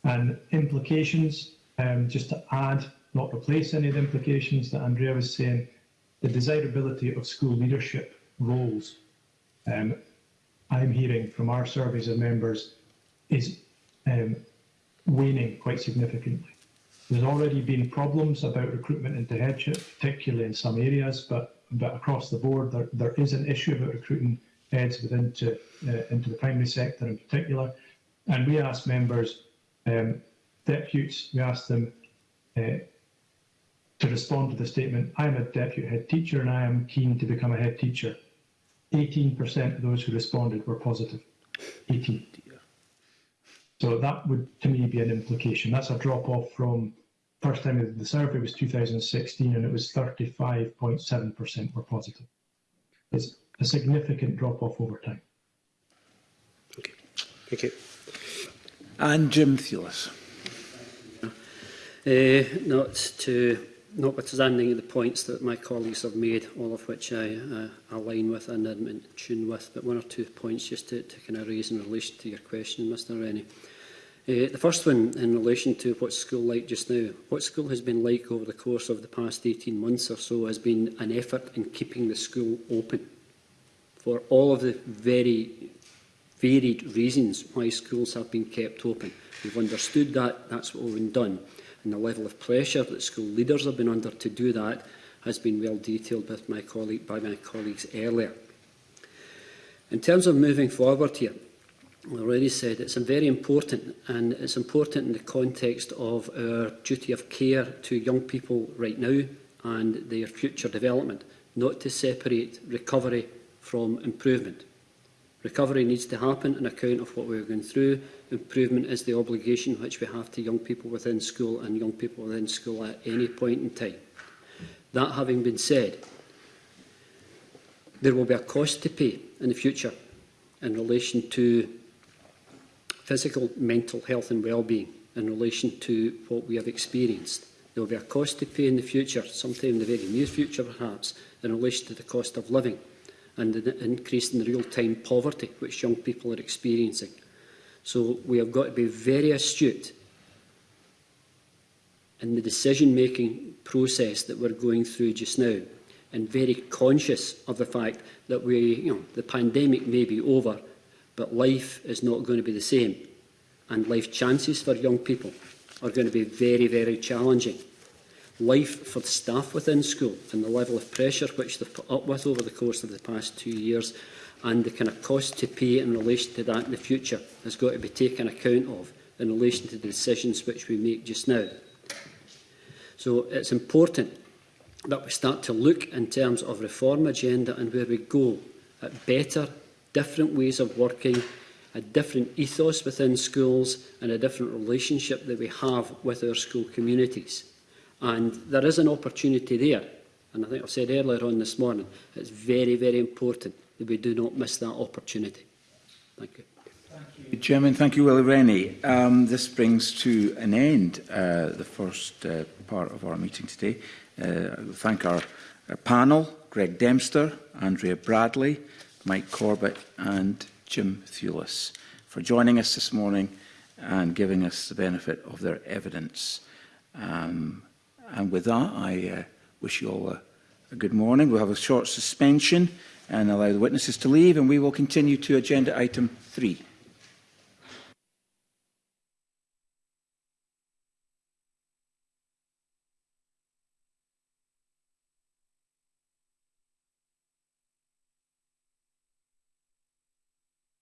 And implications, um, just to add, not replace any of the implications that Andrea was saying, the desirability of school leadership roles um, I'm hearing from our surveys of members is um, waning quite significantly. There's already been problems about recruitment into headship, particularly in some areas, but, but across the board there, there is an issue about recruiting heads within to, uh, into the primary sector in particular. And we asked members, um, deputies, we asked them uh, to respond to the statement, I'm a deputy head teacher and I am keen to become a head teacher. 18% of those who responded were positive. 18. So that would, to me, be an implication. That's a drop off from first time the survey was 2016, and it was 35.7% were positive. It's a significant drop off over time. Okay, thank you. And Jim Thielis. Uh, not to notwithstanding the points that my colleagues have made, all of which I uh, align with and am in tune with, but one or two points just to, to kind of raise in relation to your question, Mr Rennie. Uh, the first one in relation to what school like just now. What school has been like over the course of the past 18 months or so has been an effort in keeping the school open for all of the very varied reasons why schools have been kept open. We've understood that, that's what we've done and the level of pressure that school leaders have been under to do that has been well detailed with my colleague, by my colleagues earlier. In terms of moving forward here, I already said it's very important and it's important in the context of our duty of care to young people right now and their future development, not to separate recovery from improvement. Recovery needs to happen on account of what we're going through. Improvement is the obligation which we have to young people within school and young people within school at any point in time. That having been said, there will be a cost to pay in the future in relation to physical, mental health and well-being in relation to what we have experienced. There will be a cost to pay in the future, sometime in the very near future perhaps, in relation to the cost of living and an increase in real-time poverty which young people are experiencing. So we have got to be very astute in the decision-making process that we're going through just now and very conscious of the fact that we, you know, the pandemic may be over, but life is not going to be the same. And life chances for young people are going to be very, very challenging life for staff within school and the level of pressure which they've put up with over the course of the past two years and the kind of cost to pay in relation to that in the future has got to be taken account of in relation to the decisions which we make just now. So it's important that we start to look in terms of reform agenda and where we go at better, different ways of working, a different ethos within schools and a different relationship that we have with our school communities. And there is an opportunity there. And I think I've said earlier on this morning, it's very, very important that we do not miss that opportunity. Thank you. Thank you. Chairman, thank you, Willie Rennie. Um, this brings to an end uh, the first uh, part of our meeting today. Uh, thank our, our uh, panel, Greg Dempster, Andrea Bradley, Mike Corbett and Jim Thewlis for joining us this morning and giving us the benefit of their evidence. Um, And with that, I uh, wish you all a, a good morning. We'll have a short suspension and allow the witnesses to leave, and we will continue to agenda item three.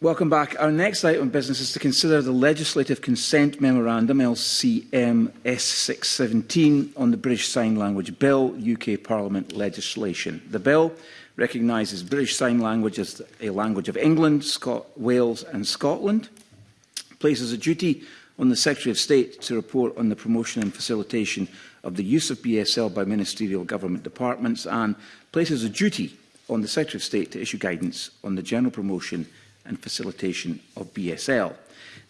Welcome back. Our next item of business is to consider the Legislative Consent Memorandum, LCM S617, on the British Sign Language Bill, UK Parliament legislation. The bill recognises British Sign Language as a language of England, Scot Wales and Scotland, places a duty on the Secretary of State to report on the promotion and facilitation of the use of BSL by ministerial government departments and places a duty on the Secretary of State to issue guidance on the general promotion and facilitation of BSL.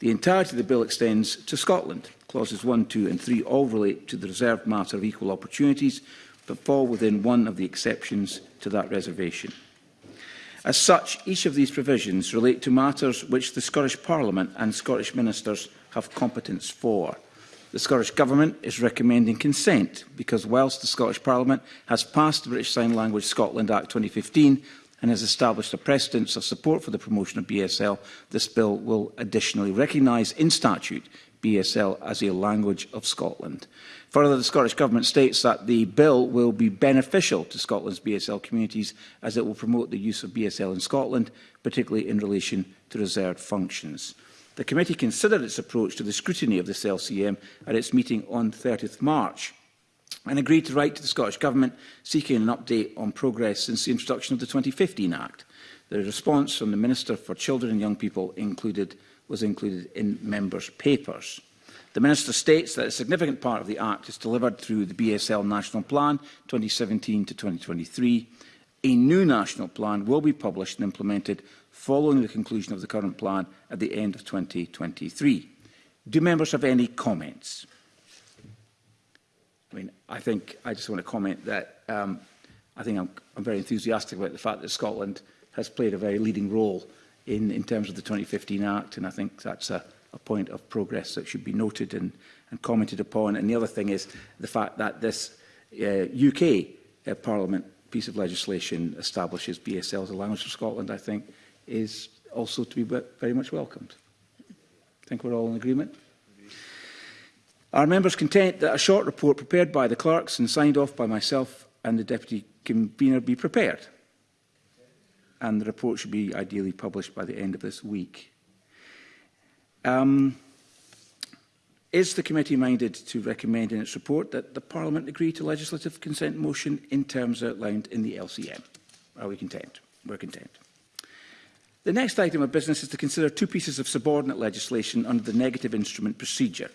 The entirety of the bill extends to Scotland. Clauses 1, 2 and 3 all relate to the reserved matter of equal opportunities, but fall within one of the exceptions to that reservation. As such, each of these provisions relate to matters which the Scottish Parliament and Scottish Ministers have competence for. The Scottish Government is recommending consent because whilst the Scottish Parliament has passed the British Sign Language Scotland Act 2015, and has established a precedence of support for the promotion of BSL, this bill will additionally recognise in statute BSL as a language of Scotland. Further, the Scottish Government states that the bill will be beneficial to Scotland's BSL communities as it will promote the use of BSL in Scotland, particularly in relation to reserved functions. The committee considered its approach to the scrutiny of this LCM at its meeting on 30 March and agreed to write to the Scottish Government seeking an update on progress since the introduction of the 2015 Act. The response from the Minister for Children and Young People included, was included in members' papers. The Minister states that a significant part of the Act is delivered through the BSL National Plan 2017 to 2023. A new national plan will be published and implemented following the conclusion of the current plan at the end of 2023. Do members have any comments? mean, I think I just want to comment that um, I think I'm, I'm very enthusiastic about the fact that Scotland has played a very leading role in, in terms of the 2015 Act, and I think that's a, a point of progress that should be noted and, and commented upon. And the other thing is the fact that this uh, UK uh, Parliament piece of legislation establishes BSL as a language for Scotland, I think, is also to be very much welcomed. I think we're all in agreement. Our members content that a short report prepared by the clerks and signed off by myself and the Deputy Convener be prepared? And the report should be ideally published by the end of this week. Um, is the committee minded to recommend in its report that the Parliament agree to legislative consent motion in terms outlined in the LCM? Are we content? We're content. The next item of business is to consider two pieces of subordinate legislation under the negative instrument procedure.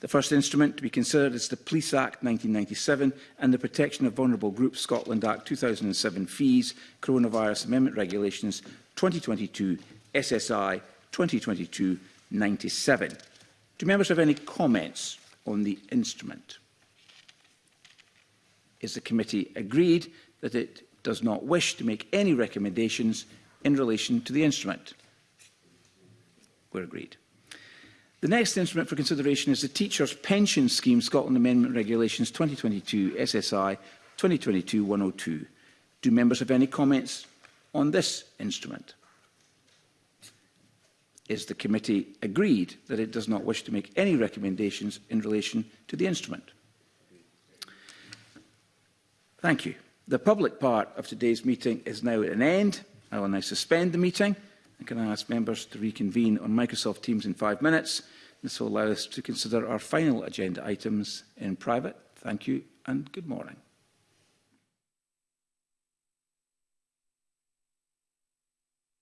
The first instrument to be considered is the Police Act 1997 and the Protection of Vulnerable Groups Scotland Act 2007 fees, Coronavirus Amendment Regulations 2022 SSI 2022-97. Do members have any comments on the instrument? Is the committee agreed that it does not wish to make any recommendations in relation to the instrument? We're agreed. The next instrument for consideration is the Teachers' Pension Scheme Scotland Amendment Regulations 2022 SSI 2022-102. Do members have any comments on this instrument? Is the committee agreed that it does not wish to make any recommendations in relation to the instrument? Thank you. The public part of today's meeting is now at an end. I will now suspend the meeting. And can I ask members to reconvene on Microsoft Teams in five minutes? This will allow us to consider our final agenda items in private. Thank you and good morning.